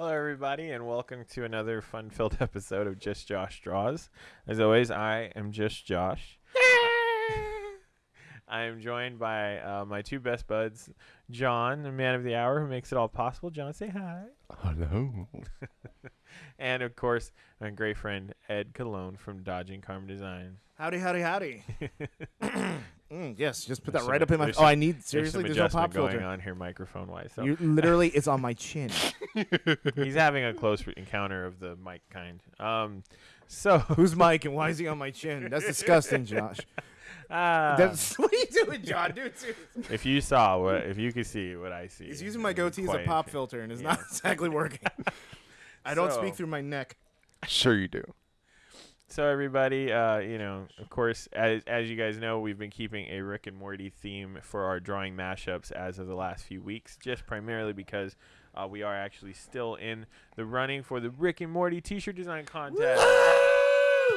Hello, everybody, and welcome to another fun-filled episode of Just Josh Draws. As always, I am just Josh. I am joined by uh, my two best buds, John, the man of the hour, who makes it all possible. John, say hi. Hello. And of course, my great friend Ed Cologne from Dodging Karma Design. Howdy, howdy, howdy. Mm, yes, just put There's that right up in my. there's Oh, I some- need There's seriously. some There's no adjustment pop going filter. on here, microphone-wise. So You literally, it's on my chin. he's having a close encounter of the mic kind. Um, so Who's Mike and why is he on my chin? That's disgusting, Josh. ah, That's what are you doing, John? Dude, seriously. if you saw what, if you could see what I see, He's using my goatee as a pop filter, and it's Yeah. not exactly working. I don't So- speak through my neck. Sure you do. So everybody, uh, you know, of course, as as you guys know, we've been keeping a Rick and Morty theme for our drawing mashups as of the last few weeks, just primarily because uh, we are actually still in the running for the Rick and Morty T-shirt design contest.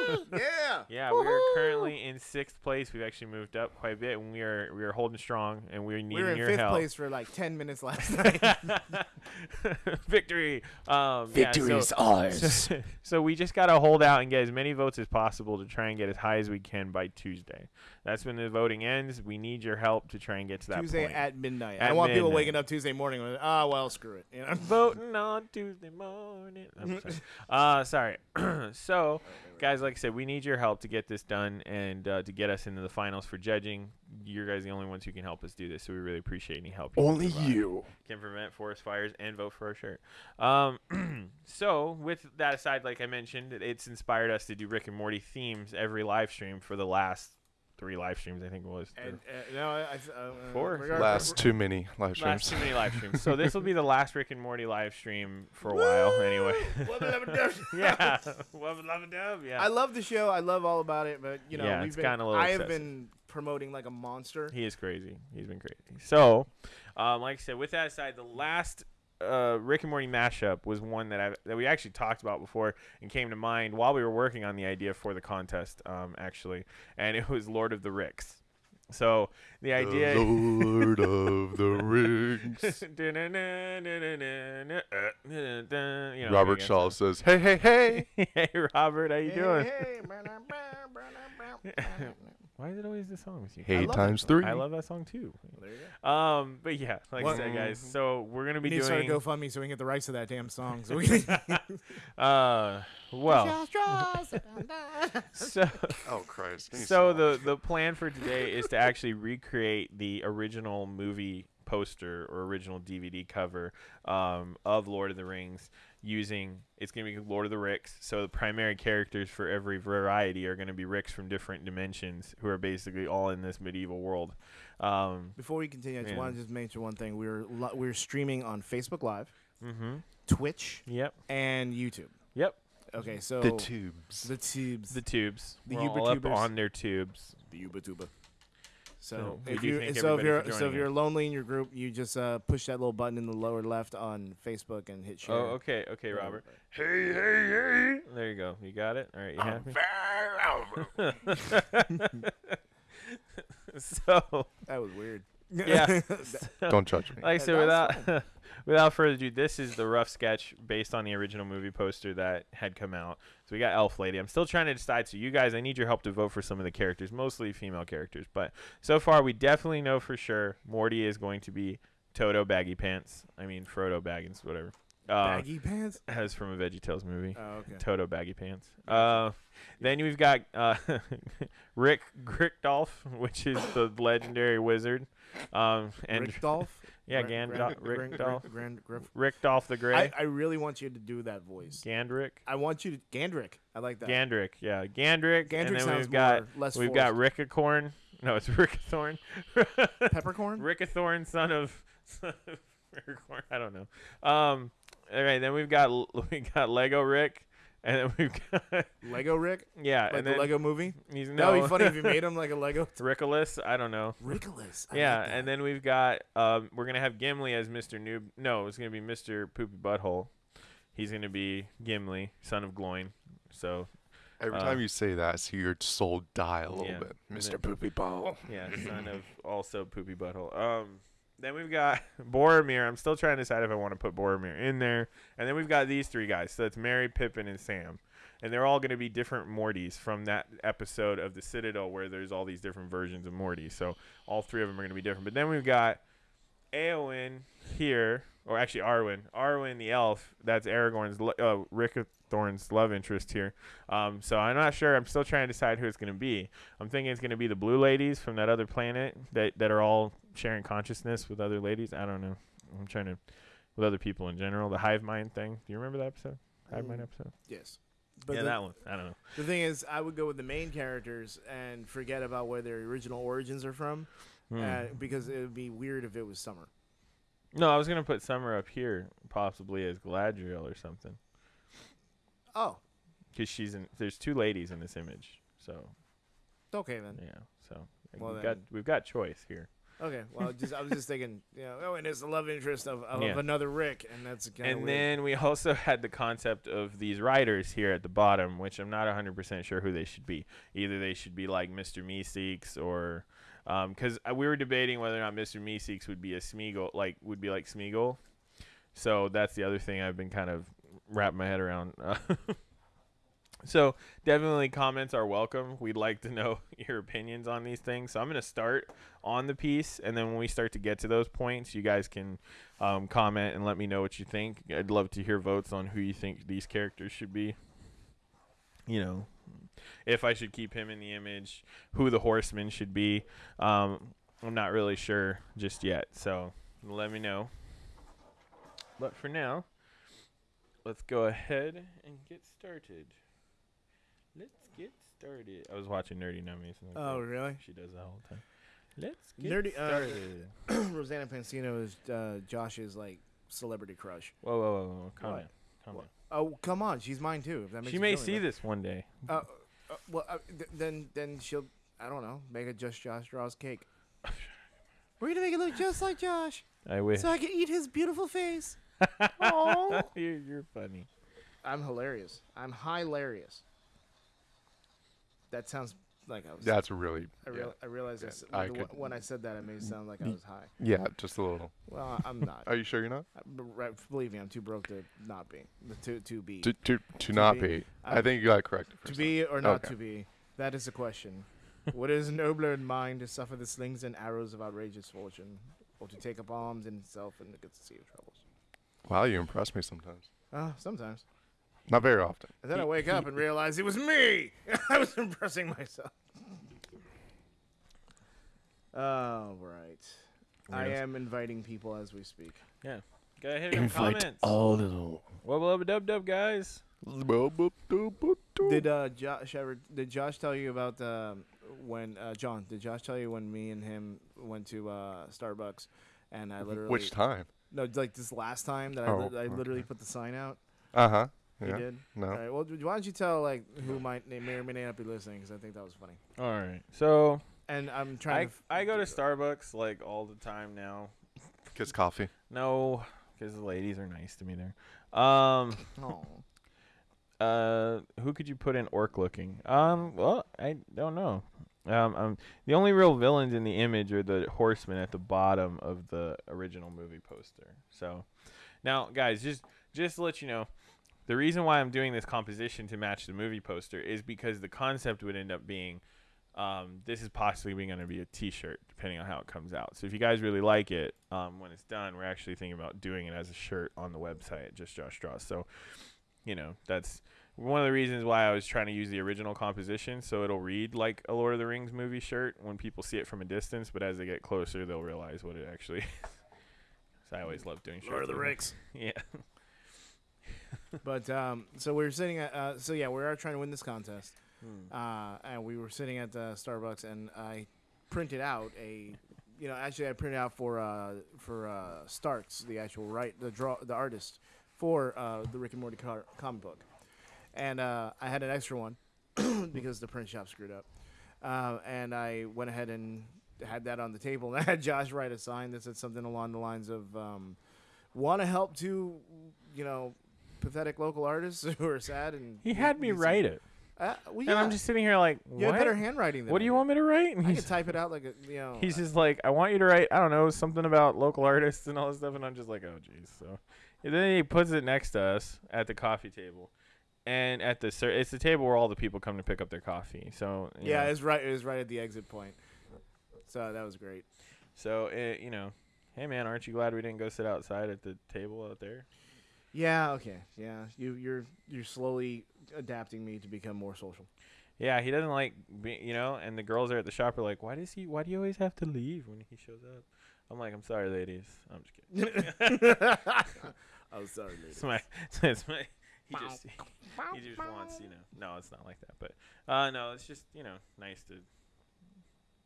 yeah. Yeah, we are currently in sixth place. We've actually moved up quite a bit, and we are we are holding strong, and we're needing We were in your fifth help. place for like ten minutes last night. Victory! Um, yeah, so- ours. So, so we just gotta hold out and get as many votes as possible to try and get as high as we can by Tuesday. That's when the voting ends. We need your help to try and get to that Tuesday point. at midnight. I At don't want people waking up Tuesday morning. With, ah, well, screw it. You know? Voting on Tuesday morning. I'm sorry. uh, sorry. so, guys, like I said, we need your help to get this done and uh, to get us into the finals for judging. You guys are the only ones who can help us do this, so we really appreciate any help. can Only provide. you. can prevent forest fires and vote for our shirt. Um, so with that aside, like I mentioned, it's inspired us to do Rick and Morty themes every live stream for the last three live streams. I think it was And, uh, no, I, I, uh, Four? Last too many live streams. last streams. too many live streams. So this will be the last Rick and Morty live stream for a while, anyway. Wubba lubba dub. yeah, Wubba lubba dub, yeah. I love the show. I love all about it, but you know, Yeah, we've it's been, a little I have excessive. been promoting like a monster. He is crazy. He's been crazy. So, um, like I said, with that aside, the last uh, Rick and Morty mashup was one that I that we actually talked about before and came to mind while we were working on the idea for the contest, um, actually, and it was Lord of the Ricks. So the idea. The Lord of the Rings. you know, Robert Shaw says, "Hey, hey, hey." hey Robert, how you Hey, doing? hey, Why is it always the song with you? Hey love times three. I love that song too. There you go. Um, but yeah, like What- I said, guys. So we're gonna We be need to start a doing. GoFundMe so we can get the rights to that damn song. So we can. Uh, well, so Oh Christ. Can you so stop? the the plan for today is to actually recreate the original movie poster or original DVD cover um, of Lord of the Rings using it's going to be Lord of the Ricks. So the primary characters for every variety are going to be Ricks from different dimensions who are basically all in this medieval world. Um, Before we continue, I just Yeah. want to just mention one thing. We're li- we're streaming on Facebook Live, mm-hmm. Twitch, Yep. and YouTube. Yep. Okay, so the tubes. the tubes, The tubes. The We're all up on their tubes. the Yuba Tuba. So, So if do you, so if you're so if you're us. lonely in your group, you just uh, push that little button in the lower left on Facebook and hit share. Oh, okay, okay, Robert. Hey, hey, hey. There you go. You got it. All right, you happy? so That was weird. yeah. Don't judge me. like I said, That without without further ado, this is the rough sketch based on the original movie poster that had come out. So we got Elf Lady. I'm still trying to decide. So you guys, I need your help to vote for some of the characters, mostly female characters. But so far, we definitely know for sure Morty is going to be Toto Baggy Pants. I mean Frodo Baggins, whatever. Uh, Baggy pants. As from a VeggieTales movie. Oh, okay. Toto baggy pants. Uh, then we've got uh, Rick Grickdolf, which is the legendary wizard. Um, and Rickdolf. Yeah, Gran- Gandalf, Gran- Gran- Rickdolf, Rickdolf the Grey, I, I really want you to do that voice. Gandrick, I want you to Gandrick. I like that. Gandrick, yeah, Gandrick. Gandrick and then sounds we've got less we've got forced. Rickacorn. No, it's Rickathorn. Peppercorn. Rickathorn, son of son of Rickacorn. I don't know. Um, all right, then we've got we got Lego Rick, and then we've got Lego Rick. yeah, Like and the then Lego movie. he's That no would be funny if you made him like a Lego. Rickolas. I don't know. Ridiculous. I yeah, like and then we've got um, we're gonna have Gimli as Mr. Noob. No, it's gonna be Mr. Poopy Butthole. He's gonna be Gimli, son of Gloin. So Every Uh, time you say that, I see your soul die a little yeah. bit. Mr. then- Poopy Butthole. yeah, son of also Poopy Butthole. Um, then we've got Boromir. I'm still trying to decide if I want to put Boromir in there. And then we've got these three guys. So it's Merry, Pippin, and Sam. And they're all going to be different Mortys from that episode of the Citadel where there's all these different versions of Morty. So all three of them are going to be different. But then we've got Eowyn here, or actually Arwen. Arwen the elf. That's Aragorn's, uh, Rick Thorne's love interest here. Um, so I'm not sure. I'm still trying to decide who it's going to be. I'm thinking it's going to be the blue ladies from that other planet that, that are all sharing consciousness with other ladies. I don't know. I'm trying to, with other people in general. The hive mind thing. Do you remember that episode? Hive mind Mm. episode? Yes. yeah, the, that one. I don't know. the thing is, I would go with the main characters and forget about where their original origins are from, Hmm. uh, because it would be weird if it was summer. no, I was going to put Summer up here, possibly as Galadriel or something. Oh, Because she's in, there's two ladies in this image. So, okay then. yeah. So, Well we've, got, we've got choice here. Okay, well, just I was just thinking, you know, oh, and it's the love interest of, of, Yeah. another Rick, and that's kind of and then we also had the concept of these writers here at the bottom, which I'm not 100% sure who they should be. Either they should be like Mr. Meeseeks or um, because uh, we were debating whether or not Mr. Meeseeks would be a Smeagol, like would be like Smeagol. So that's the other thing I've been kind of wrapping my head around. so definitely comments are welcome. We'd like to know your opinions on these things. So I'm going to start on the piece, and then when we start to get to those points, you guys can um, comment and let me know what you think. I'd love to hear votes on who you think these characters should be. You know, if I should keep him in the image, who the horseman should be. Um, I'm not really sure just yet, so let me know. But for now, let's go ahead and get started. Let's started. I was watching Nerdy Nummies. and oh, like, really? She does that all the time. Let's get Nerdy- uh. Rosanna Pansino is uh, Josh's like celebrity crush. whoa, whoa, whoa, whoa. Calm What? down. Calm Oh, come on, she's mine too. If that makes She may see any this one day. Uh, uh, well, uh, th- then then she'll I don't know make a just Josh draws cake. We're gonna make it look just like Josh, I wish. so I can eat his beautiful face. you're, you're funny. I'm hilarious. I'm hilarious. That sounds like I was. That's really. I, yeah. I realized I Yeah, I the- could- when I said that, it made it sound like I was high. Yeah, just a little. Well, I'm not. Are you sure you're not? I- believe me, I'm too broke to not be. To to be To to, to To not be. be. I I- think you got it corrected. to be or not Okay. to be. That is the question. what is nobler in mind to suffer the slings and arrows of outrageous fortune, or to take up arms in itself and against the sea of troubles? Wow, you impress me sometimes. Uh, sometimes. Not very often. And then I wake he- up and realize it was me. I was impressing myself. Oh right. I Yes. am inviting people as we speak. Yeah. Go ahead and comments. all the little. Wubba lubba dub dub, guys. Did uh, Josh ever? Did Josh tell you about um, when uh, John? Did Josh tell you when me and him went to uh, Starbucks, and I literally Which time? no like this last time that I, Oh, li- I literally put the sign out. Uh huh. You Yeah. did. No. All right. Well, why don't you tell like who might they may or may not be listening? Because I think that was funny. All right. So And I'm trying. I to f- I go to Starbucks like all the time now. Cause coffee. No, because the ladies are nice to me there. Um. Oh. Uh, who could you put in orc looking? Um, well, I don't know. Um, um, the only real villains in the image are the horsemen at the bottom of the original movie poster. So, now, guys, just just to let you know, the reason why I'm doing this composition to match the movie poster is because the concept would end up being, um, this is possibly going to be a T-shirt, depending on how it comes out. So if you guys really like it, um, when it's done, we're actually thinking about doing it as a shirt on the website, just Josh Draws. So, you know, that's one of the reasons why I was trying to use the original composition, so it'll read like a Lord of the Rings movie shirt when people see it from a distance, but as they get closer, they'll realize what it actually. is. so I always love doing shirts. Lord of the. Rings. Yeah. But um, so we were sitting at. Uh, so yeah, we are trying to win this contest. Hmm. uh, and we were sitting at the Starbucks, and I printed out a, you know, actually I printed out for uh, for uh, Starks, the actual right, the draw, the artist for uh, the Rick and Morty car- comic book, and uh, I had an extra one because the print shop screwed up, uh, and I went ahead and had that on the table, and I had Josh write a sign that said something along the lines of, um, "Want to help to, you know." Pathetic local artists who are sad and He had me write it. uh, well, And I'm just sitting here like, you have better what? handwriting than What do you want me to write? And I can type it out like a you know. he's uh, just like, I want you to write, I don't know, something about local artists and all this stuff. And I'm just like, oh, jeez. So and then he puts it next to us at the coffee table. And at the ser- it's the table where all the people come to pick up their coffee. So yeah, know, it's right. It was right at the exit point. So that was great. so it, you know, hey man, aren't you glad we didn't go sit outside at the table out there? Yeah. Okay. Yeah. You you're you're slowly adapting me to become more social. Yeah, he doesn't like, be, you know. And the girls are at the shop are like, why does he? Why do you always have to leave when he shows up? I'm like, I'm sorry, ladies. I'm just kidding. I'm sorry, it's ladies. my, it's my. He just, he just wants, you know. No, it's not like that. But, uh, no, it's just, you know, nice to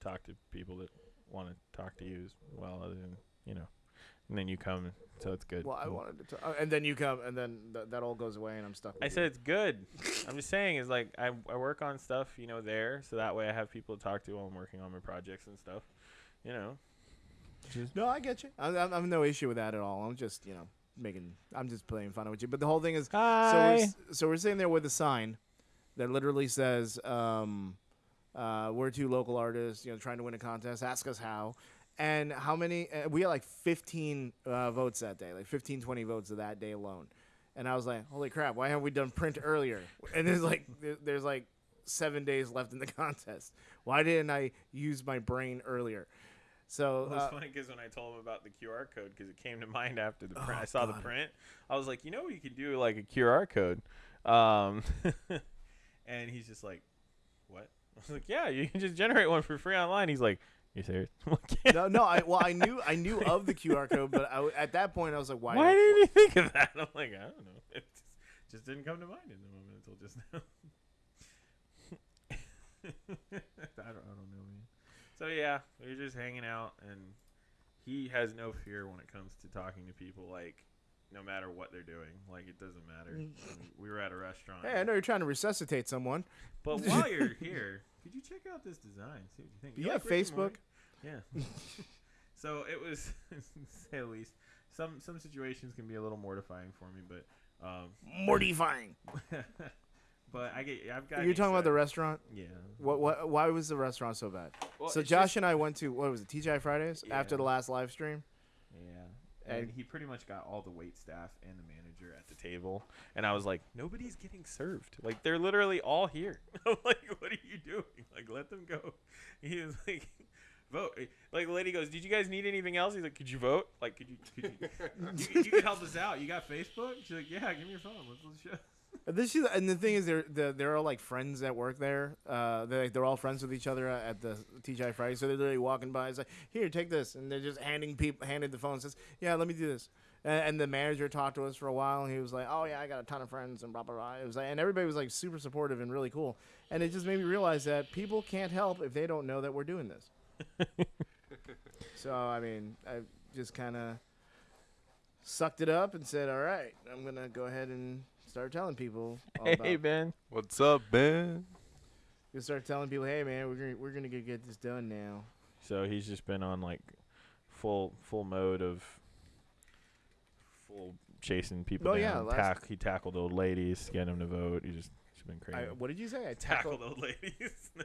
talk to people that want to talk to you as well, other than, you know. And then you come, so it's good. Well, I wanted to, talk, and then you come, and then th- that all goes away, and I'm stuck. With I you. said it's good. I'm just saying is like I, I work on stuff, you know, there, so that way I have people to talk to while I'm working on my projects and stuff. You know. Just No, I get you. I, I, I have no issue with that at all. I'm just, you know, making. I'm just playing fun with you. But the whole thing is, so we're, so we're sitting there with a sign that literally says, um, uh, "We're two local artists, you know, trying to win a contest. Ask us how." And how many? Uh, we had like 15 uh, votes that day, like 15, 20 votes of that day alone. And I was like, "Holy crap! Why haven't we done print earlier?" And there's like, there's like seven days left in the contest. Why didn't I use my brain earlier? So It was uh, funny because when I told him about the QR code, because it came to mind after the print, Oh, I saw the print. I was like, you know, you could do like a QR code, um, and he's just like, "What?" I was like, "Yeah, you can just generate one for free online." He's like, "You serious?" I'm like, "Yeah." no, no. I well, I knew I knew of the QR code, but I w at that point I was like, "Why?" Why didn't you think of that? I'm like, I don't know. It just, just didn't come to mind in the moment until just now. I don't, I don't know, man. So yeah, we are just hanging out, and he has no fear when it comes to talking to people. Like, no matter what they're doing, like it doesn't matter. Mm. And we were at a restaurant. Hey, I know you're trying to resuscitate someone. But while you're here, could you check out this design? See what you think. Do you have like Facebook? Morty? Yeah. so it was, say the least. Some some situations can be a little mortifying for me, but um, Mortifying. but I get I've got. You're talking about the restaurant. yeah. What? What? Why was the restaurant so bad? Well, so Josh just- and I went to what was it? TGI Fridays after the last live stream. yeah, and and- he pretty much got all the wait staff and the manager at the table, and I was like, nobody's getting served. Like they're literally all here. I'm like, what are you doing? Like let them go. He was like. Vote. Like the lady goes, "Did you guys need anything else?" He's like, "Could you vote? Like, could you? Could you, you, you can help us out. You got Facebook?" She's like, "Yeah, give me your phone. Let's, let's show." And This is, and the thing is, they're they're, they're all like friends that work there. Uh, they're they're all friends with each other at the TGI Fridays. So they're literally walking by. It's like, here, take this, and they're just handing people handed the phone. And says, yeah, let me do this. And, and the manager talked to us for a while, and he was like, oh yeah, I got a ton of friends, and blah blah blah. It was like, and everybody was like super supportive and really cool. And it just made me realize that people can't help if they don't know that we're doing this. so I mean, I just kind of sucked it up and said, all right, I'm gonna go ahead and start telling people. All Hey about Ben. What's up, Ben? You start telling people, "Hey, man, we're gonna we're gonna get this done now." So he's just been on like full full mode of full chasing people Oh, down. yeah, Tack, he tackled old ladies, getting them to vote. He just he's been I, crazy. what did you say? I tackled tackled. old ladies.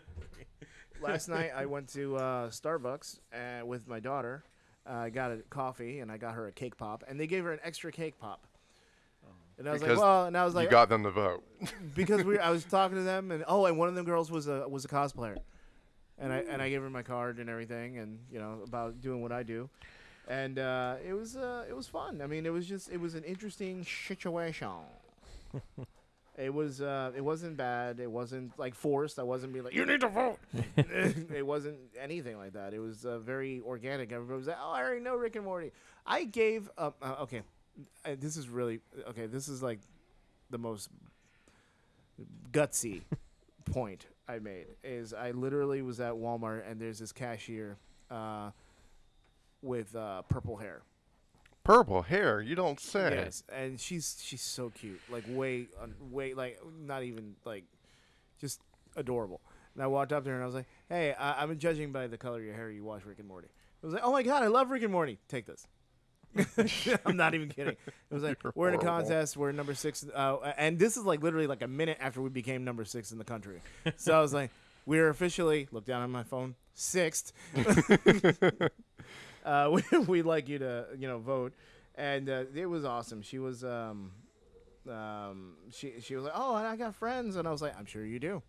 Last night, I went to uh, Starbucks uh, with my daughter. uh, I got a coffee and I got her a cake pop, and they gave her an extra cake pop. And I was Because like, well, and I was like, you got them to vote. because we I was talking to them, and oh, and one of them girls was a was a cosplayer, and I and I gave her my card and everything, and you know about doing what I do, and uh, it was uh, it was fun. I mean, it was just it was an interesting situation. It was uh, it wasn't bad. It wasn't like forced. I wasn't being like you need to vote. it wasn't anything like that. It was uh, very organic. Everybody was like, oh, I already know Rick and Morty. I gave up. Uh, okay, uh, this is really okay. This is like the most gutsy point I made is I literally was at Walmart and there's this cashier uh, with uh, purple hair. Purple hair, you don't say. Yes, and she's she's so cute, like way way like not even like just adorable. And I walked up to her and I was like, "Hey, I- I'm judging by the color of your hair. You watch Rick and Morty." I was like, "Oh my god, I love Rick and Morty. Take this." I'm not even kidding. It was like You're we're in a contest. We're number six, uh, and this is like literally like a minute after we became number six in the country. So I was like, we're officially look down on my phone sixth. uh, we, we'd like you to you know vote, and uh, it was awesome. She was um, um, she she was like, oh, and I got friends, and I was like, I'm sure you do,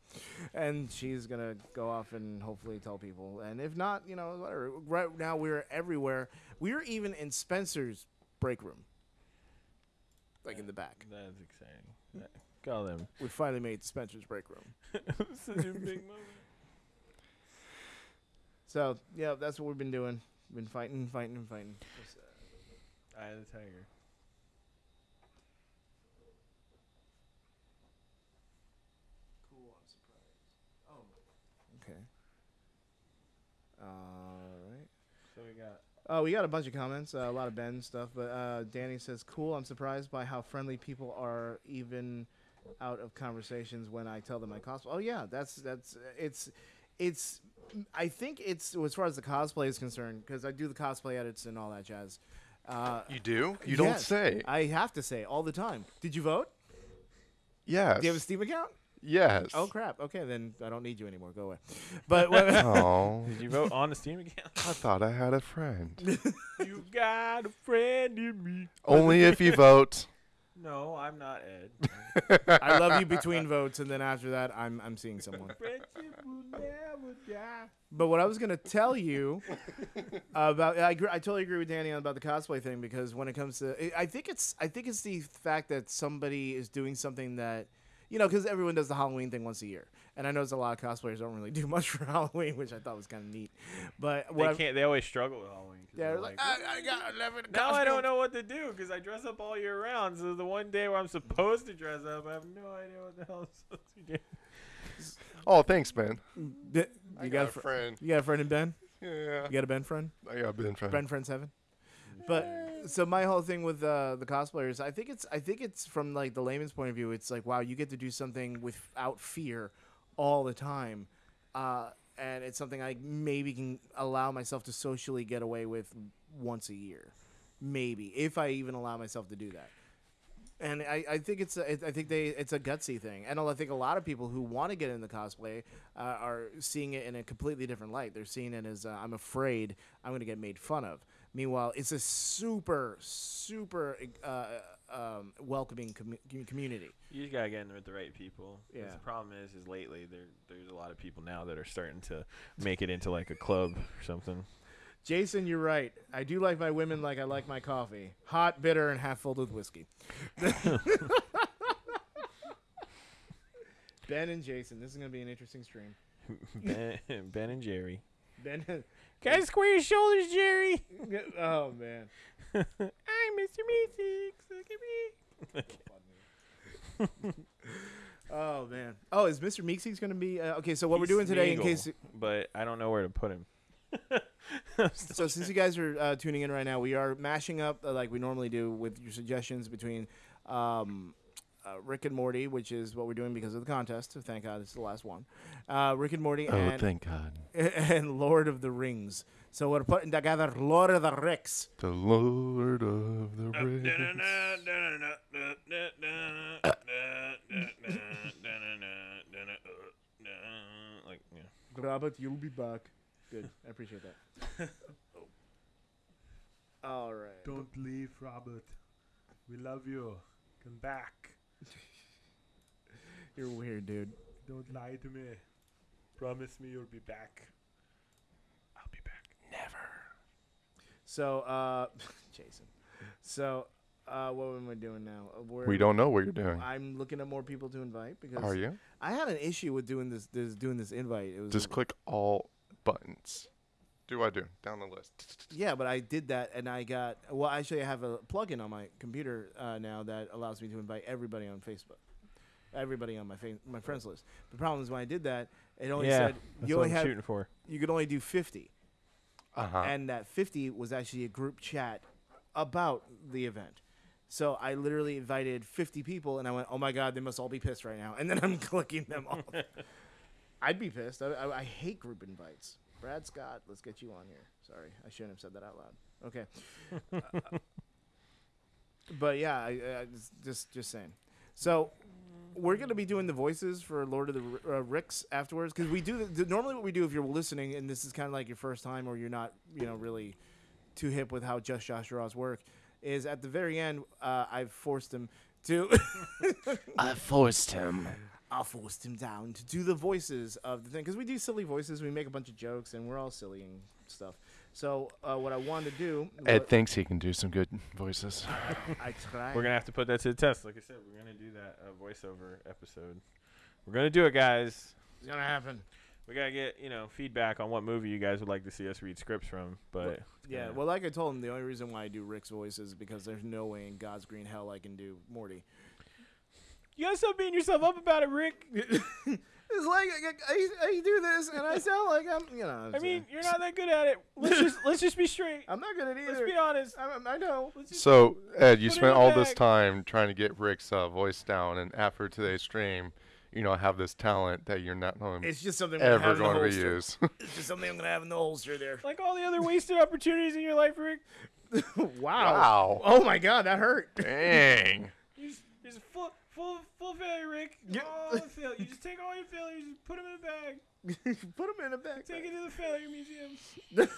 and she's gonna go off and hopefully tell people, and if not, you know, whatever. Right now we're everywhere. We're even in Spencer's break room, like in the back. That's exciting. Call them. We finally made Spencer's break room. Such a big moment. So yeah, that's what we've been doing. Been fighting, fighting, and fighting. Just, uh, Eye of the tiger. Cool. I'm surprised. Oh. Okay. All right. So we got. Oh, we got a bunch of comments, uh, a lot of Ben stuff, but uh, Danny says, "Cool. I'm surprised by how friendly people are, even out of conversations when I tell them I cosplay." Oh yeah, that's that's it's it's. I think it's as far as the cosplay is concerned because I do the cosplay edits and all that jazz. Uh, You do? You don't say. I have to say all the time. Did you vote? yes. Do you have a Steam account? yes. Oh crap. Okay, then I don't need you anymore. Go away. But what, Oh, Did you vote on the Steam account? I thought I had a friend. you got a friend in me. Only if you vote. No, I'm not Ed. I love you between votes, and then after that, I'm I'm seeing someone. Friendship will never die. But what I was gonna tell you about, I, agree, I totally agree with Danny about the cosplay thing because when it comes to, I- I think it's I think it's the fact that somebody is doing something that, you know, because everyone does the Halloween thing once a year, and I notice a lot of cosplayers don't really do much for Halloween, which I thought was kind of neat. But They what I've- can't. They always struggle with Halloween. 'cause yeah, they're they're like, "Ah, I, I got eleven. now I don't know what to do because I dress up all year round. So the one day where I'm supposed to dress up, I have no idea what the hell I'm supposed to do. Oh, thanks, man. D- I You got, got, a a fr- friend. you got a friend in Ben? Yeah. You got a Ben friend? I got a Ben friend. Ben friend seven. But so my whole thing with uh, the cosplayers, I think it's I think it's from like the layman's point of view. It's like wow, you get to do something without fear all the time, uh, and it's something I maybe can allow myself to socially get away with once a year, maybe if I even allow myself to do that. And I, I think it's a, I think they it's a gutsy thing, and I think a lot of people who want to get into cosplay uh, are seeing it in a completely different light. They're seeing it as uh, I'm afraid I'm going to get made fun of. Meanwhile, it's a super super uh, um, welcoming commu- community. You just gotta get in with the right people. Yeah. The problem is, is lately there there's a lot of people now that are starting to make it into like a club or something. Jason, you're right. I do like my women like I like my coffee, hot, bitter, and half filled with whiskey. ben and Jason, this is going to be an interesting stream. ben, ben and Jerry. Ben, Can I square your shoulders, Jerry? oh man. I'm Mr. Meeseeks. Look at me. Oh man. Oh, is Mr. Meeksey's going to be uh, okay? So what we're He's doing today, in case but I don't know where to put him. so since you guys are uh, tuning in right now, we are mashing up uh, like we normally do with your suggestions between um, uh, Rick and Morty, which is what we're doing because of the contest. So thank God it's the last one. Uh, Rick and Morty Oh, and thank God. and Lord of the Rings. So we're putting together Lord of the Ricks. The Lord of the Rings. like, yeah. Robert, you'll be back. Good, I appreciate that. Oh. All right. Don't leave, Robert. We love you. Come back. You're weird, dude. Don't lie to me. Promise me you'll be back. I'll be back. So, uh, Jason. So, uh, what am I doing now? Uh, We're, We don't know what you're doing. I'm looking at more people to invite because Are you? I had an issue with doing this, this doing this invite. It was Just click all buttons. Do I do? Down the list. yeah, but I did that and I got well. Actually, I have a plugin on my computer uh, now that allows me to invite everybody on Facebook, everybody on my fa- my friends list. The problem is when I did that, it only yeah, said you only I'm had shooting for. you could only do fifty, Uh huh. and that fifty was actually a group chat about the event. So I literally invited 50 people, and I went, "Oh my God, they must all be pissed right now." And then I'm clicking them off. I'd be pissed. I, I, I hate group invites. Brad Scott, let's get you on here. Sorry, I shouldn't have said that out loud. Okay. Uh, but yeah, I, just just saying. So we're gonna be doing the voices for Lord of the R- uh, Ricks afterwards because we do the, normally what we do if you're listening and this is kind of like your first time or you're not you know really too hip with how Just Josh Draws work is at the very end uh, I've forced him to I forced him. I forced him down to do the voices of the thing because we do silly voices we make a bunch of jokes and we're all silly and stuff. So uh, what I wanted to do Ed what- thinks he can do some good voices. I tried. We're gonna have to put that to the test. Like I said, we're gonna do that uh, voiceover episode. We're gonna do it, guys. It's gonna happen. We gotta get you know feedback on what movie you guys would like to see us read scripts from. But it's Yeah, well, like I told him, the only reason why I do Rick's voice is because there's no way in God's green hell I can do Morty. you gotta stop beating yourself up about it, Rick. It's like I, I, I do this and I sound like I'm, you know. I it's, mean, you're not that good at it. Let's just let's just be straight. I'm not good at either. Let's be honest. I, I know. Let's just So, Ed, you spent all the this time trying to get Rick's uh, voice down, and after today's stream, you know, have this talent that you're not going It's just something I'm gonna ever in the going to holster. use. It's just something I'm gonna have in the holster there. like all the other wasted opportunities in your life, Rick. wow. wow. Oh my God, that hurt. Dang. You just, just full full full failure, Rick. Yeah. All the fail- You just take all your failures, just put them in a bag, Put him in a bag. take it to the failure museum.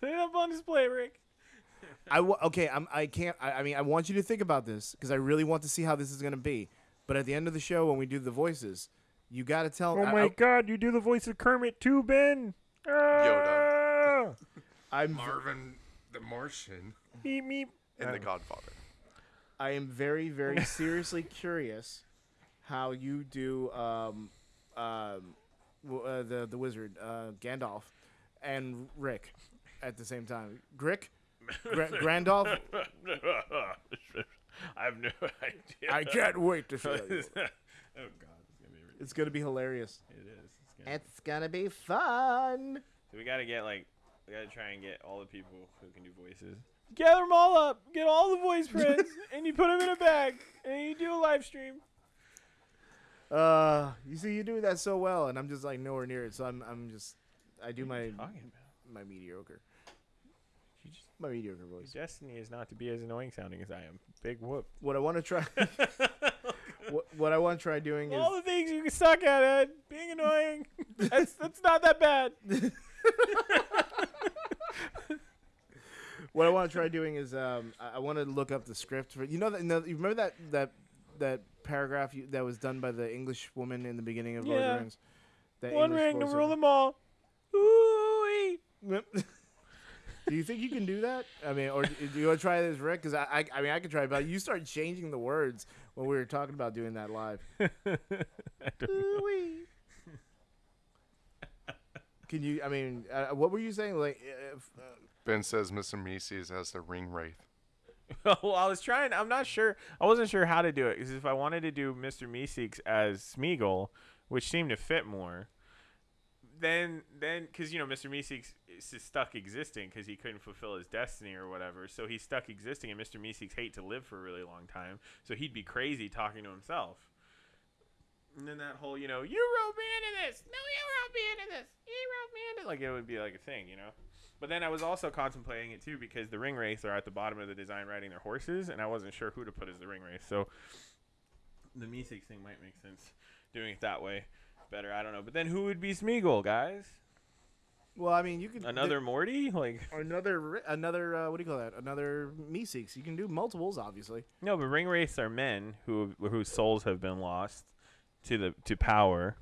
Put it up on display, Rick. I w- okay. I'm. I can't. I, I mean, I want you to think about this because I really want to see how this is gonna be. But at the end of the show, when we do the voices, you got to tell. Oh I- my I, God! You do the voice of Kermit too, Ben. Ah! I'm. Marvin the Martian Meep meep. And the Um, Godfather. I am very, very seriously curious how you do um, um, w- uh, the the wizard uh, Gandalf and Rick at the same time. Grick, Gra- Grandolph. I have no idea. I can't wait to show you. oh. God, it's gonna be. Really, It's gonna be hilarious. it is. It's gonna, It's gonna be fun. so we gotta get like, we gotta try and get all the people who can do voices. Gather them all up, get all the voice friends, and you put them in a bag, and you do a live stream. Uh, you see, you do that so well, and I'm just like nowhere near it. So I'm, I'm just, I do my my mediocre, You just, my mediocre your voice. destiny is not to be as annoying sounding as I am. Big whoop. What I want to try, what, what I want to try doing is all the things you can suck at, Ed. Being annoying. that's that's not that bad. What I want to try doing is um, I, I want to look up the script for you know that no, you remember that that that paragraph you, that was done by the English woman in the beginning of Lord of Yeah. the Rings. That One English ring to rule them all. Ooh. do you think you can do that? I mean, or do do you want to try this, Rick? Because I, I, I mean, I could try, it, but you started changing the words when we were talking about doing that live. Ooh-wee. Can you? I mean, uh, what were you saying? Like, uh, if, uh, Ben says Mr. Mises has the ring wraith. well, I was trying. I'm not sure. I wasn't sure how to do it because if I wanted to do Mr. Meeseeks as Smeagol, which seemed to fit more, then then because you know Mr. Meeseeks is is stuck existing because he couldn't fulfill his destiny or whatever, so he's stuck existing, and Mr. Meeseeks hate to live for a really long time, so he'd be crazy talking to himself. And then that whole, you know, you wrote me into this. No, you wrote me into this. You wrote me into like it would be like a thing, you know. But then I was also contemplating it too because the ring wraiths are at the bottom of the design riding their horses, and I wasn't sure who to put as the ring wraith. So the Meeseeks thing might make sense doing it that way better. I don't know. But then who would be Smeagol, guys? well, I mean, you could Another Morty? Like another, another. Uh, what do you call that? Another Meeseeks. You can do multiples, obviously. no, but ring wraiths are men who whose souls have been lost to the to power.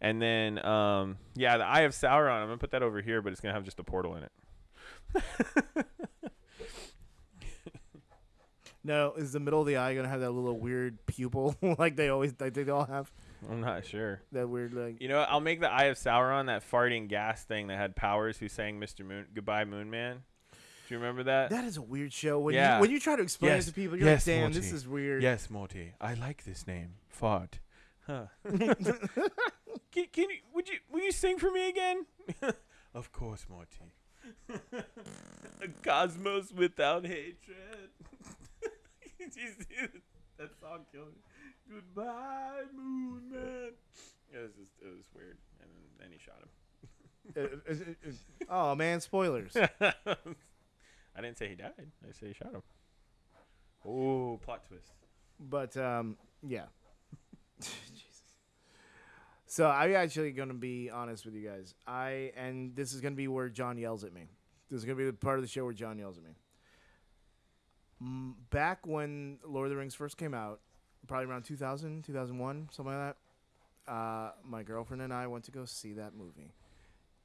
And then, um, yeah, the Eye of Sauron. I'm gonna put that over here, but it's gonna have just a portal in it. No, is the middle of the eye gonna have that little weird pupil like they always, like they all have I'm not sure. that weird like. You know, what? I'll make the Eye of Sauron that farting gas thing that had powers who sang Mr. Moon Goodbye Moon Man. Do you remember that? That is a weird show. When Yeah. you when you try to explain Yes. it to people, you're Yes, like, "Damn, this is weird." Yes, Morty. I like this name. Fart. Huh. can, can you would you will you sing for me again? of course, Morty. a cosmos without hatred. Did you see that? that song killed me? Goodbye, Moon Man. It was just it was weird, and then, then he shot him. Uh, uh, uh, uh, oh man, spoilers. I didn't say he died. I said he shot him. Oh, plot twist. But um, yeah. So I'm actually gonna be honest with you guys. I and this is gonna be where John yells at me. This is gonna be the part of the show where John yells at me. Back when Lord of the Rings first came out, probably around 2000, 2001, something like that. Uh, my girlfriend and I went to go see that movie.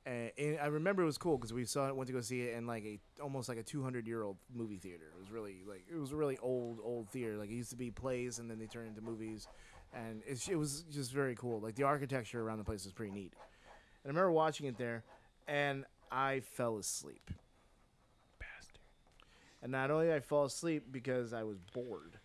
And, and I remember it was cool because we saw it, went to go see it in like a almost like a 200 year old movie theater. It was really like it was a really old old theater. Like it used to be plays and then they turned into movies, and it was just very cool. Like the architecture around the place was pretty neat. And I remember watching it there, and I fell asleep. Bastard. And not only did I fall asleep because I was bored,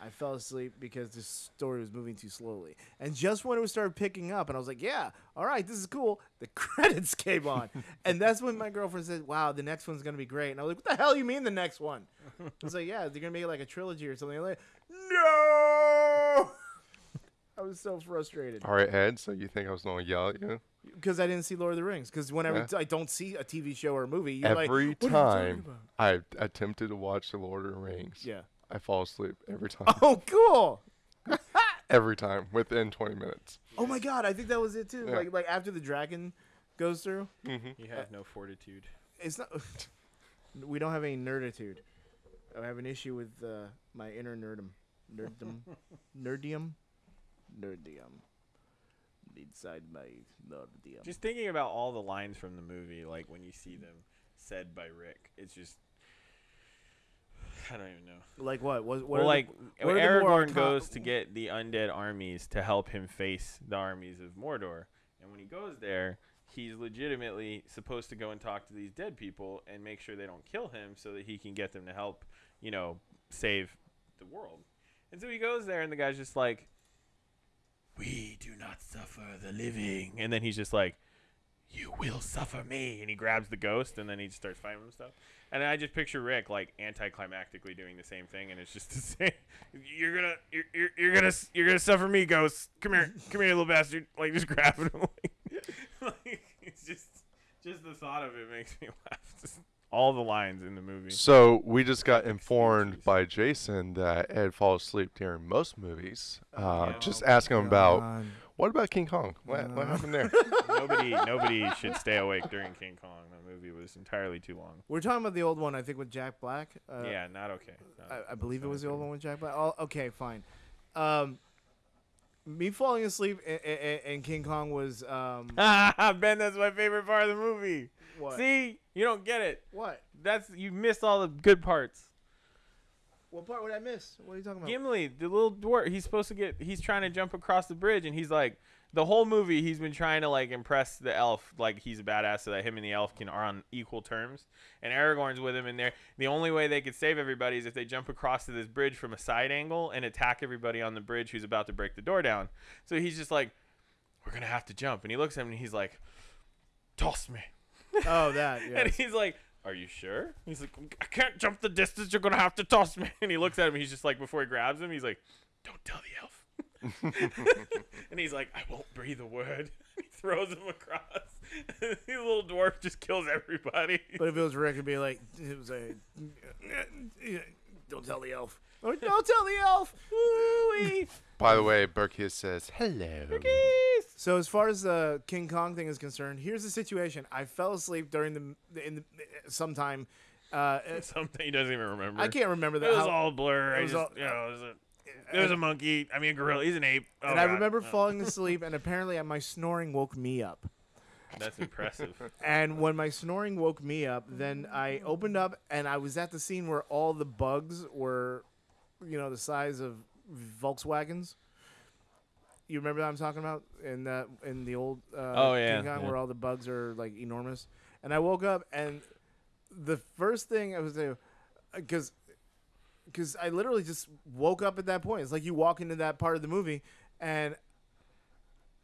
I fell asleep because the story was moving too slowly. And just when it was started picking up, and I was like, "Yeah, all right, this is cool," the credits came on, and that's when my girlfriend said, "Wow, the next one's gonna be great." And I was like, "What the hell you mean the next one?" I was like, "Yeah, they're gonna make it like a trilogy or something." like, no. I was so frustrated All right, Ed. So you think I was going to yell at you? because I didn't see Lord of the Rings. Because whenever Yeah. I don't see a TV show or a movie, you're like, every "What are you talking time? I attempted to watch The Lord of the Rings, Yeah. I fall asleep every time. Oh, cool. every time within 20 minutes. Oh my god, I think that was it too. Yeah. Like like after the dragon goes through, Mm-hmm. He has no fortitude. it's not. we don't have any nerditude. I have an issue with uh, my inner nerdum, nerdum, nerdium, nerdium. Inside my nerdium. Just thinking about all the lines from the movie, like when you see them said by Rick, it's just. I don't even know. like what? What? what well, are the- like what are the Aragorn goes to get the undead armies to help him face the armies of Mordor, and when he goes there, he's legitimately supposed to go and talk to these dead people and make sure they don't kill him, so that he can get them to help, you know, save the world. And so he goes there, and the guy's just like, "We do not suffer the living," and then he's just like. You will suffer me, and he grabs the ghost, and then he just starts fighting with stuff. And I just picture Rick like anticlimactically doing the same thing, and it's just the same. You're gonna, you're, you're, you're gonna, you're gonna suffer me, ghost. Come here, come here, little bastard. Like just grabbing him. Like, like, it's just, just the thought of it makes me laugh. Just all the lines in the movie. So we just got informed by Jason that Ed falls asleep during most movies. Uh, Yeah. Just ask him about what about King Kong? What, what Uh. happened there? nobody, nobody should stay awake during King Kong. That movie was entirely too long. We're talking about the old one, I think, with Jack Black. Uh, yeah, not okay. Not- I, I believe it not was the old one with Jack Black. Oh, okay, fine. Um, me falling asleep in, in, in King Kong was um, ben, that's my favorite part of the movie. what? See, you don't get it. What? That's you missed all the good parts. What part would I miss? What are you talking about? Gimli, the little dwarf, he's supposed to get. He's trying to jump across the bridge, and he's like, the whole movie, he's been trying to like impress the elf, like he's a badass, so that him and the elf can are on equal terms. And Aragorn's with him, and they're the only way they could save everybody is if they jump across to this bridge from a side angle and attack everybody on the bridge who's about to break the door down. So he's just like, we're gonna have to jump, and he looks at him and he's like, toss me. Oh, that. And he's like, Are you sure? He's like, I can't jump the distance. You're going to have to toss me. And he looks at him. He's just like, Before he grabs him, he's like, Don't tell the elf. and he's like, I won't breathe a word. he throws him across. the little dwarf just kills everybody. but if it was Rick, it'd be like it was a. Don't tell the elf. Or, Don't tell the elf. Woo-wee. By the way, Berkius says hello. So as far as the King Kong thing is concerned, here's the situation. I fell asleep during the in the sometime. Uh, Something he doesn't even remember. I can't remember that. It that. was how- all a blur. it I was just, all- you know, it was a, it was a monkey. I mean, a gorilla. He's an ape. Oh, and I God. remember Oh, falling asleep, and apparently my snoring woke me up. That's impressive. And when my snoring woke me up, then I opened up and I was at the scene where all the bugs were, you know, the size of Volkswagens. You remember that I'm talking about in that in the old uh, Oh, yeah, King Kong yeah. where all the bugs are like enormous. And I woke up and the first thing I was doing, because because I literally just woke up at that point. It's like you walk into that part of the movie, and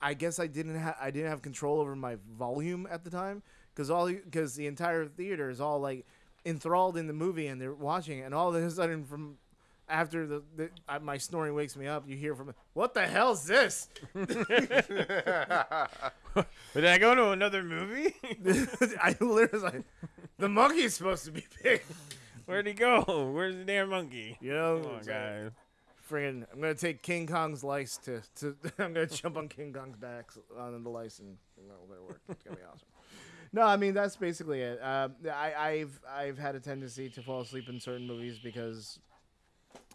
I guess I didn't have I didn't have control over my volume at the time because all because the entire theater is all like enthralled in the movie and they're watching it, and all of a sudden from after the, the I, my snoring wakes me up, you hear from what the hell's this? But did I go to another movie? I literally was like, the monkey's supposed to be big. Where'd he go? Where's the damn monkey? You know, Come on, it's guys. friggin' I'm gonna take King Kong's lice to, to I'm gonna jump on King Kong's back on the lice and well, it'll work. It's gonna be awesome. No, I mean that's basically it. Um, I, I've I've had a tendency to fall asleep in certain movies because I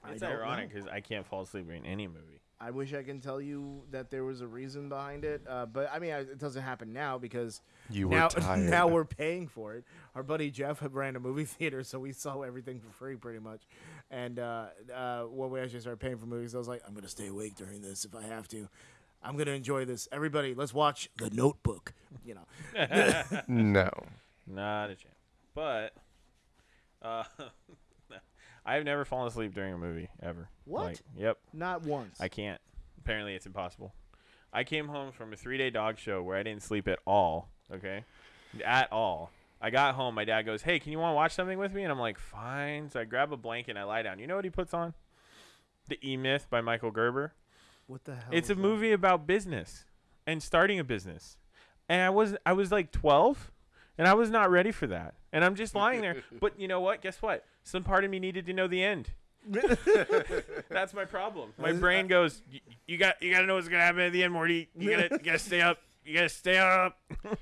It's don't ironic know. because I can't fall asleep in any movie. I wish I can tell you that there was a reason behind it, uh, but I mean I, it doesn't happen now because You were now tired. now we're paying for it. Our buddy Jeff had ran a movie theater, so we saw everything for free pretty much. And uh, uh, when we actually started paying for movies, I was like, I'm gonna stay awake during this if I have to. I'm gonna enjoy this. Everybody, let's watch The Notebook. You know, no. Not a chance. But uh, I've never fallen asleep during a movie ever. What? Like, yep. not once. I can't. Apparently, it's impossible. I came home from a three-day dog show where I didn't sleep at all. Okay, at all. I got home. My dad goes, "Hey, can you want to watch something with me?" And I'm like, "Fine." So I grab a blanket and I lie down. You know what he puts on? The E Myth by Michael Gerber. what the hell? It's a that? movie about business and starting a business. And I was I was like 12 and I was not ready for that. And I'm just lying there. But you know what? Guess what? Some part of me needed to know the end. That's my problem. My brain goes, "Y- "You got you got to know what's going to happen at the end, Morty. You got to you got to stay up. You got to stay up."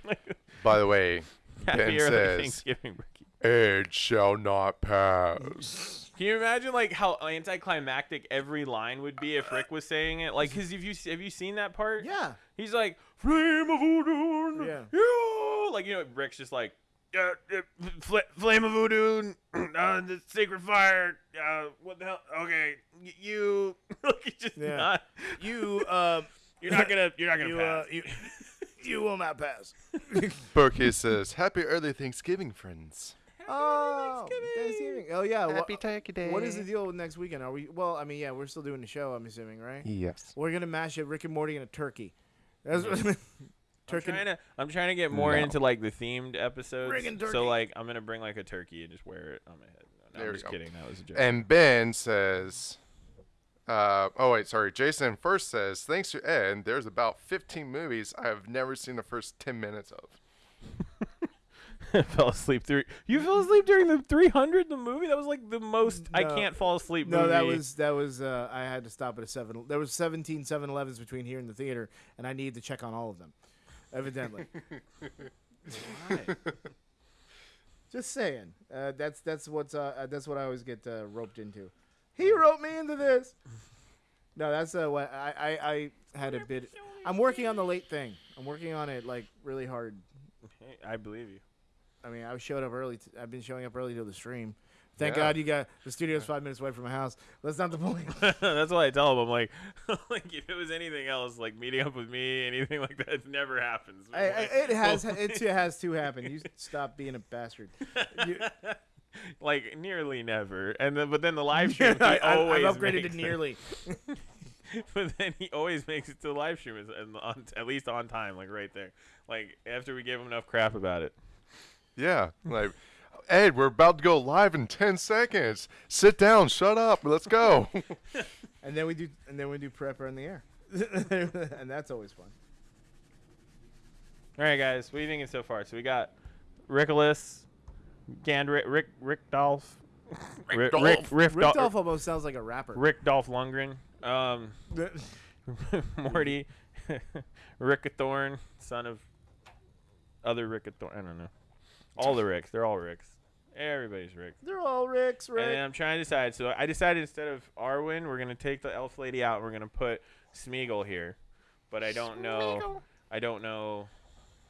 By the way, Happy Ben early says- Thanksgiving, Ricky. age shall not pass. Can you imagine like how anticlimactic every line would be if Rick was saying it? Like, cause if you have you seen that part? Yeah. He's like, flame of voodoo. Yeah. Yeah. Like, you know, Rick's just like, uh, uh, fl- flame of voodoo, uh, the sacred fire. Uh, what the hell? Okay, y- you. like, he's just Yeah. not. You um You're not gonna. You're not gonna you pass. uh you you will not pass. Berkey says, "Happy early Thanksgiving, friends." Oh, Thanksgiving. Oh yeah. wha- Turkey Day. what is the deal with next weekend? Are we? Well, I mean, yeah, we're still doing the show. I'm assuming, right? Yes. We're gonna mash it, Rick and Morty and a turkey. That's I'm trying to. I'm trying to get more No. into like the themed episodes. Bringing turkey. So like, I'm gonna bring like a turkey and just wear it on my head. No, There I'm we just go. kidding. That was a joke. And Ben says, uh, "Oh wait, sorry." Jason first says, "Thanks to Ed, there's about 15 movies I have never seen the first 10 minutes of." fell asleep through. You fell asleep during the 300 the movie. That was like the most I can't fall asleep. no, that was that was. Uh, I had to stop at a seven. There was 17 7-Elevens between here and the theater, and I needed to check on all of them. Evidently. Just saying. Uh, that's that's what's uh, uh, that's what I always get uh, roped into. He roped me into this. No, that's uh, what I, I I had a bit. I'm working on the late thing. I'm working on it like really hard. Hey, I believe you. I mean, I showed up early. T- I've been showing up early to the stream. Thank Yeah. God you got the studio's five minutes away from my house. That's not the point. That's why I tell him. I'm like, like if it was anything else, like meeting up with me, anything like that, it never happens. I, I, it has it has to happen. You stop being a bastard. You- like nearly never. And then, but then the live stream, he I, I, always I've upgraded to nearly. but then he always makes it to the live stream, and on, at least on time, like right there. Like after we gave him enough crap about it. Yeah, like Ed, we're about to go live in 10 seconds. Sit down, shut up, let's go. And then we do and then we do prepper in the air. and that's always fun. All right, guys, what are you thinking so far? So we got Rickolas, Gandrick, Rick, Rick Dolph, Rick, Rick, Rick, Rick Dol- Dolph almost sounds like a rapper. Rick Dolph Lundgren, um, Morty, Rickathorn, son of other Rickathorn. I don't know. All the Ricks. They're all Ricks. Everybody's Rick. They're all Ricks, And. I'm trying to decide. So I decided instead of Arwen, we're gonna take the elf lady out. We're gonna put Smeagol here, but I don't know. I don't know.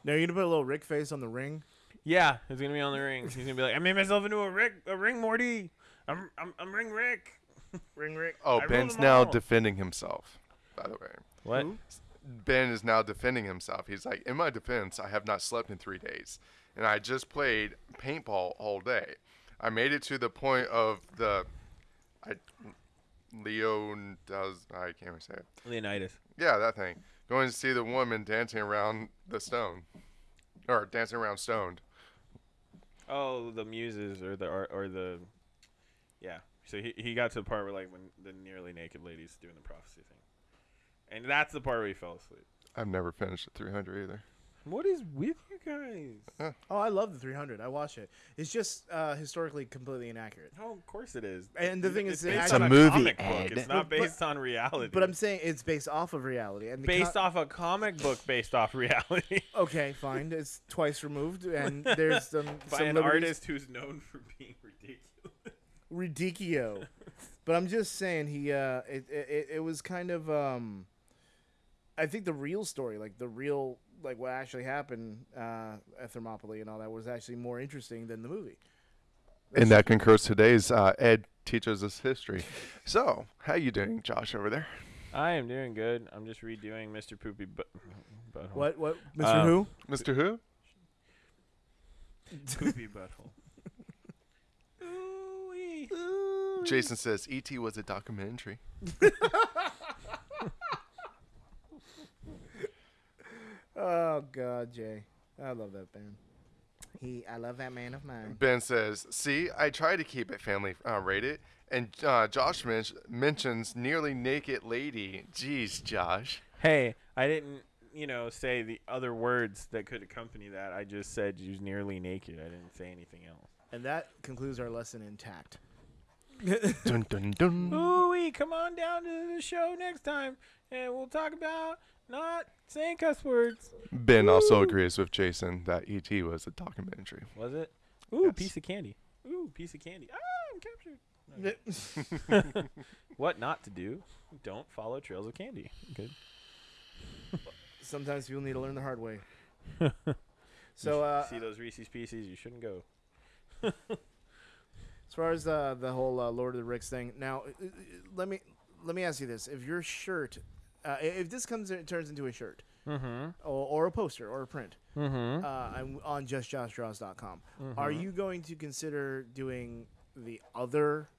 Now you're gonna put a little Rick face on the ring. Yeah, he's gonna be on the ring. He's gonna be like, I made myself into a Rick, a ring Morty. I'm, I'm, I'm ring Rick. ring Rick. Oh, I rule Ben's them now all." defending himself, by the way. What? Who? Ben is now defending himself. He's like, in my defense, I have not slept in three days, and I just played paintball all day. I made it to the point of the, I, Leon does I can't even say it. Leonidas. Yeah, that thing. Going to see the woman dancing around the stone, or dancing around stoned. Oh, the muses or the or, or the, yeah. So he he got to the part where like when the nearly naked lady's doing the prophecy thing, and that's the part where he fell asleep. I've never finished at 300 either. What is with you guys? Oh, I love the 300. I watch it. It's just uh, historically completely inaccurate. Oh, of course it is. And the thing it's is, it based on It's a movie, comic book. It's not But- based on reality. But I'm saying it's based off of reality. And the based co- off a comic book based off reality Okay, fine. It's twice removed, and there's some by some an liberties- artist who's known for being ridiculous. Ridicio. but I'm just saying he uh it, it it was kind of um I think the real story, like the real like what actually happened uh at Thermopylae and all that was actually more interesting than the movie. And that concurs today's uh, Ed teaches us history. So, how you doing, Josh, over there? I am doing good. I'm just redoing Mr. Poopy but butthole. What what Mr. Uh, Who? Mr. Who? Poopy butthole. Ooh-wee. Jason says E.T. was a documentary. Oh god, Jay. I love that band. He I love that man of mine. Ben says, "See, I try to keep it family uh, rated." And uh, Josh men- mentions nearly naked lady. Jeez, Josh. Hey, I didn't, you know, say the other words that could accompany that. I just said she's nearly naked. I didn't say anything else. And that concludes our lesson intact. dun dun dun. Ooh, come on down to the show next time, and we'll talk about not saying cuss words. Ben also agrees with Jason that E.T. was a documentary. Was it? Ooh, Yes. piece of candy. Ooh, piece of candy. Ah, I'm captured. What not to do? Don't follow trails of candy. Good. Sometimes people need to learn the hard way. so uh see those Reese's Pieces, you shouldn't go. As far as uh, the whole uh, Lord of the Ricks thing, now uh, uh, let me let me ask you this: If your shirt, uh, if this comes it turns into a shirt Mm-hmm. or, or a poster or a print Mm-hmm. uh, I'm on justjoshdraws.com, are you going to consider doing the other?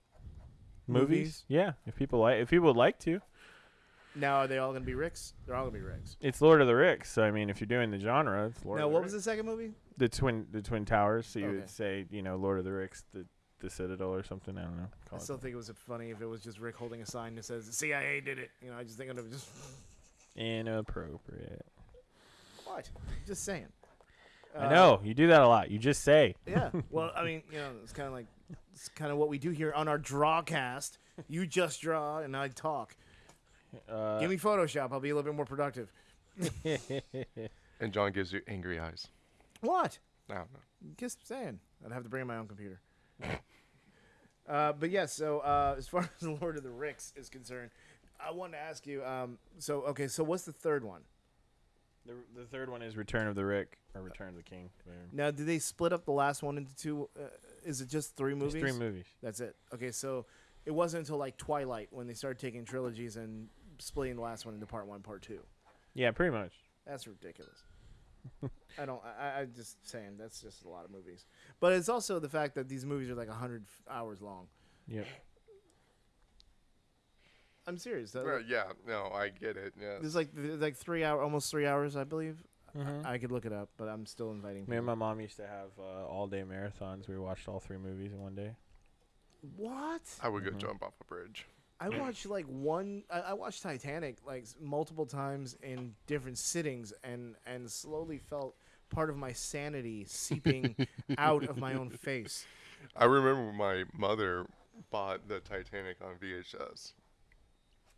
movies? movies? Yeah, if people like, if people would like to, Now are they all going to be Ricks? They're all going to be Ricks. it's Lord of the Ricks. So I mean, if you're doing the genre, it's Lord. now, of the what was the second movie? the twin the twin towers? So you Okay. would say, you know, Lord of the Ricks, the the Citadel or something. I don't know. I Call it still think it was funny if it was just Rick holding a sign that says "CIA did it." You know, I just think it was just inappropriate. what? Just saying. I Uh, know you do that a lot. You just say. Yeah. Well, I mean, you know, it's kind of like it's kind of what we do here on our drawcast. You just draw and I talk. Uh, Give me Photoshop. I'll be a little bit more productive. And John gives you angry eyes. What? I don't know. Just saying. I'd have to bring in my own computer. uh, but yes. so uh, as far as Lord of the Ricks is concerned, I want to ask you. Um, so okay. So what's the third one? the the third one is Return of the Rick or Return of the King. Now, did they split up the last one into two? Uh, is it just three There's movies? three movies. That's it. Okay, so it wasn't until like Twilight when they started taking trilogies and splitting the last one into part one, part two. Yeah, pretty much. That's ridiculous. I don't. I, I- I'm just saying that's just a lot of movies. But it's also the fact that these movies are like hundred hours long. Yep. I'm serious. That, Well, yeah, no, I get it. Yeah. There's like there's like three hour, almost three hours, I believe. Mhm. I could look it up, but I'm still inviting. Me and people. my mom used to have uh, all day marathons. We watched all three movies in one day. What? I would go Mhm. jump off a bridge. I watched like one. I, I watched Titanic like multiple times in different sittings, and and slowly felt part of my sanity seeping out of my own face. I remember my mother bought the Titanic on VHS.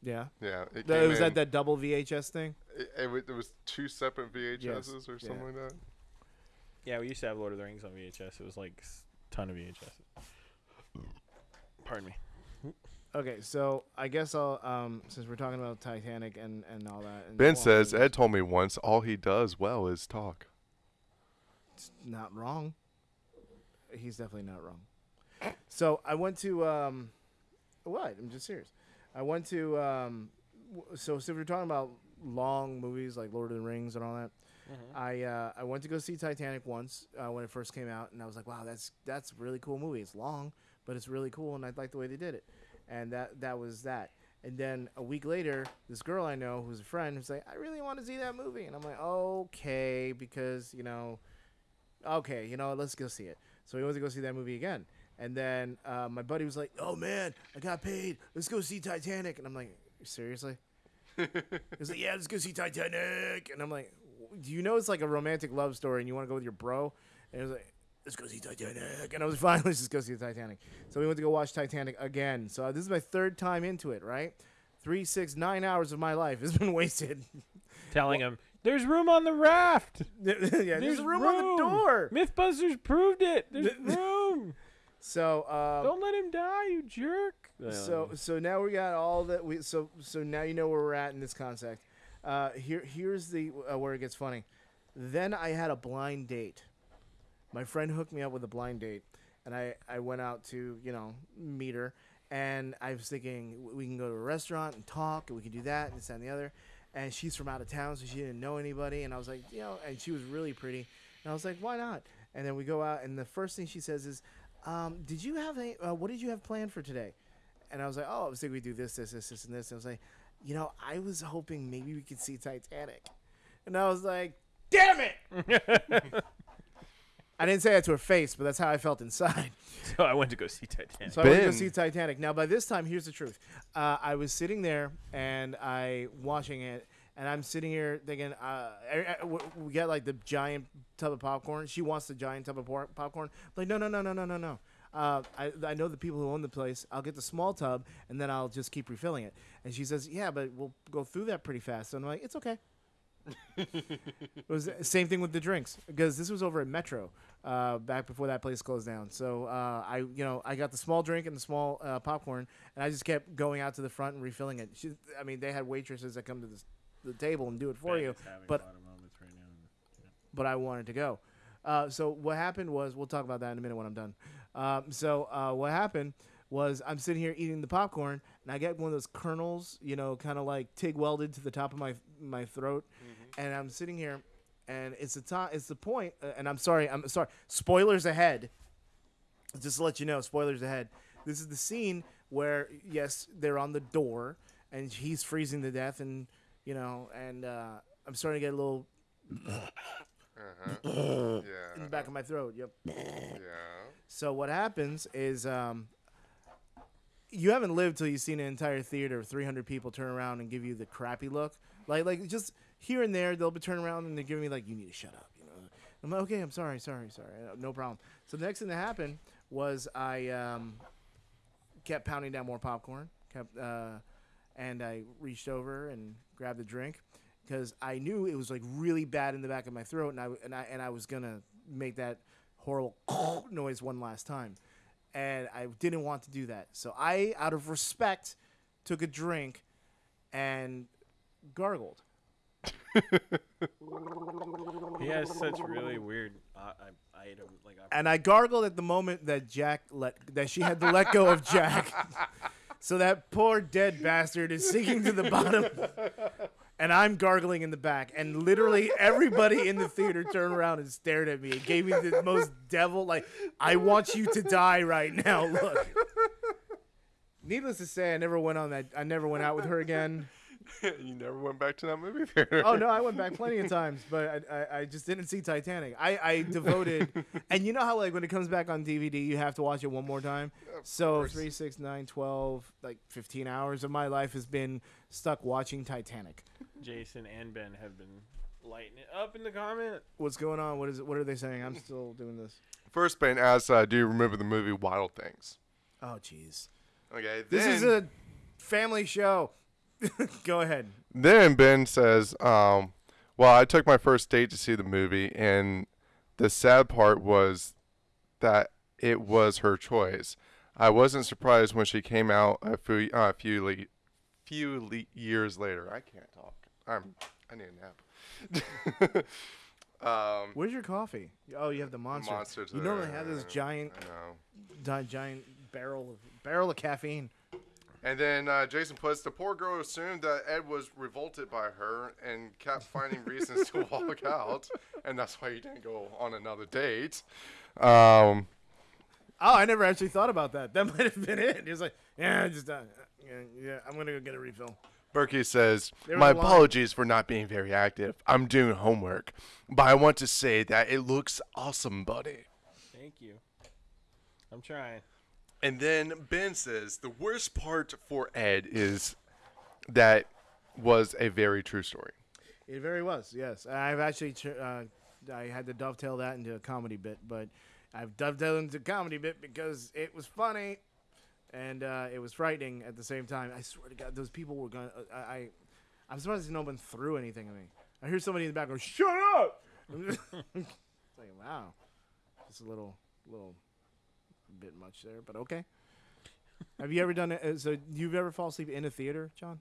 Yeah, Yeah, it that, was in, that that double VHS thing. It, it, wa- it was two separate VHSs or yeah. something like that. Yeah, we used to have Lord of the Rings on VHS. It was like s- ton of VHS. Pardon me. Okay, so I guess I'll um since we're talking about Titanic and and all that. And Ben says Ed told me once all he does well is talk. it's not wrong. He's definitely not wrong. So I went to um, what? I'm just serious. I went to um, w- so so if we're talking about long movies like Lord of the Rings and all that. I uh, I went to go see Titanic once uh, when it first came out, and I was like, wow, that's that's a really cool movie. It's long, but it's really cool, and I like the way they did it. And that that was that. And then a week later, this girl I know who's a friend was like, I really want to see that movie, and I'm like, okay, because you know, okay, you know, let's go see it. So we went to go see that movie again. And then uh, my buddy was like, "Oh man, I got paid. Let's go see Titanic." And I'm like, "Seriously?" He's like, "Yeah, let's go see Titanic." And I'm like, do you know it's like a romantic love story, and you want to go with your bro, and it was like. Let's go see Titanic, and I was fine. Let's just go see the Titanic. So we went to go watch Titanic again. So this is my third time into it. Right, three, six, nine hours of my life has been wasted. Telling him there's room on the raft. yeah, there's, room, on the door. MythBusters proved it. There's room. So um, Don't let him die, you jerk. so so now we got all that we so so now you know where we're at in this concept. Uh, here here's the uh, where it gets funny. Then I had a blind date. My friend hooked me up with a blind date, and I I went out to you know meet her, and I was thinking we can go to a restaurant and talk, and we can do that and this and the other. And she's from out of town, so she didn't know anybody, and I was like, you know, and she was really pretty, and I was like, why not? And then we go out, and the first thing she says is, um, "Did you have a uh, what did you have planned for today?" And I was like, "Oh, I was thinking we do this, this, this, this, and this." And I was like, "You know, I was hoping maybe we could see Titanic," and I was like, "Damn it!" I didn't say that to her face, but that's how I felt inside. So I went to go see Titanic. So I went to go see Titanic. Now, by this time, here's the truth. Uh, I was sitting there and I watching it, and I'm sitting here thinking, uh, I- I- w- we get like the giant tub of popcorn. She wants the giant tub of por- popcorn. Like, no, no, no, no, no, no, no. Uh, I, I know the people who own the place. I'll get the small tub, and then I'll just keep refilling it. And she says, "Yeah, but we'll go through that pretty fast." And I'm like, "It's okay." It was the same thing with the drinks because this was over at Metro uh, back before that place closed down. So uh, I, you know, I got the small drink and the small uh, popcorn, and I just kept going out to the front and refilling it. She, I mean, they had waitresses that come to the, the table and do it for you, but but I wanted to go. Uh, so what happened was, we'll talk about that in a minute when I'm done. Um, so uh, what happened was, I'm sitting here eating the popcorn, and I get one of those kernels, you know, kind of like TIG welded to the top of my my throat, and I'm sitting here, and it's the time, it's the point, uh, and I'm sorry, I'm sorry, spoilers ahead. Just to let you know, spoilers ahead. This is the scene where yes, they're on the door, and he's freezing to death, and you know, and uh, I'm starting to get a little Uh-huh. in the back of my throat. Yep. Yeah. So what happens is um, you haven't lived till you've seen an entire theater of 300 people turn around and give you the crappy look. Like like just here and there they'll be turning around and they're giving me like you need to shut up. You know. I'm like okay. I'm sorry. Sorry. Sorry. No problem. So the next thing that happened was I um, kept pounding down more popcorn. Kept uh, and I reached over and grabbed a drink because I knew it was like really bad in the back of my throat, and I and I and I was gonna make that horrible noise one last time, and I didn't want to do that. So I, out of respect, took a drink and gargled. He has such really weird uh, I, item like and I gargled at the moment that Jack let that she had to let go of Jack. so that poor dead bastard is sinking to the bottom. And I'm gargling in the back, and literally everybody in the theater turned around and stared at me. It gave me the most devil like, I want you to die right now. Look. Needless to say, I never went on that. I never went out with her again. you never went back to that movie theater. Oh no, I went back plenty of times, but I, I, I just didn't see Titanic. I, I devoted, and you know how like when it comes back on DVD, you have to watch it one more time. So course. three, six, nine, twelve, like fifteen hours of my life has been stuck watching Titanic. Jason and Ben have been lighting it up in the comment. What's going on? What is it? What are they saying? I'm still doing this. First, Ben asks, uh, "Do you remember the movie Wild Things?" Oh jeez, Okay. this is a family show. Go ahead. Then Ben says, um, "Well, I took my first date to see the movie, and the sad part was that it was her choice. I wasn't surprised when she came out a few uh, few le- few le- years later. I can't talk. I'm I need a nap. um, Where's your coffee? Oh, you have the monster. Monster's you normally have this giant, I know. di- giant barrel of barrel of caffeine. And then uh, Jason puts the poor girl assumed that Ed was revolted by her and kept finding reasons to walk out, and that's why he didn't go on another date. Um, Oh, I never actually thought about that. That might have been it. He was like, "Yeah, I just, uh, yeah, yeah, I'm gonna go get a refill." Berkey says, "My apologies for not being very active. I'm doing homework, but I want to say that it looks awesome, buddy." Thank you. I'm trying. And then Ben says the worst part for Ed is that was a very true story. It very was, yes. I've actually uh, I had to dovetail that into a comedy bit, but I've dovetailed into a comedy bit because it was funny and uh, it was frightening at the same time. I swear to God, those people were going. to I, I I'm surprised no one threw anything at me. I hear somebody in the back go, "Shut up!" it's like, wow, just a little, little bit much there, but okay. Have you ever done it? uh, So you've ever fall asleep in a theater, John?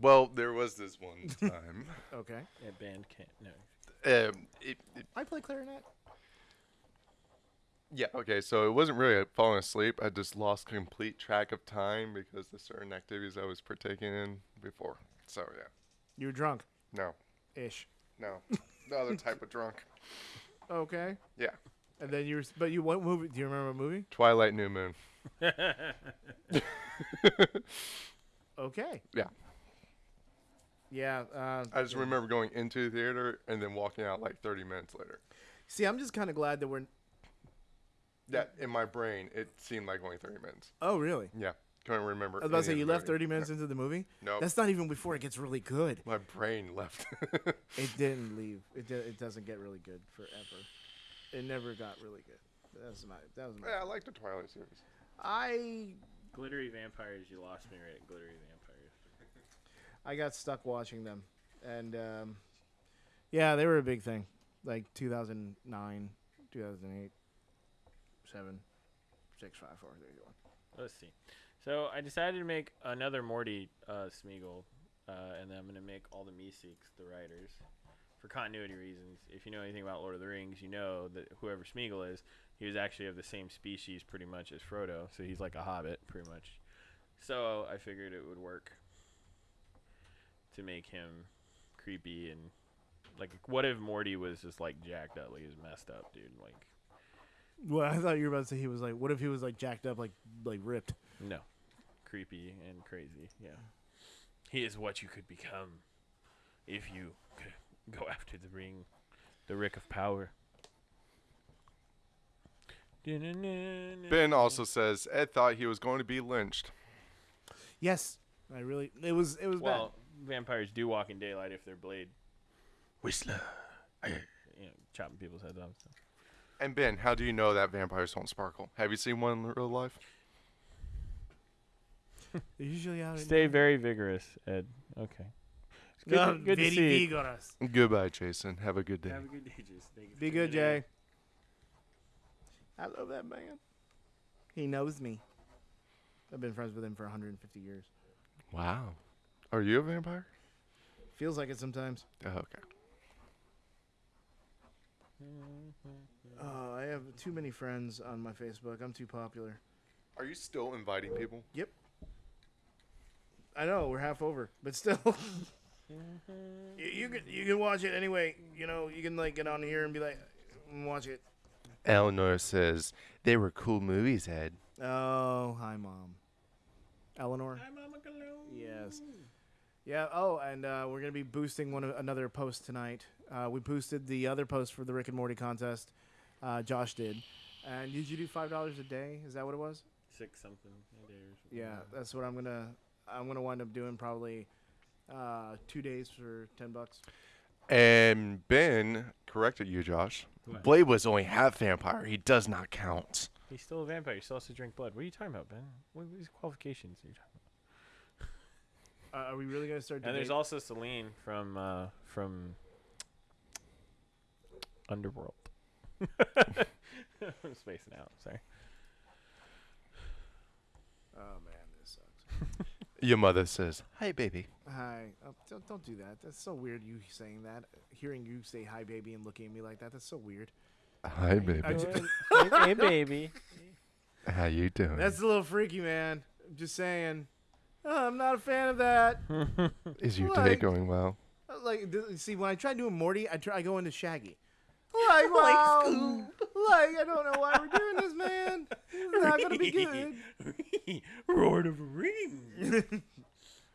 Well, there was this one time. Okay. At band camp. No. um, it, it, I play clarinet. yeah. Okay. So it wasn't really falling asleep. I just lost complete track of time because the certain activities I was partaking in before. So yeah. You were drunk, No. ish. No. the other type of drunk. Okay. Yeah. And then you were, but you what movie? Do you remember what movie? Twilight New Moon. Okay. Yeah. Yeah. Uh, I just remember going into the theater and then walking out like 30 minutes later. See, I'm just kind of glad that we're. That in my brain, it seemed like only 30 minutes. Oh, really? Yeah. Can't remember. I was about to say you left movie. 30 minutes into the movie. No. That's not even before it gets really good. My brain left. It didn't leave. It di- it doesn't get really good forever. It never got really good. That's my. That was my. yeah, I like the Twilight series. I Glittery vampires. You lost me right at glittery vampires. I got stuck watching them, and um, yeah, they were a big thing. Like 2009, 2008, seven, six, five, four, three, two, one. Let's see. So I decided to make another Morty uh, Smeagol, uh, and then I'm gonna make all the Meeseeks the writers, for continuity reasons. If you know anything about Lord of the Rings, you know that whoever Smeagol is, he was actually of the same species pretty much as Frodo, so he's like a hobbit pretty much. So I figured it would work to make him creepy and like what if Morty was just like Jack Dudley is messed up, dude? Like Well, I thought you were about to say he was like. What if he was like jacked up, like like ripped? No. Creepy and crazy, yeah. He is what you could become if you go after the ring, the Rick of Power. Ben also says Ed thought he was going to be lynched. Yes, I really. It was it was Well, vampires do walk in daylight if they're blade. Whistler. You know, chopping people's heads off. So. And Ben, how do you know that vampires don't sparkle? Have you seen one in real life? They're usually out. Stay night. very vigorous, Ed. Okay. It's good, No, to, good to see. you. vigorous. Goodbye, Jason. Have a good day. Have a good day, Jason. Thank you Be good, tuning in. Jay. I love that man. He knows me. I've been friends with him for 150 years. Wow. Are you a vampire? Feels like it sometimes. Oh, okay. Oh, I have too many friends on my Facebook. I'm too popular. Are you still inviting people? Yep. I know we're half over, but still. you, you can you can watch it anyway. You know you can like get on here and be like, "Mm, watch it. Eleanor says they were cool movies, Ed. Oh, hi mom. Eleanor. Hi, Mama Galoo. Yes. Yeah. Oh, and uh, we're gonna be boosting one of- another post tonight. Uh, we boosted the other post for the Rick and Morty contest. Uh, Josh did. And did you do five dollars a day? Is that what it was? Six something a day or something. Yeah, that's what I'm gonna. I'm gonna wind up doing probably uh, two days for ten bucks. And Ben corrected you, Josh. What? Blade was only half vampire. He does not count. He's still a vampire. He still has to drink blood. What are you talking about, Ben? What what is qualifications are you talking about? Uh, are we really gonna start? And there's also Selene from uh, from Underworld. I'm spacing out. Sorry. Oh man, this sucks. Your mother says, "Hi, baby." Hi. Oh, don't don't do that. That's so weird. You saying that, hearing you say hi, baby, and looking at me like that. That's so weird. Hi, baby. I hey, hey, baby. How you doing? That's a little freaky, man. I'm just saying. Oh, I'm not a fan of that. Is your Like- day going well? Uh, Like, th- see, when I try doing Morty, I try I go into Shaggy. Like, wow. like, I don't know why we're doing this, man. This is not gonna be good. Lord of the Rings.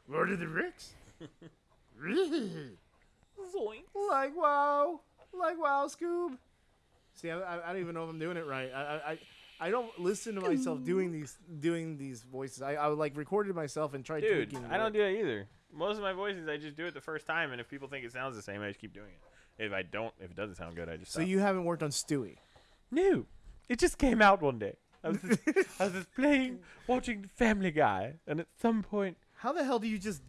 Lord of the Ricks. Zoink. like wow, like wow, Scoob. See, I, I, I don't even know if I'm doing it right. I, I, I, don't listen to myself doing these doing these voices. I, I would like recorded myself and tried Dude. I don't it. do that either. Most of my voices, I just do it the first time, and if people think it sounds the same, I just keep doing it. If I don't, if it doesn't sound good, I just So stop. you haven't worked on Stewie. No, it just came out one day. I was just, I was just playing, watching Family Guy, and at some point, How the hell do you just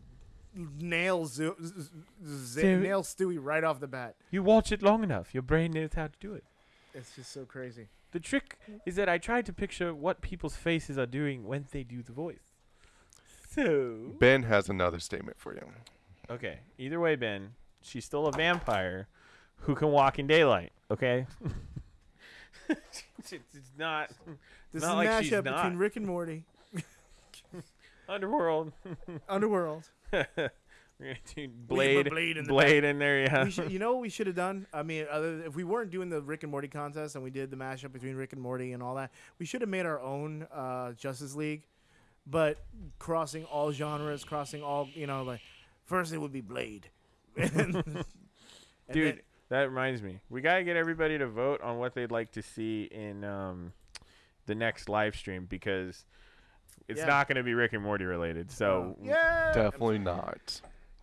nail Zo- z- z- z- So- nail Stewie right off the bat? you watch it long enough, your brain knows how to do it. It's just so crazy. The trick is that I try to picture what people's faces are doing when they do the voice. So Ben has another statement for you. okay, either way, Ben, she's still a vampire who can walk in daylight. Okay. it's, it's not This Not is like a she's mashup not. between Rick and Morty, underworld. Underworld. We're gonna do blade, Blade in the blade in there. Yeah. we should, you know what we should have done? I mean, other if we weren't doing the Rick and Morty contest and we did the mashup between Rick and Morty and all that, we should have made our own uh, Justice League, but crossing all genres, crossing all you know, like first it would be Blade, and, and Dude, then- that reminds me. We gotta get everybody to vote on what they'd like to see in um, the next live stream because it's Yeah. not gonna be Rick and Morty related. So yeah, Definitely not.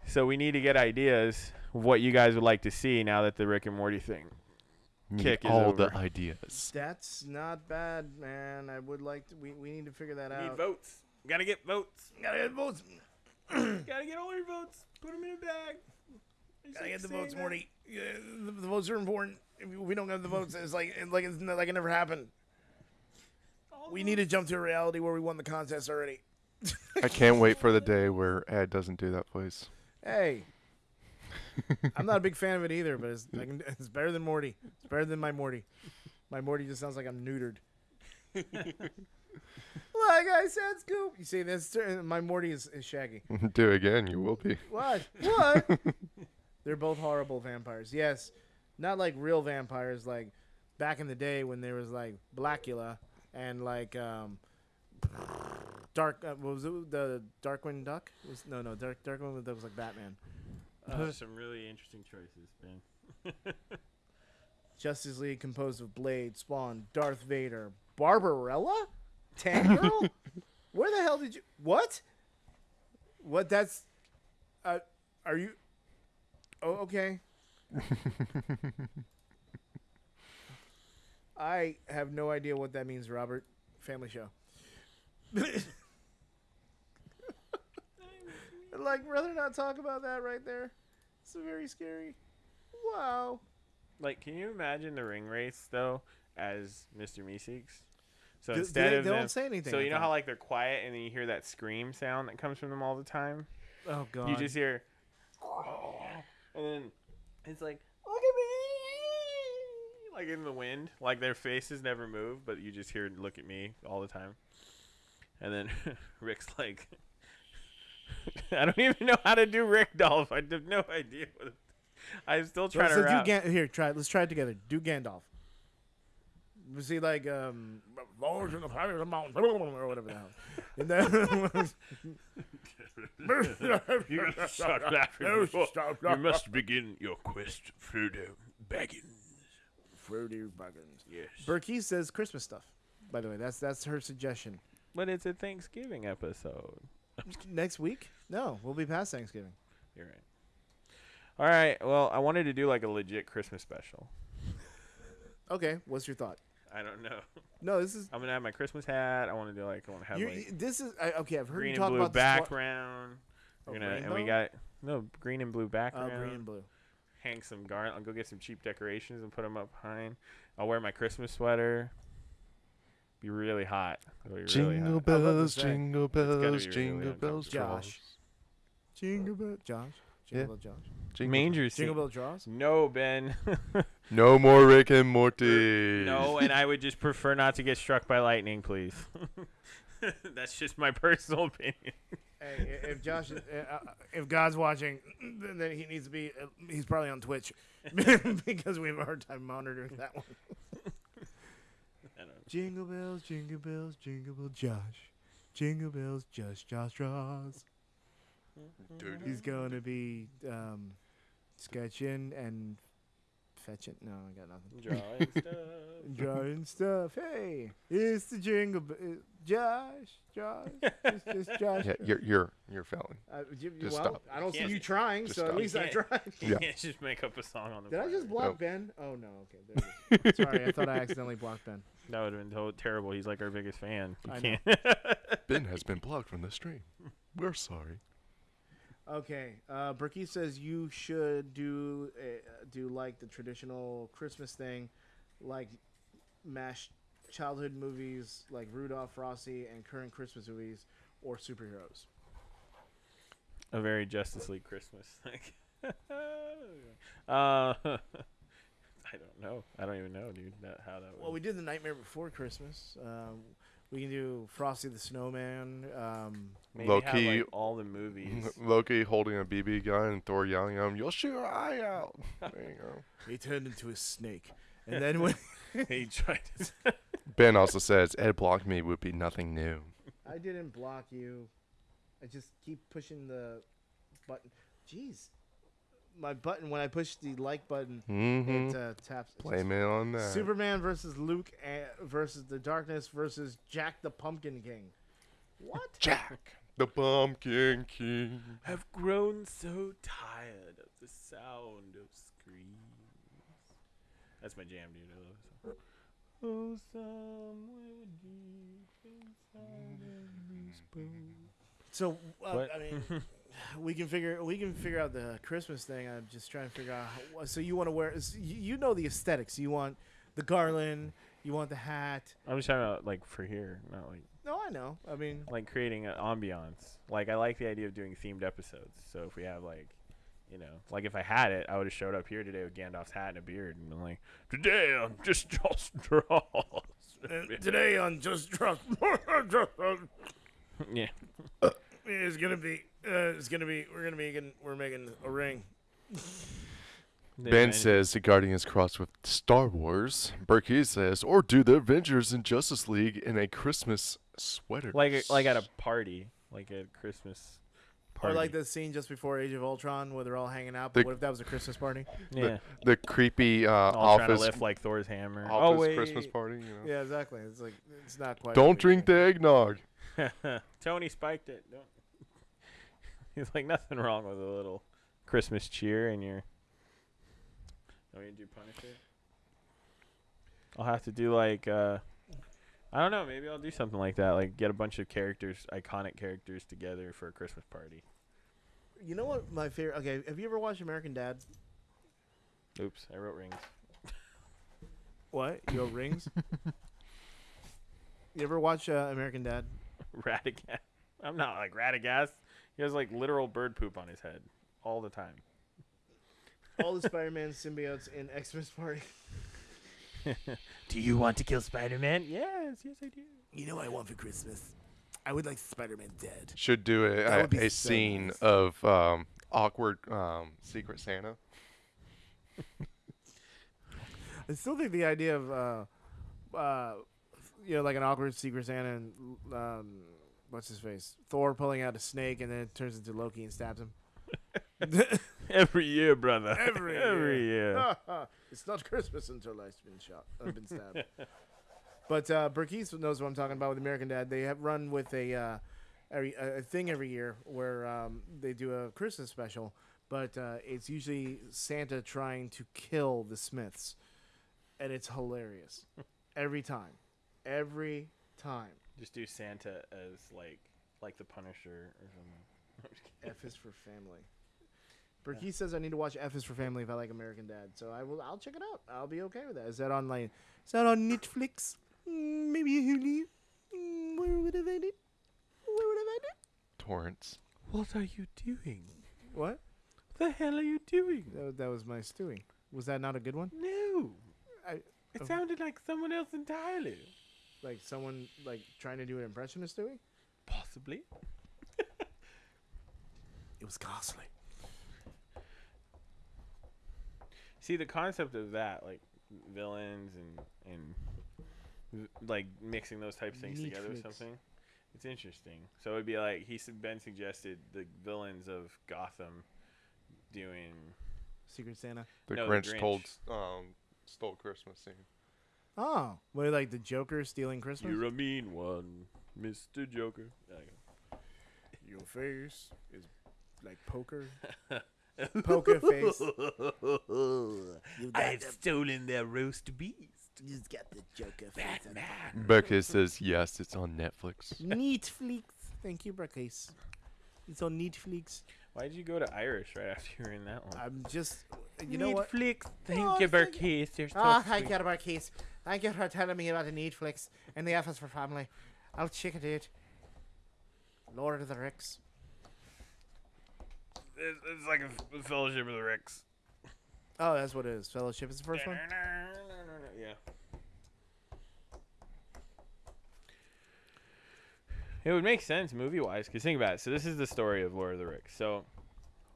so we need to get ideas of what you guys would like to see now that the Rick and Morty thing. Need Kick is all the ideas. That's not bad, man. I would like to. We, we need to figure that out. Need votes. Gotta get votes. Gotta get votes. Gotta get all your votes. Put them in a bag. Gotta get the votes, Morty. Yeah, the, the votes are important. If we don't get the votes, it's like it's like it's like it never happened. We need to jump to a reality where we won the contest already. I can't wait for the day where Ed doesn't do that voice. Hey, I'm not a big fan of it either, but it's I can, it's better than Morty. It's better than my Morty. My Morty just sounds like I'm neutered. like I said, Scoob. You see, that's my Morty is, is Shaggy. do it again, you will be. What? What? They're both horrible vampires. Yes, not like real vampires, like back in the day when there was like Blacula and like um, Dark. Uh, what was it? The Darkwing Duck? Was, no, no, Dark Darkwing Duck was like Batman. Those are some really interesting choices, man. Justice League composed of Blade, Spawn, Darth Vader, Barbarella, Tank Girl. Where the hell did you? What? What? That's. Uh, are you? Oh, okay. I have no idea what that means, Robert. Family show. like, rather not talk about that right there. It's very scary. Wow. Like, can you imagine the ring race though as Mr. Meeseeks? So Do- do instead they, of they them, don't say anything. so I you know thought. how like they're quiet and then you hear that scream sound that comes from them all the time. Oh god. You just hear, and then it's like, look at me, like in the wind, like their faces never move, but you just hear "look at me" all the time. And then Rick's like, I don't even know how to do Rick Dolph. I have no idea. What it, I'm still trying so to do wrap. Gan- here, try it. Let's try it together. Do Gandalf. Was he like um Lords in the Fire of the Mountain or whatever the hell? And then You gotta start laughing. No, before stop you laughing. must begin your quest, Frodo Baggins. Fruity Baggins. Yes. Berkey says Christmas stuff. By the way, that's that's her suggestion. But it's a Thanksgiving episode. Next week? No, we'll be past Thanksgiving. You're right. All right. Well, I wanted to do like a legit Christmas special. Okay, what's your thought? I don't know. No, this is I'm gonna have my Christmas hat. I want to do like I want to have you like this is I, okay. I've heard green you and talk blue about background. We're Oh, gonna and we got no green and blue oh, background. Oh, background. green and blue. Hang some garland. I'll go get some cheap decorations and put them up behind. I'll wear my Christmas sweater. Be really hot. It'll be really Jingle hot. I was about to bells, jingle bells, be really jingle bells, Josh. Jingle bells, Josh. Jingle Yeah. bell, Josh. Jingle- Manger scene. Jingle bell draws. No, Ben. No more Rick and Morty. no, and I would just prefer not to get struck by lightning, please. That's just my personal opinion. Hey, if Josh, is- uh, uh, if God's watching, then then he needs to be. Uh, he's probably on Twitch because we have a hard time monitoring that one. I don't know. Jingle bells, jingle bells, jingle bell Josh. Jingle bells, just Josh draws. He's going to be um, sketching and fetch it. No, I got nothing. Drawing stuff. Drawing stuff. Hey, it's the jingle. b- uh, Josh, Josh, it's just Josh. Yeah, you're you're you're failing. Uh, you, Just well, stop. I don't see you trying, just so at stop. least I Can't- tried. You Yeah. can't just make up a song on the Did I fly. just block Nope. Ben? Oh no. Okay, there it is. Sorry, I thought I accidentally blocked Ben. That would have been to- terrible. He's like our biggest fan. You I know. can't. Ben has been blocked from the stream. We're sorry. Okay, uh, Berkey says you should do uh, do like the traditional Christmas thing, like mash childhood movies like Rudolph, Frosty, and current Christmas movies or superheroes. a very Justice League Christmas thing. uh, I don't know. I don't even know, dude. That, how that. Well, would- we did the Nightmare Before Christmas. Um, we can do Frosty the Snowman. Um, Maybe have, like, all the movies. Loki holding a BB gun and Thor yelling at him, "You'll shoot your eye out." There you go. he turned into a snake, and then when he tried to. Ben also says Ed blocked me would be nothing new. I didn't block you. I just keep pushing the button. Jeez. My button, when I push the like button, Mm-hmm. it uh, taps. it's Blame it on that. Superman versus Luke uh, versus the Darkness versus Jack the Pumpkin King. What? Jack, the Pumpkin King. have grown so tired of the sound of screams. That's my jam, dude. I love this song. Oh, somewhere deep inside every spoon. So uh, I mean, we can figure we can figure out the Christmas thing. I'm just trying to figure out. How, so you want to wear? You you know the aesthetics. You want the garland. You want the hat. I'm just talking about like for here, not like No, I know. I mean, like creating an ambiance. Like I like the idea of doing themed episodes. So if we have like, you know, like if I had it, I would have showed up here today with Gandalf's hat and a beard and been like, today on just just draws. today on Just Trust, yeah. it's gonna be. Uh, it's gonna be. We're gonna be making. We're making a ring. Ben men- says the Guardians cross with Star Wars. Berkey says, or do the Avengers and Justice League in a Christmas sweater. like like at a party, like a Christmas party. Or like the scene just before Age of Ultron where they're all hanging out. The- But what if that was a Christmas party? yeah. the creepy uh, All trying to office lift like Thor's hammer. office oh wait. Christmas party. You know? Yeah, exactly. It's like it's not quite. Don't drink the eggnog. Tony spiked it. Don't. He's like nothing wrong with a little Christmas cheer in your. Don't you do Punisher? I'll have to do like uh, I don't know. Maybe I'll do something like that. Like get a bunch of characters, iconic characters together for a Christmas party. You know what my favorite? Okay, have you ever watched American Dad? Oops, I wrote rings. What? you Your rings? you ever watch uh, American Dad? Radagast. I'm not like Radagast. He has like literal bird poop on his head all the time. All the Spider-Man symbiotes in Xmas Party. Do you want to kill Spider-Man? Yes, yes I do. You know what I want for Christmas? I would like Spider-Man dead. Should do a, a, a so scene nice. of um, awkward um, Secret Santa. I still think the idea of, uh, uh, you know, like an awkward Secret Santa and um, what's his face, Thor pulling out a snake and then it turns into Loki and stabs him. Every year, brother. Every Every year. it's not Christmas until I've been shot. I've been stabbed. but uh, Berkey's knows what I'm talking about with American Dad. They have run with a uh, every, a a thing every year where um, they do a Christmas special, but uh, it's usually Santa trying to kill the Smiths, and it's hilarious every time, every time. Just do Santa as like like the Punisher or something. I'm. F is for family. Berkey's says I need to watch F is for family if I like American Dad. So I will. I'll check it out. I'll be okay with that. Is that online? Is that on Netflix? Mm, maybe Hulu. Mm, where would I find it? Where would I find it? Torrents. What are you doing? What? the hell are you doing? That, that was my Stewie. Was that not a good one? No. I, It Oh. sounded like someone else entirely. like someone like trying to do an impression of Stewie? Possibly. It was costly. See the concept of that, like villains and and like mixing those types of things together or something. It's interesting. So it'd be like he said Ben suggested the villains of Gotham doing Secret Santa. The No, the Grinch, Grinch. told um stole Christmas scene. Oh, what like the Joker stealing Christmas? You're a mean one, Mr. Joker. Your face is like poker. Poker face. You got I've the, stolen their roast beast. you got the Joker face. on Batman. Becca says yes, it's on Netflix. Netflix. Thank you, Berkey's. It's on Netflix. Why did you go to Irish right after you were in that one? I'm just, you know what? Netflix. Thank Oh, you, thank Berkey's. You're so Ah, thank sweet. you, Berkey's. Thank you for telling me about the Netflix and the Office for Family. I'll check it out. Lord of the Ricks. It's, it's like a, fellowship of the Ricks. Oh, that's what it is. Fellowship is the first one. Yeah. It would make sense movie wise, because think about it. So, this is the story of Lord of the Ricks. So,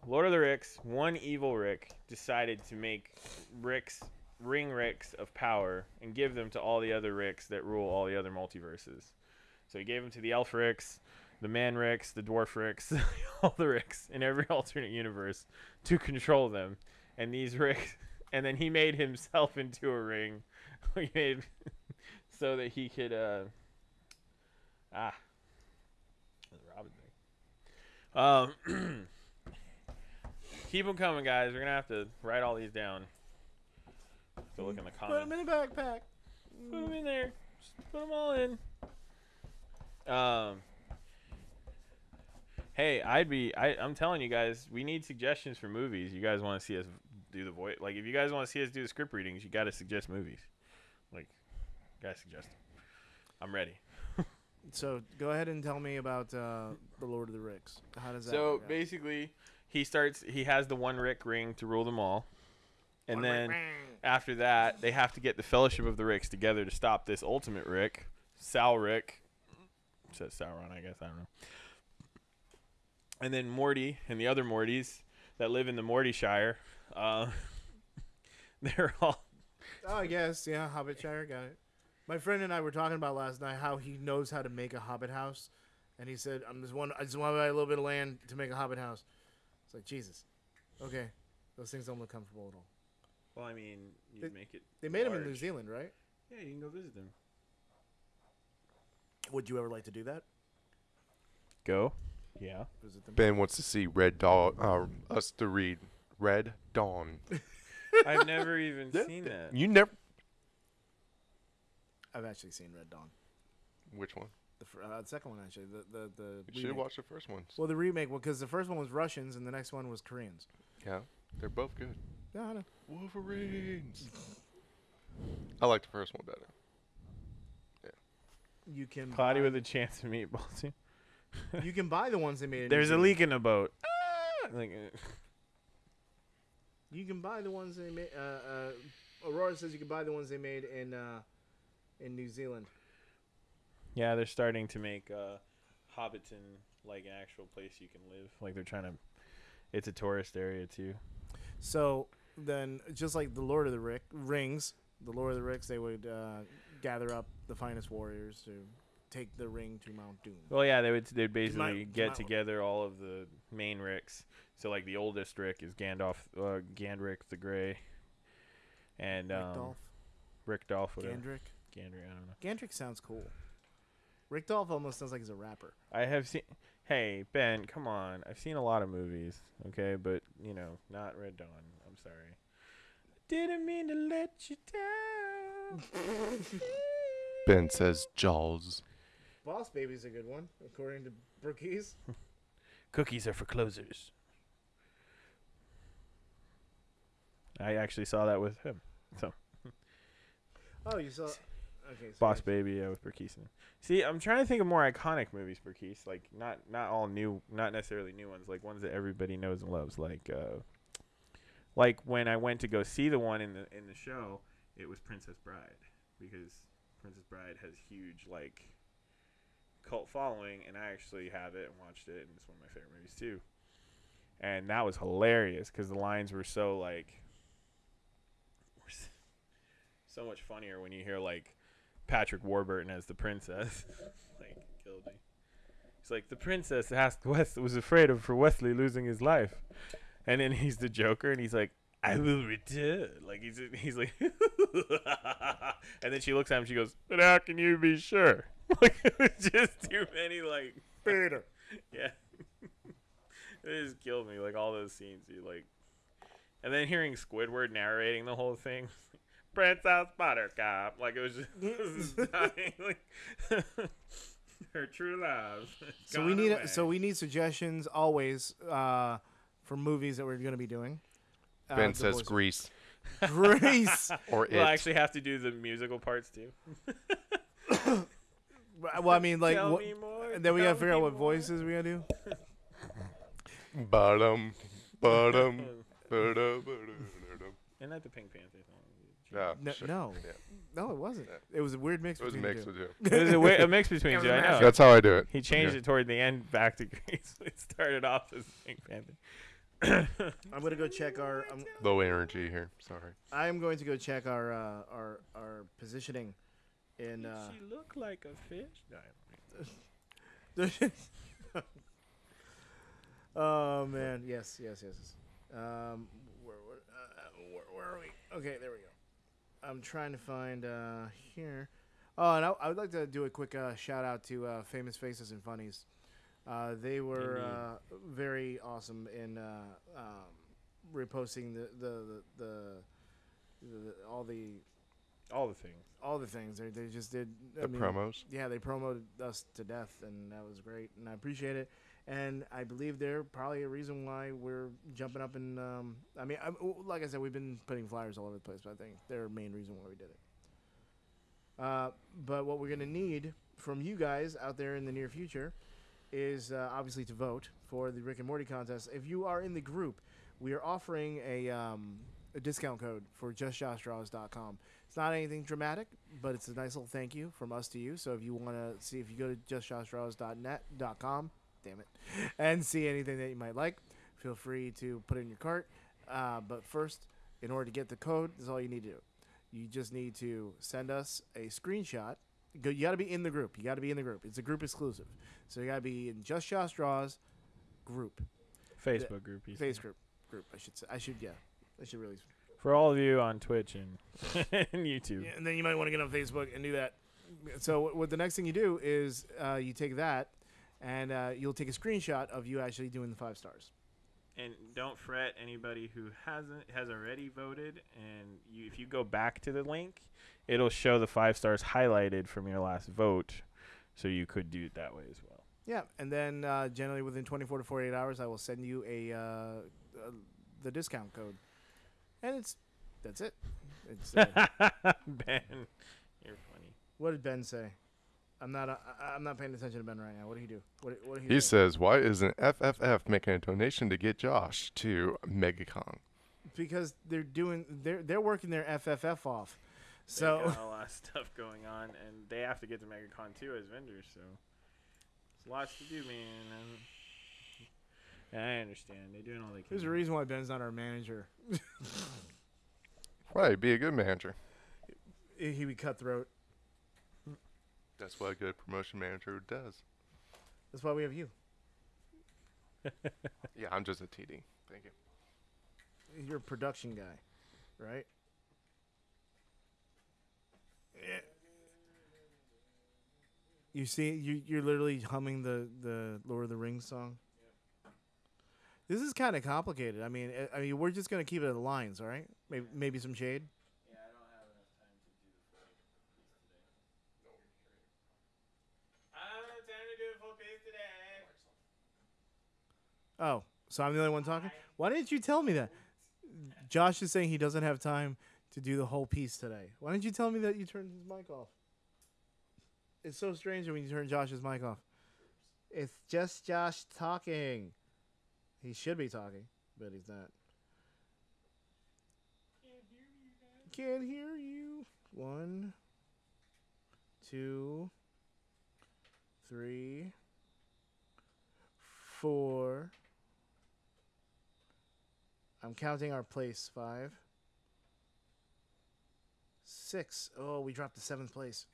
Lord of the Ricks, one evil Rick decided to make Ricks, ring Ricks of power, and give them to all the other Ricks that rule all the other multiverses. So, he gave them to the Elf Ricks, the Man Ricks, the Dwarf Ricks, all the Ricks in every alternate universe to control them. And these Ricks and then he made himself into a ring. he made so that he could uh ah Robin thing. Um keep them coming, guys. We're gonna have to write all these down. Go look in the comments. Put them in a backpack. Put them in there. Just put them all in. Um. Hey, I'd be. I, I'm telling you guys, we need suggestions for movies. You guys want to see us do the voice? Like, if you guys want to see us do the script readings, you got to suggest movies. Like, gotta suggest them. I'm ready. So go ahead and tell me about uh, the Lord of the Ricks. How does that? So work out? basically, he starts. He has the one Rick ring to rule them all, and One then after that, they have to get the Fellowship of the Ricks together to stop this ultimate Rick, Sal Rick. Says Sauron, I guess. I don't know. And then Morty and the other Mortys that live in the Morty Shire. Uh, they're all. Oh, I guess yeah. Hobbit Shire got it. My friend and I were talking about last night how he knows how to make a Hobbit house, and he said, "I'm just one. I just want to buy a little bit of land to make a Hobbit house." It's like Jesus. Okay, those things don't look comfortable at all. Well, I mean, you They- make it. They made them in New. Zealand, right? Yeah, you can go visit them. Would you ever like to do that? Go. Yeah. Visit them. Ben wants to see Red Dawn. Uh, us to read Red Dawn. I've never even Yeah, seen that. You never. I've actually seen Red Dawn. Which one? The, fir- uh, the second one actually. The the the. You should watch the first one. Well, the remake because the first one was Russians and the next one was Koreans. Yeah, they're both good. Yeah, I know. Wolverines. I like the first one better. Yeah. You can Cloudy buy, with a chance of meatballs. You can buy the ones they made. In New There's a leak in the boat. Ah! Like, uh, You can buy the ones they made. Uh, uh, Aurora says you can buy the ones they made in uh, in New Zealand. yeah, they're starting to make uh, Hobbiton like an actual place you can live. Like they're trying to. It's a tourist area too. So then, just like the Lord of the Rick, Rings, the Lord of the Ricks, they would uh, gather up the finest warriors to take the ring to Mount Doom. Well, yeah, they would. They'd basically might- get might- together all of the main Ricks. So like the oldest Rick is Gandalf, uh, Gandrick the Grey, and um, Rickdolf, Rick Dolph, whatever. Gandrick. Gandrick, I don't know. Gandrick sounds cool. Rickdolf almost sounds like he's a rapper. I have seen. Hey Ben, come on! I've seen a lot of movies, okay, but you know, not Red Dawn. I'm sorry. Didn't mean to let you down. Ben says Jaws. Boss Baby's a good one, according to Berkey's. Cookies are for closers. I actually saw that with him. So. oh, you saw? Okay, so Boss Baby, yeah, with Berkey's. See, I'm trying to think of more iconic movies, Berkey's. Like not not all new, not necessarily new ones. Like ones that everybody knows and loves. Like uh, like when I went to go see the one in the in the show, it was Princess Bride because Princess Bride has huge like cult following, and I actually have it and watched it, and it's one of my favorite movies too. And that was hilarious because the lines were so like so much funnier when you hear like Patrick Warburton as the princess. like killed me. He's like the princess asked West was afraid of for Wesley losing his life, and then he's the Joker, and he's like, I will return. Like he's he's like, and then she looks at him. She goes, "But how can you be sure?" Like it was just too many. Like Peter. yeah, it just killed me. Like all those scenes, you like, and then hearing Squidward narrating the whole thing. Princess Buttercup, like it was just, it was just dying, like her true love. So we need away. so we need suggestions always uh, for movies that we're going to be doing. Uh, Ben the says voice- Grease Grease. or We'll actually have to do the musical parts too. well, I mean, like, Tell what, me more. and then we got tell to figure out me what more. voices we got to do. Bottom, bottom, bada, bada, Isn't that the Pink Panther song? Yeah, No, sure. no, Yeah. no, it wasn't. Yeah. It was a weird mix. It was between mixed the with two. you. It was a, wi- a mix between It was two. a I mashup. know. That's how I do it. He changed Yeah. it toward the end back to Grease. It started off as Pink Panther. I'm gonna go check our. I'm, Low energy here. Sorry. I'm going to go check our uh, our our positioning in. Uh, she look like a fish? oh man, yes, yes, yes. yes. Um, where, where, uh, where, where are we? Okay, there we go. I'm trying to find uh, here. Oh, and I, I would like to do a quick uh, shout out to uh, Famous Faces and Funnies. Uh, they were uh, very awesome in uh, um, reposting the the, the, the, the all the All the things. all the things. They, they just did I The mean, promos. yeah, they promoted us to death, and that was great, and I appreciate it. And I believe they're probably a reason why we're jumping up and um, I mean, I, like I said, we've been putting flyers all over the place, but I think they're a main reason why we did it. Uh, but what we're gonna need from you guys out there in the near future is uh, obviously to vote for the Rick and Morty contest. If you are in the group, we are offering a um, a discount code for justjoshdraws.com. It's not anything dramatic, but it's a nice little thank you from us to you. So if you want to see if you go to justjoshdraws.net.com, damn it, and see anything that you might like, feel free to put it in your cart. Uh, but first, in order to get the code, is all you need to do. You just need to send us a screenshot. Go, you got to be in the group. You got to be in the group. It's a group exclusive. So you got to be in Just Josh Draws group, Facebook group. you face group, group. I should say. I should yeah. I should really. For all of you on Twitch and, and YouTube. Yeah, and then you might want to get on Facebook and do that. So what- what the next thing you do is uh, you take that, and uh, you'll take a screenshot of you actually doing the five stars. And don't fret anybody who hasn't has already voted. And you, if you go back to the link, it'll show the five stars highlighted from your last vote. So you could do it that way as well. Yeah, and then uh, generally within 24 to 48 hours, I will send you a uh, uh, the discount code, and it's that's it. It's, uh, ben, you're funny. what did Ben say? I'm not. Uh, I- I'm not paying attention to Ben right now. What did he do? What? What did he, He say? says, "Why isn't FFF making a donation to get Josh to MegaCon?" because they're doing. They're they're working their FFF off. They So got a lot of stuff going on, and they have to get to MegaCon too as vendors. So it's lots to do, man. And I understand they're doing all they can. there's a reason why Ben's not our manager. Right, be a good manager. He would cutthroat. That's what a good promotion manager does. That's why we have you. Yeah, I'm just a TD. Thank you. You're a production guy, right? Yeah. You see, you you're literally humming the the Lord of the Rings song. This is kind of complicated. I mean, I- I mean, we're just gonna keep it at the lines, all right? Maybe maybe some shade. Yeah, I don't have enough time to do the full piece today. I don't have time to do a full piece today. Oh, so I'm the only one talking. Why didn't you tell me that? Josh is saying he doesn't have time to do the whole piece today. Why didn't you tell me that you turned his mic off? It's so strange when you turn Josh's mic off. It's just Josh talking. He should be talking, but he's not. Can't hear you. One, two, three, four. I'm counting our place. Five. Six. Oh, we dropped to seventh place.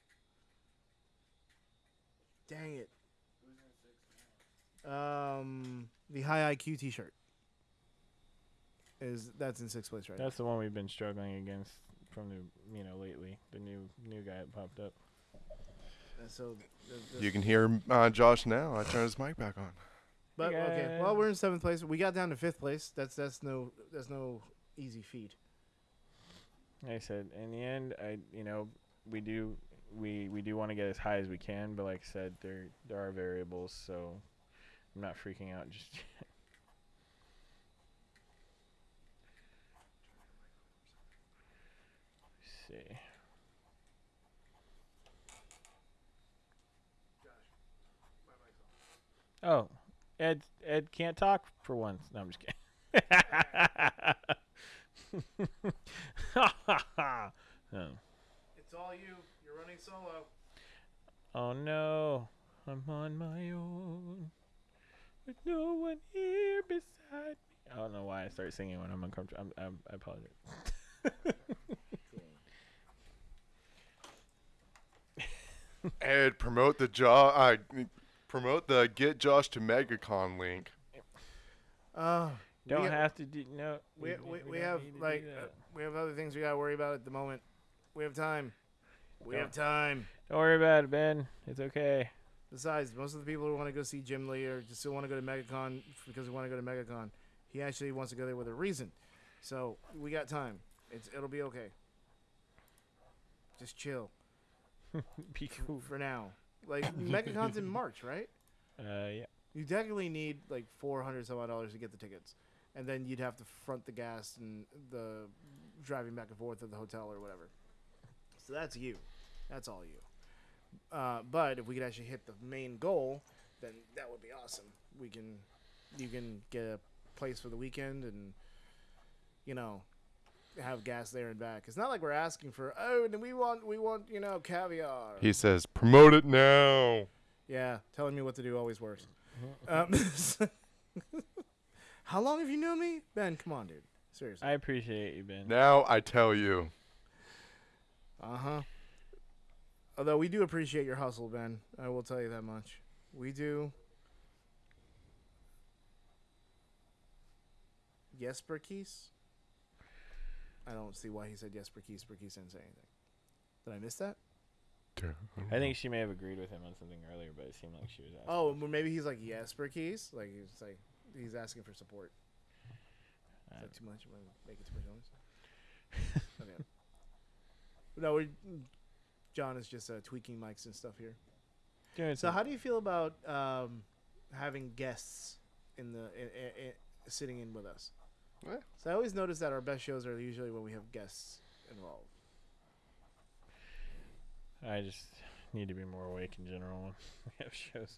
Dang it. Um, the high IQ T-shirt. is that's in sixth place right That's the one we've been struggling against from the you know lately. The new new guy that popped up. now. And so th- th- You can hear uh, Josh now. I turned his mic back on. But Hey, okay, guys. well we're in seventh place. We got down to fifth place. That's that's no that's no easy feat. Like I said, in the end, I you know we do we we do want to get as high as we can, but like I said, there there are variables, so I'm not freaking out just yet. See. Oh, Ed Ed can't talk for once. No, I'm just kidding. oh. It's all you. You're running solo. oh no, I'm on my own with no one here beside me. I don't know why I start singing when I'm uncomfortable. I'm, I'm, I apologize. Ed, promote the Josh. Uh, promote the get Josh to MegaCon link. Uh, Don't we, have to do no. we, we, we don't have need to do like uh, we have other things we gotta worry about at the moment. We have time. We Don't. have time. Don't worry about it, Ben. It's okay. Besides, most of the people who want to go see Jim Lee or just still want to go to MegaCon because they want to go to MegaCon, he actually wants to go there with a reason. So we got time. It's it'll be okay. Just chill Be cool. for now. Like MegaCon's in March, right? Uh, yeah. You technically need like four hundred some odd dollars to get the tickets, and then you'd have to front the gas and the driving back and forth to the hotel or whatever. So that's you. That's all you. Uh, but if we could actually hit the main goal, then that would be awesome. We can, you can get a place for the weekend and, you know, have gas there and back. It's not like we're asking for oh, and we want we want you know caviar. He says, promote it now. Yeah, telling me what to do always works. Um, how long have you known me, Ben? Come on, dude. Seriously. I appreciate you, Ben. Now I tell you. Uh huh. Although we do appreciate your hustle, Ben. I will tell you that much. We do. Yes, Berkey's? I don't see why he said yes, Berkey's. Berkey's didn't say anything. Did I miss that? I think she may have agreed with him on something earlier, but it seemed like she was asking. Oh, well, maybe he's like yes, Berkey's. Like he's like he's asking for support. Is I that too much? Am I making too much noise? okay. No, we John is just uh, tweaking mics and stuff here. Doing So, how do you feel about um, having guests in the i i i sitting in with us? So I always notice that our best shows are usually when we have guests involved. I just need to be more awake in general when we have shows.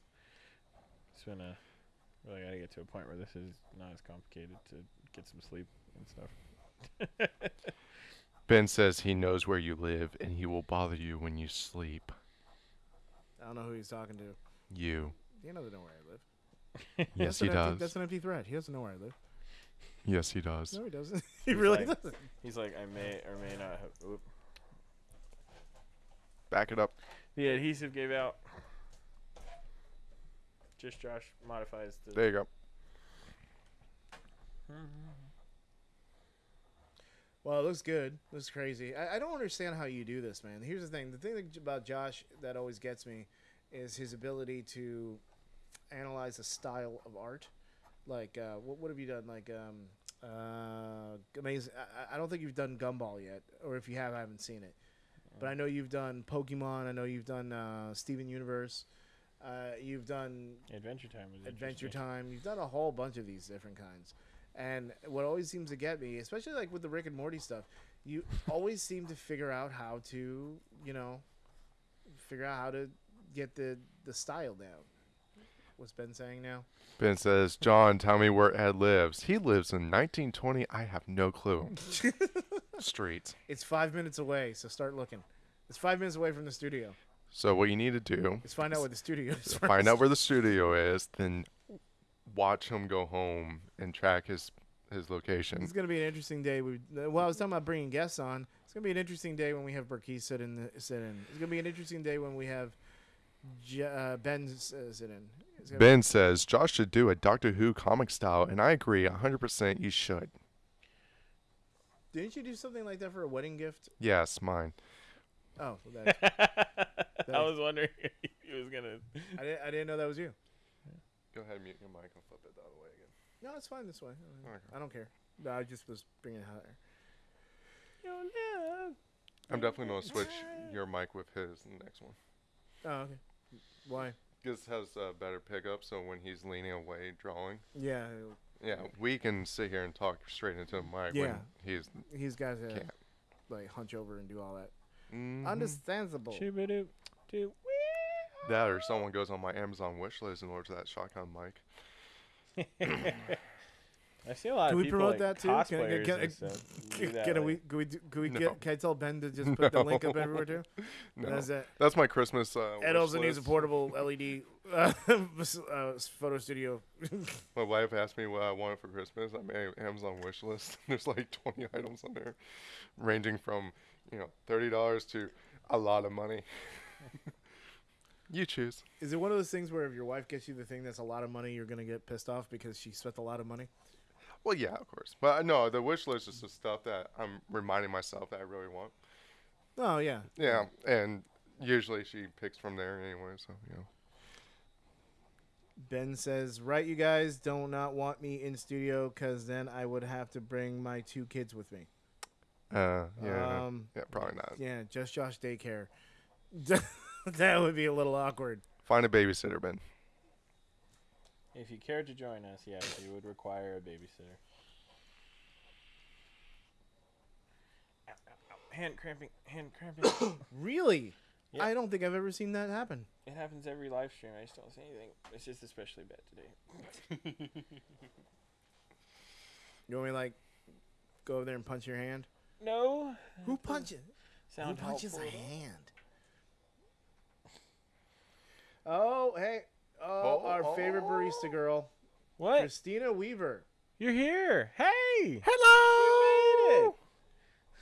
It's been a really got to get to a point where this is not as complicated to get some sleep and stuff. Ben says he knows where you live and he will bother you when you sleep. I don't know who he's talking to. You. He doesn't know where I live. Yes, he an empty- does. That's an empty threat. He doesn't know where I live. Yes, he does. No, he doesn't. he He's really like- doesn't. He's like, I may or may not have. Oop. Back it up. The adhesive gave out. Just Josh modifies the. There you go. Well, it looks good. It Looks crazy. I, I don't understand how you do this, man. Here's the thing. The thing about Josh that always gets me is his ability to analyze a style of art. Like, uh, what, what have you done? Like, um, uh, amazing. I, I don't think you've done Gumball yet, or if you have, I haven't seen it. But I know you've done Pokemon. I know you've done uh, Steven Universe. Uh, you've done Adventure Time Adventure. Time. You've done a whole bunch of these different kinds. And what always seems to get me, especially like with the Rick and Morty stuff, you always seem to figure out how to, you know, figure out how to get the the style down. What's Ben saying now? Ben says, John, tell me where Ed lives. He lives in 1920. I have no clue. Streets. It's five minutes away, so start looking. It's five minutes away from the studio. So what you need to do Let's find out where the studio is. find out where the studio is, then watch him go home and track his his location. It's gonna be an interesting day. We uh, well, I was talking about bringing guests on. It's gonna be an interesting day when we have Berkey sit in. The, sit in. It's gonna be an interesting day when we have J- uh, Ben s- uh, sit in. It's gonna be- says Josh should do a Doctor Who comic style, and I agree 100%. You should. Didn't you do something like that for a wedding gift? Yes, mine. Oh, well, that, I was wondering if he was gonna. I didn't. I didn't know that was you. Go ahead and mute your mic and flip it the other way again. No, it's fine this way. Okay. I don't care. No, I just was bringing it higher. I'm definitely gonna switch your mic with his in the next one. Oh, okay. Why? This has a better pickup, so when he's leaning away drawing, Yeah, yeah, we can sit here and talk straight into the mic Yeah. when he's he's got to can't. like hunch over and do all that. Mhm. Understandable. That or someone goes on my Amazon wish list and orders that shotgun mic. I see a lot Can of we people promote like that too? Can- cosplayers can- and stuff do that, Can like- we? Can we? do- Can we No. get? Can I tell Ben to just put the link up everywhere too? No, That's it. that's my Christmas. Uh, Ed wish also needs a portable LED uh, uh, photo studio. My wife asked me what I wanted for Christmas. I made an Amazon wish list. There's like 20 items on there, ranging from you know thirty dollars to a lot of money. you choose. Is it one of those things where if your wife gets you the thing that's a lot of money, you're gonna get pissed off because she spent a lot of money? Well, yeah, of course. But uh, no, the wish list is the stuff that I'm reminding myself that I really want. Oh yeah. Yeah, and usually she picks from there anyway. So you know. Ben says, "Right, you guys do not not want me in studio because then I would have to bring my two kids with me." Uh, yeah, Um, yeah, probably not. Yeah, just Josh daycare. that would be a little awkward. Find a babysitter, Ben. If you cared to join us, yes, you would require a babysitter. Ow, ow, ow. Hand cramping, hand cramping. Really? Yeah. I don't think I've ever seen that happen. it happens every live stream. I just don't see anything. It's just especially bad today. You want me to, like go over there and punch your hand? No. Who punches? Sound Who punches helpful, a though. hand? Oh, hey. Oh, Oh, our favorite barista oh. girl, What? Christina Weaver. You're here. Hey. Hello. You made it.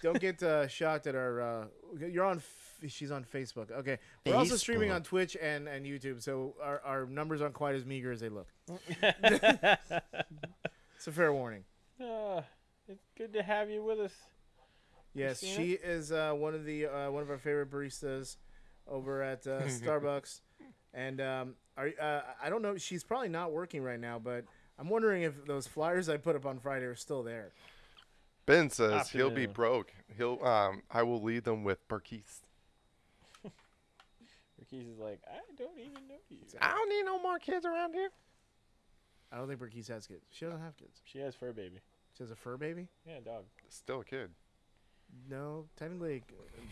Don't get uh, shocked at our. Uh, you're on. F- she's on Facebook. Okay, we're also streaming on Twitch and, and YouTube, so our, our numbers aren't quite as meager as they look. It's a fair warning. Uh, it's good to have you with us. Yes, Christina? she is uh, one of the uh, one of our favorite baristas over at uh, Starbucks, and um, are, uh, I don't know. She's probably not working right now, but I'm wondering if those flyers I put up on Friday are still there. Ben says he'll be broke. He'll um I will lead them with Berkey's. Ricky's is like, I don't even know you. I don't need no more kids around here. I don't think Berkey's has kids. She doesn't have kids. She has fur baby. She has a fur baby. Yeah, dog. Still a kid. No, technically,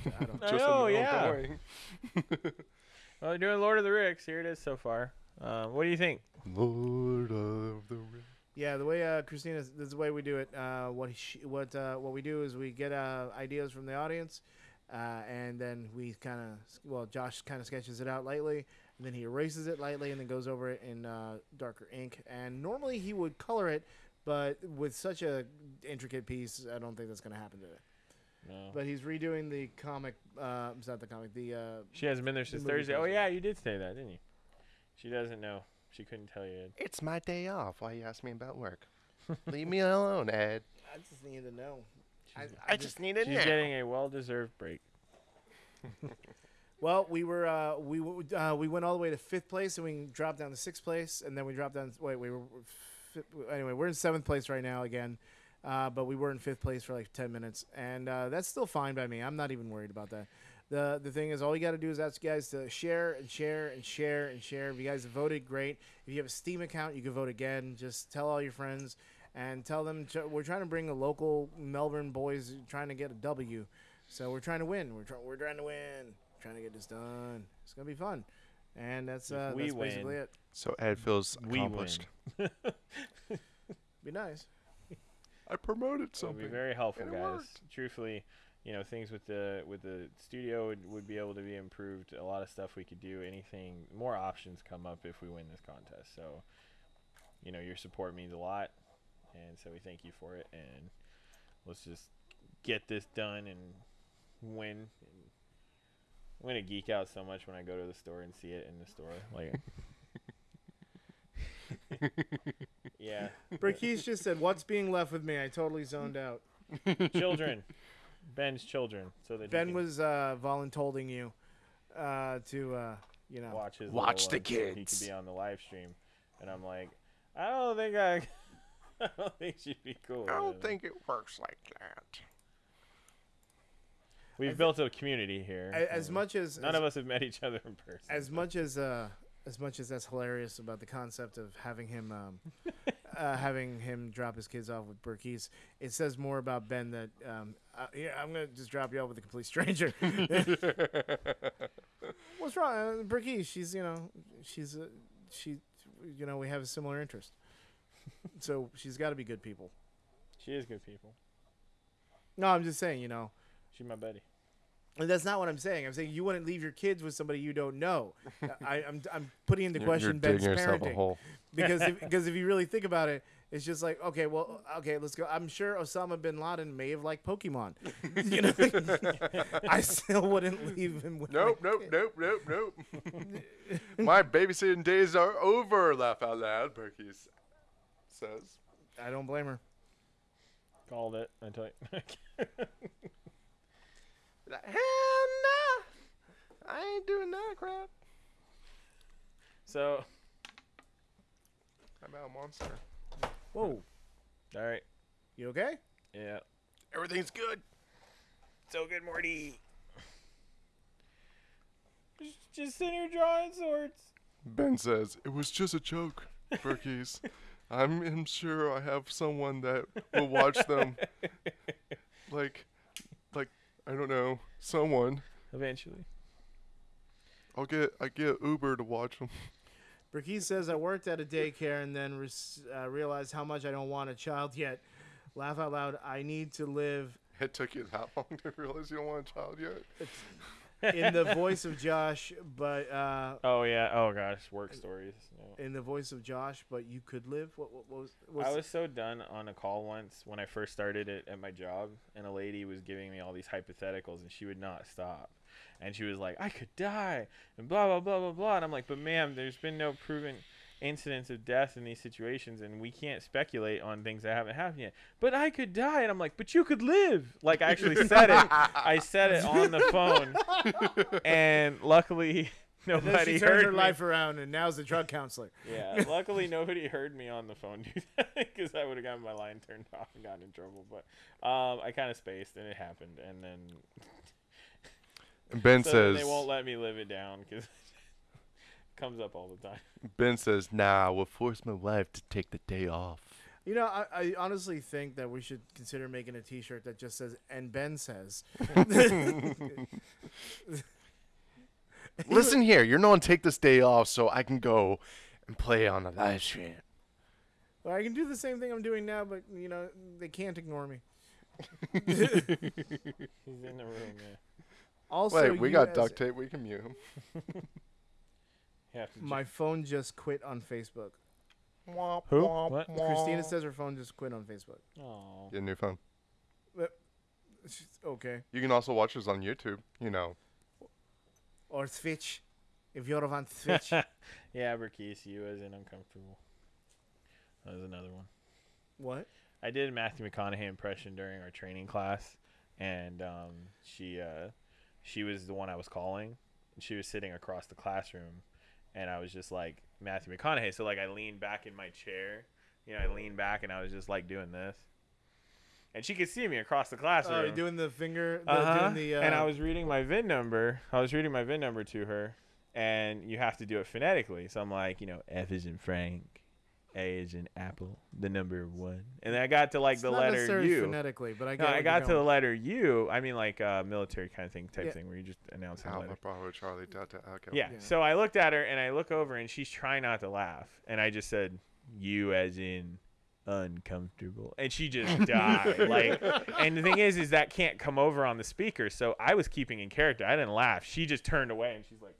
uh, I don't. I know, yeah. way. Well, they're doing Lord of the Ricks. Here it is so far. Um, what do you think? Lord of the Rings. Yeah, the way uh, Christina, this is the way we do it. Uh, what she, what uh, what we do is we get uh, ideas from the audience, uh, and then we kind of well, Josh kind of sketches it out lightly, and then he erases it lightly, and then goes over it in uh, darker ink. And normally he would color it, but with such a intricate piece, I don't think that's going to happen today. No. But he's redoing the comic. Uh, it's not the comic. The uh, she hasn't been there since movie Thursday. Oh poster. yeah, you did say that, didn't you? She doesn't know. She couldn't tell you. Ed. It's my day off. Why you ask me about work? Leave me alone, Ed. I just need to know. I, I I just need a She's nap. getting a well-deserved break. Well, we were uh, we w- uh, we went all the way to fifth place, and we dropped down to sixth place, and then we dropped down. Wait, we were fi- anyway. We're in seventh place right now again, uh, but we were in fifth place for like ten minutes, and uh, that's still fine by me. I'm not even worried about that. the The thing is, all you got to do is ask you guys to share and share and share and share. If you guys have voted, great. If you have a Steam account, you can vote again. Just tell all your friends and tell them to, we're trying to bring the local Melbourne boys trying to get a W. So we're trying to win. We're trying. We're trying to win. Trying to get this done. It's gonna be fun, and that's If uh, we that's basically it. So Ed feels We accomplished. win. Be nice. I promoted something. It would be very helpful, guys. worked. Truthfully, you know, things with the with the studio would, would be able to be improved. A lot of stuff we could do. Anything, more options come up if we win this contest. So, you know, your support means a lot, and so we thank you for it. And let's just get this done and win. I'm gonna geek out so much when I go to the store and see it in the store. Like, yeah. Berkey's just said, "What's being left with me?" I totally zoned out. children, Ben's children, so that he Ben can was uh, voluntolding you uh, to, uh, you know. watch his Watch the ones so He kids. could be on the live stream, and I'm like, I don't think I, I don't think she'd be cool. I don't it." think it works like that. we've thi- built a community here. A- As much as none as, of us have met each other in person. as much as uh, as much as that's hilarious about the concept of having him um, uh, having him drop his kids off with Berkey's, it says more about Ben that um, uh, yeah, I'm gonna just drop you off with a complete stranger. What's wrong, uh? She's you know she's uh, she you know we have a similar interest, so she's got to be good people. she is good people. No, I'm just saying you know. She's my buddy. And that's not what I'm saying. I'm saying you wouldn't leave your kids with somebody you don't know. I, I'm I'm putting into You're, question you're Ben's digging yourself a parenting hole. because if, because if you really think about it, it's just like okay, well, okay, let's go. I'm sure Osama bin Laden may have liked Pokemon. you know, I still wouldn't leave him with. my Nope, nope, kid. nope, nope, nope. My babysitting days are over. Laugh out loud, Berkey says. I don't blame her. Called it. I tell you. Like, Hell no, I ain't doing that crap. so, I'm out, monster. Whoa, all right. you okay? Yeah. Everything's good. So good, Morty. Just, just sitting here drawing swords. Ben says it was just a joke, Berkey's. I'm, I'm sure I have someone that will watch them. like, like I don't know, someone. Eventually. I'll get I get Uber to watch them. Berkey's says I worked at a daycare and then res- uh, realized how much I don't want a child yet. Laugh out loud. I need to live It took you that long to realize you don't want a child yet. In the voice of Josh, but uh, Oh yeah. Oh gosh, work stories. No. in the voice of Josh, but you could live. What, what, what was? I was so done on a call once when I first started it at my job, and a lady was giving me all these hypotheticals, and she would not stop. And she was like, "I could die," and blah blah blah blah blah. And I'm like, "But ma'am, there's been no proven incidents of death in these situations, and we can't speculate on things that haven't happened yet." But I could die, and I'm like, "But you could live." Like I actually said it. I said it on the phone, and luckily And then nobody she turned heard her me. life around, and now's the drug counselor. Yeah, luckily nobody heard me on the phone do that because I would have gotten my line turned off and gotten in trouble. But um, I kind of spaced and it happened, and then And Ben so then says they won't let me live it down because it comes up all the time. Ben says, "Nah, we'll force my wife to take the day off." You know, I, I honestly think that we should consider making a T-shirt that just says "and Ben says." Listen here, you're not gonna take this day off so I can go and play on the live stream. Well, I can do the same thing I'm doing now, but you know they can't ignore me. He's in the room. Yeah, Also, Wait, we got duct tape. We can mute him. You have to. My phone just quit on Facebook. Who? What? Christina says her phone just quit on Facebook. Oh, Get a new phone. She's- Okay, You can also watch us on YouTube. You know, or Twitch, if you're on Twitch. yeah, Berkey's, you as in uncomfortable. That was another one. what? I did a Matthew McConaughey impression during our training class, and um, she uh, she was the one I was calling. And she was sitting across the classroom, and I was just like Matthew McConaughey. So like I leaned back in my chair, you know, I leaned back and I was just like doing this, and she could see me across the classroom. Oh, you're doing the finger. The, Uh-huh. doing the, uh, and I was reading my VIN number. I was reading my VIN number to her, and you have to do it phonetically. So I'm like, you know, F is in Frank, A is in Apple, the number one, and then I got to like it's the not letter necessarily U. phonetically, but I No, I got to the letter U. I mean, like uh, military kind of thing, type Yeah. thing, where you just announce the Alpha, letter. Bravo, Charlie, Delta, Echo. Yeah. Yeah. So I looked at her and I look over and she's trying not to laugh, and I just said, "You as in uncomfortable," and she just died. like, and the thing is, is that can't come over on the speaker. So I was keeping in character. I didn't laugh. She just turned away and she's like,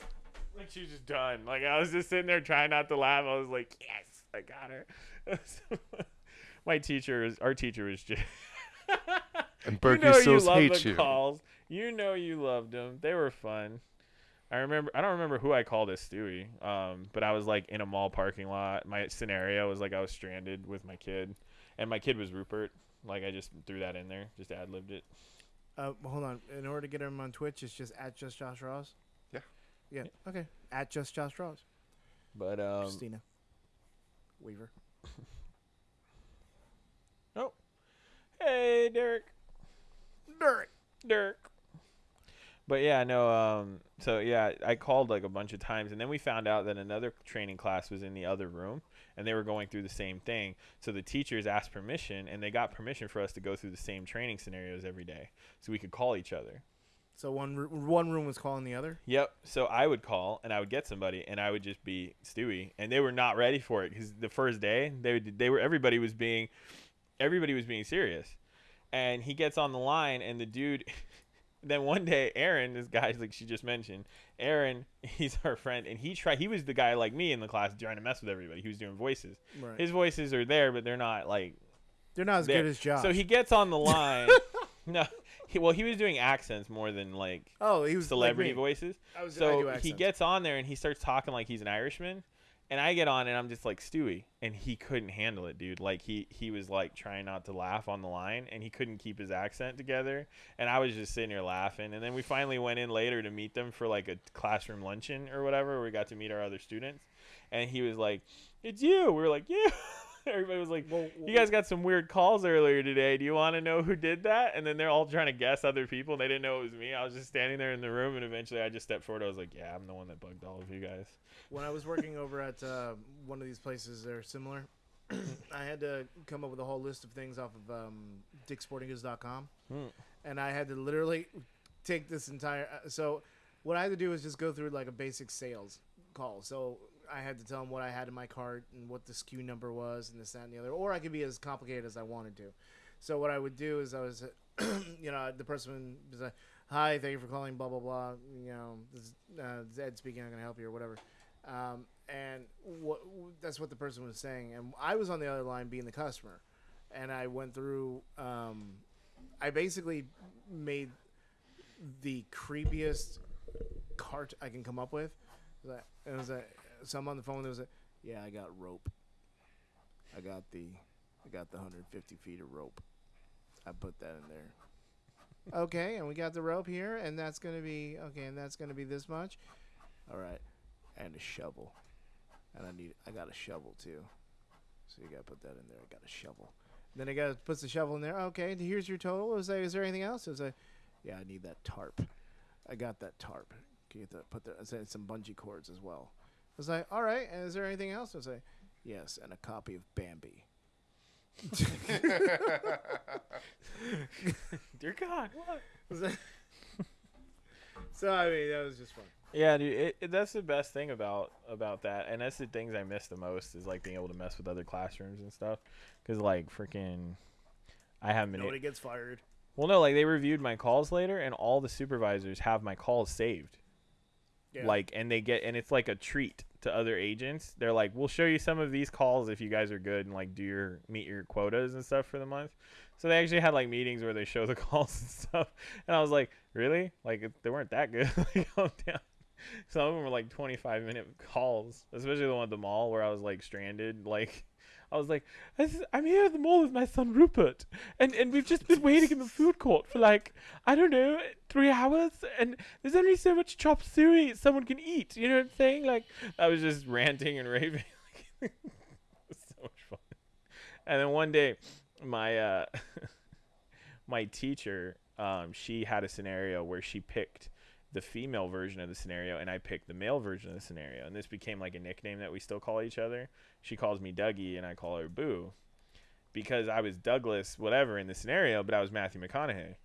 like she was just done. Like I was just sitting there trying not to laugh. I was like, yes, I got her. My teacher is our teacher is just. And you Berkey know you still love hates the you. calls. You know you loved them. They were fun. I remember. I don't remember who I called as Stewie. Um, but I was like in a mall parking lot. My scenario was like I was stranded with my kid, and my kid was Rupert. Like I just threw that in there, just ad libbed it. Uh, hold on. In order to get him on Twitch, it's just at just Josh Draws. Yeah. Yeah. Okay. At just Josh Draws. But um, Christina. Weaver. Oh. Hey, Derek. Derek. Dirk. But yeah, no. Um. So yeah, I called like a bunch of times, and then we found out that another training class was in the other room, and they were going through the same thing. So the teachers asked permission, and they got permission for us to go through the same training scenarios every day, so we could call each other. So one r- one room was calling the other. Yep. So I would call, and I would get somebody, and I would just be Stewie, and they were not ready for it because the first day they would, they were everybody was being, everybody was being serious, and he gets on the line, and the dude. Then one day, Aaron, this guy like she just mentioned, Aaron, he's our friend, and he tried. He was the guy like me in the class trying to mess with everybody. He was doing voices. Right. His voices are there, but they're not like They're not as there. good as Josh. So he gets on the line. no, he, well, he was doing accents more than like oh, he was celebrity like voices. I was, So do he gets on there and he starts talking like he's an Irishman, and I get on and I'm just like Stewie, and he couldn't handle it, dude. Like he he was like trying not to laugh on the line, and he couldn't keep his accent together, and I was just sitting here laughing. And then we finally went in later to meet them for like a classroom luncheon or whatever, where we got to meet our other students, and he was like, "It's you." We were like, "Yeah." Everybody was like, Well, you guys got some weird calls earlier today. Do you want to know who did that? And then they're all trying to guess other people. They didn't know it was me. I was just standing there in the room, and eventually I just stepped forward. I was like, "Yeah, I'm the one that bugged all of you guys." when I was working over at uh, one of these places that are similar, I had to come up with a whole list of things off of um, dicksportinggoods.com. Hmm. And I had to literally take this entire. Uh, so, what I had to do was just go through like a basic sales call. So, I had to tell them what I had in my cart and what the SKU number was and this, that, and the other. Or I could be as complicated as I wanted to. So, what I would do is I was, you know, the person was like, Hi, thank you for calling, blah, blah, blah. You know, this is uh, Zed speaking, I'm going to help you or whatever. Um, and what that's what the person was saying, and I was on the other line being the customer, and I went through. Um, I basically made the creepiest cart I can come up with. It was a- It was a so I'm on the phone. There was a yeah, I got rope. I got the I got the 150 feet of rope. I put that in there. Okay, and we got the rope here, and that's gonna be okay, and that's gonna be this much. All right, and a shovel, and I need I got a shovel too. So you gotta put that in there. I got a shovel. Then I gotta put the shovel in there. Okay, here's your total. Is there, is there anything else? Is there, yeah, I need that tarp. I got that tarp. Can you get that, put that, I said some bungee cords as well. I was like, all right. And is there anything else? I was like, yes, and a copy of Bambi. Dear God, what? So I mean, that was just fun. Yeah, dude, it, it, that's the best thing about about that, and that's the things I miss the most is like being able to mess with other classrooms and stuff. Cause like freaking, I haven't been. a- Nobody gets fired. well, no, like they reviewed my calls later, and all the supervisors have my calls saved. Yeah. Like, and they get, and it's like a treat to other agents. They're like, "We'll show you some of these calls if you guys are good and like do your meet your quotas and stuff for the month." So they actually had like meetings where they show the calls and stuff, and I was like, "Really? Like they weren't that good." like, down. Some of them were like 25 minute calls, especially the one at the mall where I was like stranded. Like, I was like, I'm here at the mall with my son Rupert, and, and we've just been waiting in the food court for like, I don't know, three hours, and there's only so much chop suey someone can eat. You know what I'm saying? Like, I was just ranting and raving. it was so much fun. And then one day, my uh, my teacher, um, she had a scenario where she picked the female version of the scenario and I picked the male version of the scenario. And this became like a nickname that we still call each other. She calls me Dougie and I call her Boo because I was Douglas, whatever, in the scenario, but I was Matthew McConaughey.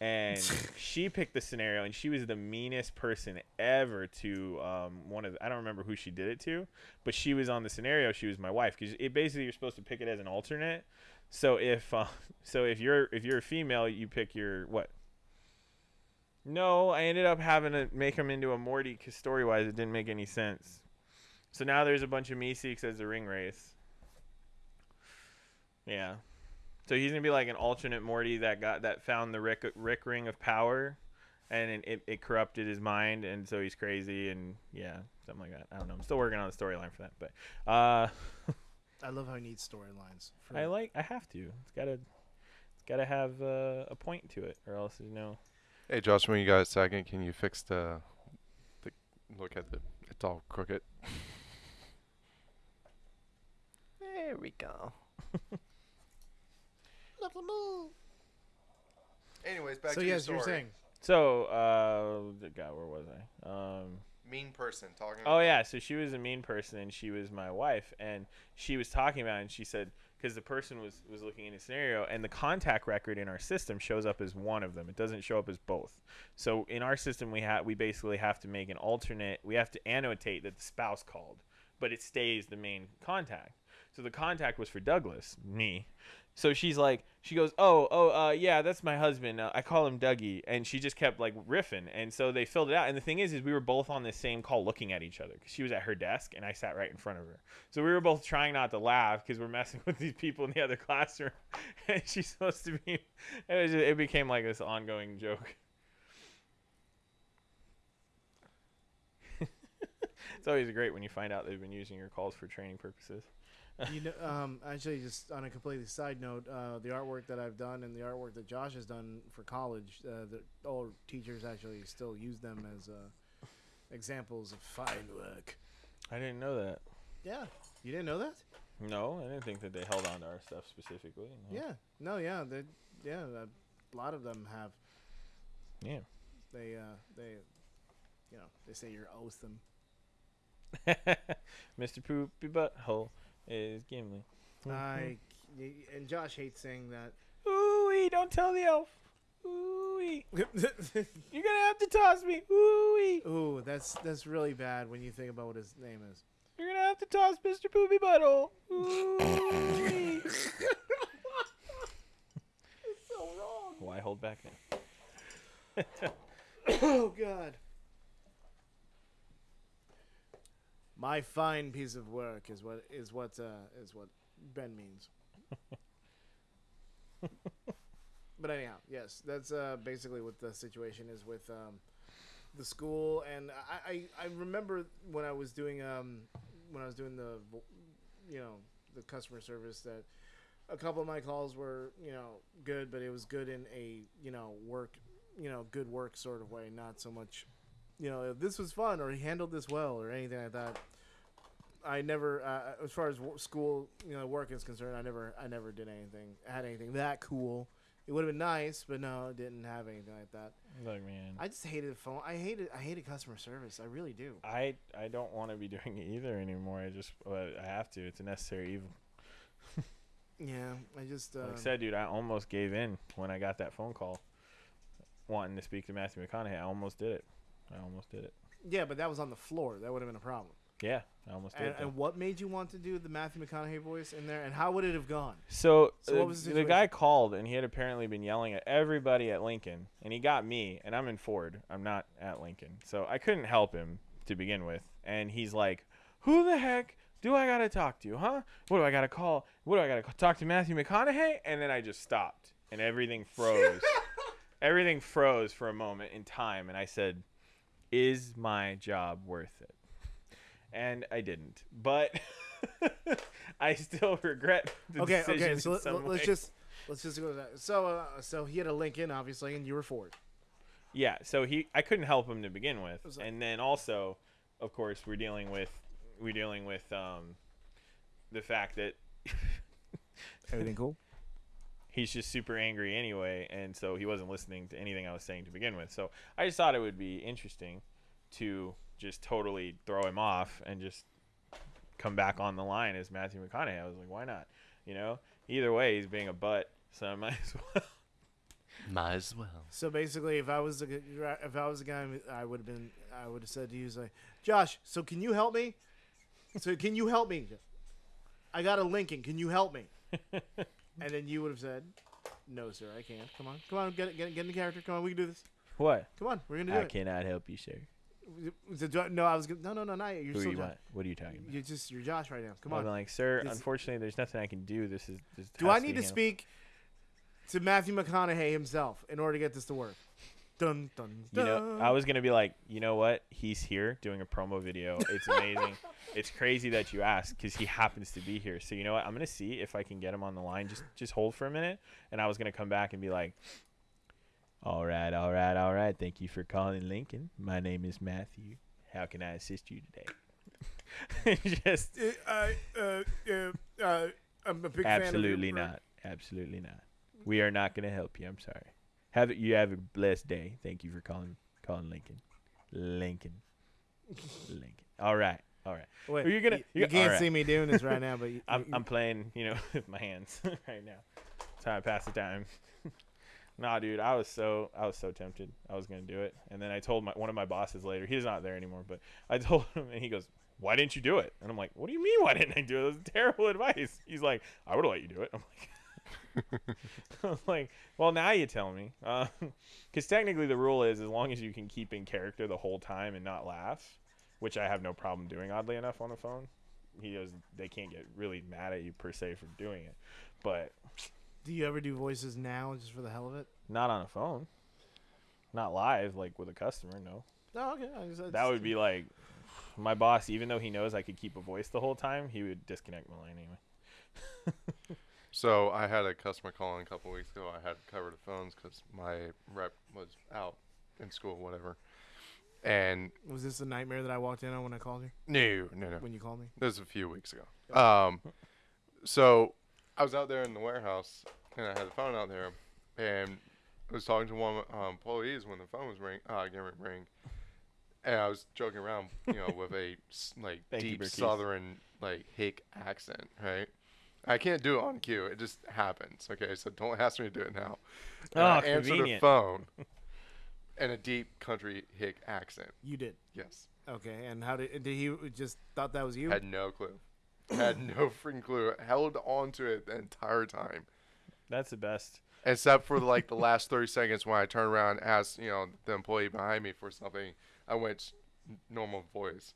And she picked the scenario, and she was the meanest person ever to um, one of. The, I don't remember who she did it to, but she was on the scenario. She was my wife because it basically you're supposed to pick it as an alternate. So if uh, so if you're if you're a female, you pick your what? No, I ended up having to make him into a Morty because story wise it didn't make any sense. So now there's a bunch of Meeseeks as a Ringwraiths. Yeah. So he's gonna be like an alternate Morty that got that found the Rick Rick ring of power, and it, it, it corrupted his mind, and so he's crazy, and yeah, something like that. I don't know. I'm still working on the storyline for that, but uh, I love how he needs storylines. I like I have to. It's gotta it's gotta have uh, a point to it, or else there's no. Hey, Josh, when you got a second, can you fix the, the look at the, it's all crooked. There we go. Anyways, back so to yes, your you're saying. So, uh, God, where was I? Um, mean person talking. Oh yeah, so she was a mean person, and she was my wife, and she was talking about, it, and she said because the person was was looking in a scenario, and the contact record in our system shows up as one of them. It doesn't show up as both. So in our system, we have we basically have to make an alternate. We have to annotate that the spouse called, but it stays the main contact. So the contact was for Douglas, me. So she's like, she goes, oh, oh, uh, yeah, that's my husband. Uh, I call him Dougie, and she just kept like riffing, and so they filled it out. And the thing is, is we were both on the same call, looking at each other, because she was at her desk, and I sat right in front of her. So we were both trying not to laugh because we're messing with these people in the other classroom, and she's supposed to be. It just, it became like this ongoing joke. it's always great when you find out they've been using your calls for training purposes. You know, um, actually, just on a completely side note, uh, the artwork that I've done and the artwork that Josh has done for college, uh, the all teachers actually still use them as uh, examples of fine work. I didn't know that. Yeah, you didn't know that? No, I didn't think that they held on to our stuff specifically. no. Yeah, no, yeah, they, yeah, a lot of them have. Yeah. They, uh, they, you know, they say you're awesome. them. Mr. Poopy Butthole is Gimli. I and Josh hates saying that. Ooh, don't tell the elf. Ooh, you're gonna have to toss me. Ooh, Ooh, that's that's really bad when you think about what his name is. you're gonna have to toss Mr. Poopy Butthole. Ooh. so wrong. Why hold back now? Oh God. My fine piece of work is what is what uh, is what Ben means. but anyhow, yes, that's uh, basically what the situation is with um, the school. And I, I, I remember when I was doing um, when I was doing the you know the customer service that a couple of my calls were you know good, but it was good in a you know work you know good work sort of way, not so much you know this was fun or he handled this well or anything like that. I never, uh, as far as wo- school, you know, work is concerned, I never, I never did anything, had anything that cool. It would have been nice, but no, it didn't have anything like that. Like man, I just hated the phone. I hated, I hated customer service. I really do. I I don't want to be doing it either anymore. I just but I have to. It's a necessary evil. Yeah, I just. Uh, Like I said, dude, I almost gave in when I got that phone call, wanting to speak to Matthew McConaughey. I almost did it. I almost did it. yeah, but that was on the floor. That would have been a problem. Yeah, I almost did. And, and what made you want to do the Matthew McConaughey voice in there? And how would it have gone? So, So uh, what was the the guy called and he had apparently been yelling at everybody at Lincoln, and he got me, and I'm in Ford. I'm not at Lincoln, so I couldn't help him to begin with. And he's like, "Who the heck do I gotta talk to, huh? What do I gotta call? What do I gotta talk to Matthew McConaughey?" And then I just stopped, and everything froze. everything froze for a moment in time, and I said, "Is my job worth it?" And I didn't, but I still regret the okay, decision okay. So let, way. just let's just go to that. So, uh, so he had a Lincoln, obviously, and you were Ford. Yeah, so he I couldn't help him to begin with, like- and then also, of course, we're dealing with we're dealing with um, the fact that Everything cool? He's just super angry anyway, and so he wasn't listening to anything I was saying to begin with. So I just thought it would be interesting to just totally throw him off and just come back on the line as Matthew McConaughey. I was like, why not? You know, either way, he's being a butt, so I might as well. Might as well. So basically, if I was a, if I was the guy, I would have been I would have said to you, like, Josh, so can you help me? So can you help me? I got a Lincoln. Can you help me? and then you would have said, No, sir, I can't. Come on, come on, get it, get get in the character. Come on, we can do this. What? Come on, we're gonna do it. I it. cannot help you, sir. So do I- No, I was gonna, no, no, no, not yet. You're Who still you Josh. What are you talking about? You're just you're Josh right now. Come on. I'm on. like, sir, This- unfortunately, there's nothing I can do. This is. This Do has I be need to handled." speak to Matthew McConaughey himself in order to get this to work? Dun dun You know, I was gonna be like, you know what? He's here doing a promo video. It's amazing. it's crazy that you asked because he happens to be here. So you know what? I'm gonna see if I can get him on the line. Just just hold for a minute, and I was gonna come back and be like, all right, all right, all right. Thank you for calling Lincoln. My name is Matthew. How can I assist you today? just I, uh, uh, uh, I'm a big fan of absolutely not. Absolutely not. We are not gonna help you. I'm sorry. Have it. You have a blessed day. Thank you for calling calling Lincoln. Lincoln. Lincoln. All right. All right. Wait, Are you gonna- You, you- can't alright. see me doing this right now, but you, I'm, I'm playing, you know, with my hands right now. How I pass the time. nah, dude, I was so I was so tempted. I was gonna do it, and then I told my one of my bosses later. He's not there anymore, but I told him, and he goes, "Why didn't you do it?" And I'm like, "What do you mean? Why didn't I do it? That was terrible advice." He's like, "I would have let you do it." I'm like. Like, well, now you tell me, um, because technically the rule is as long as you can keep in character the whole time and not laugh, which I have no problem doing. Oddly enough, on the phone, he goes, they can't get really mad at you per se for doing it, but do you ever do voices now just for the hell of it? not on a phone, not live like with a customer. No, Oh, okay. Just, that would be like my boss. Even though he knows I could keep a voice the whole time, he would disconnect my line anyway. So I had a customer call in a couple weeks ago. I had to cover the phones because my rep was out in school, whatever. And Was this a nightmare that I walked in on when I called you? no, no, no. When you called me? This was a few weeks ago. Um, so I was out there in the warehouse and I had the phone out there, and I was talking to one of my um, employees when the phone was ring, uh, getting ready to ring, and I was joking around, you know, with a s- like Thank you, deep Berkey's. Southern like hick accent, right? I can't do it on cue. It just happens. Okay, so don't ask me to do it now. And oh, I Oh, answered the phone in a deep country hick accent. You did. Yes. Okay. And how did did he just thought that was you? Had no clue. Had no freaking clue. Held on to it the entire time. That's the best. Except for like the last 30 seconds when I turned around and asked, you know, the employee behind me for something, I went normal voice.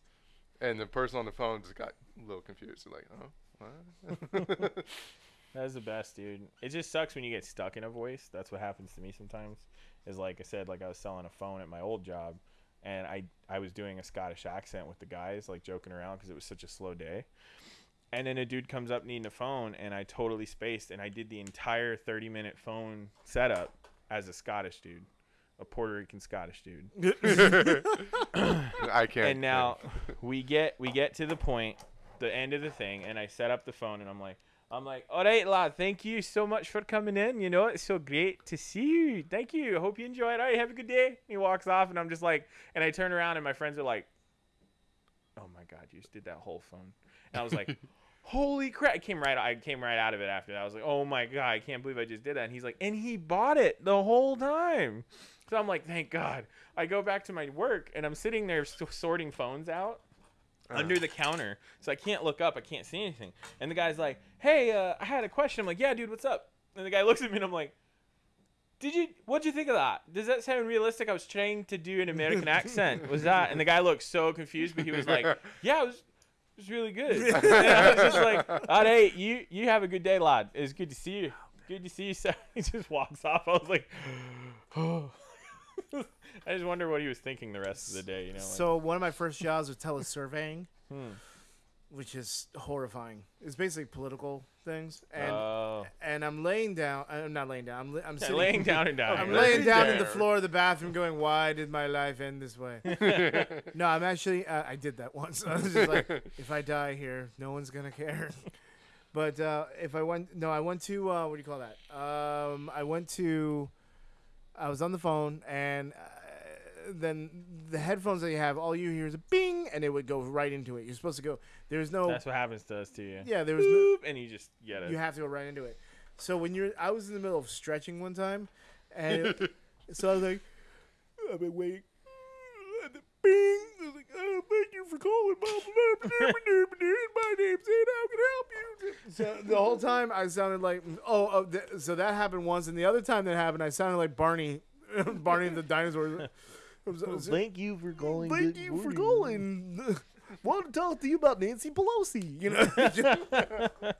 And the person on the phone just got a little confused. Like, oh, what? That's the best, dude. It just sucks when you get stuck in a voice. That's what happens to me sometimes. Is like I said, like I was selling a phone at my old job, and I I was doing a Scottish accent with the guys, like joking around because it was such a slow day. And then a dude comes up needing a phone, and I totally spaced, and I did the entire 30 minute phone setup as a Scottish dude, a Puerto Rican Scottish dude. I can't. and now we get we get to the point the end of the thing and i set up the phone and i'm like i'm like all right lad thank you so much for coming in. You know it's so great to see you. Thank you. I hope you enjoy it. All right have a good day. He walks off and i'm just like and i turn around and my friends are like oh my god you just did that whole phone. And i was like holy crap. I came right i came right out of it after that. I was like oh my god i can't believe i just did that. And he's like and he bought it the whole time. So i'm like thank god. I go back to my work and i'm sitting there sorting phones out under the counter. So i can't look up. I can't see anything. And the guy's like hey uh, i had a question. I'm like yeah dude what's up? And the guy looks at me and i'm like did you what'd you think of that? Does that sound realistic? I was trying to do an american accent. Was that and the guy looked so confused but he was like yeah it was it was really good. And i was just like all right you you have a good day lad. It's good to see you. Good to see you sir. He just walks off. I was like oh i just wonder what he was thinking the rest of the day you know like, So one of my first jobs was telesurveying, hmm. which is horrifying. It's basically political things, and oh and I'm laying down. I'm not laying down. I'm, li- I'm sitting, laying down and down. I'm laying down in the floor of the bathroom, going, "Why did my life end this way?" no, I'm actually. Uh, I did that once. I was just like, if I die here, no one's gonna care. But uh, if I went, no, I went to uh, what do you call that? Um, I went to. I was on the phone, and uh, then the headphones that you have, all you hear is a bing, and it would go right into it. You're supposed to go. There's no. That's what happens to us to you. yeah, there was no. And you just get it. You have to go right into it. So when you're, I was in the middle of stretching one time, and it- so I was like, I've been waiting. And the Bing! I was like, oh, thank you for calling, My name's Ed. How can I help you? So the whole time I sounded like, oh, oh th- so that happened once, and the other time that happened, I sounded like Barney, Barney the dinosaur. I was- I was- Thank you for calling. Thank Good you for morning. calling. Want to talk to you about Nancy Pelosi? You know,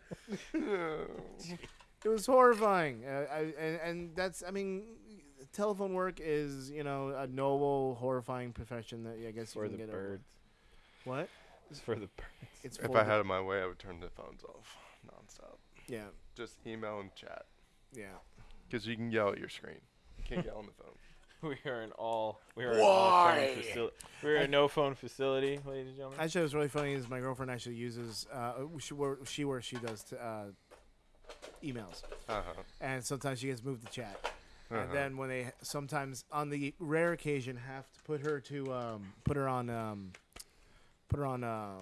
it was horrifying. Uh, I, and, and that's, I mean, telephone work is you know a noble, horrifying profession that I guess you for can the get over. birds. What? It's for the birds. It's If for I had it my way, I would turn the phones off nonstop. yeah, Just email and chat. yeah. Because you can yell at your screen. You can't yell on the phone. We are an all. We are an all phone Why? facility. We're a no phone facility, ladies and gentlemen. Actually, what's really funny is my girlfriend actually uses uh, she where she where she does t- uh, emails, Uh huh. and sometimes she gets moved to chat. Uh-huh. And then when they sometimes on the rare occasion have to put her to um, put her on um, put her on uh,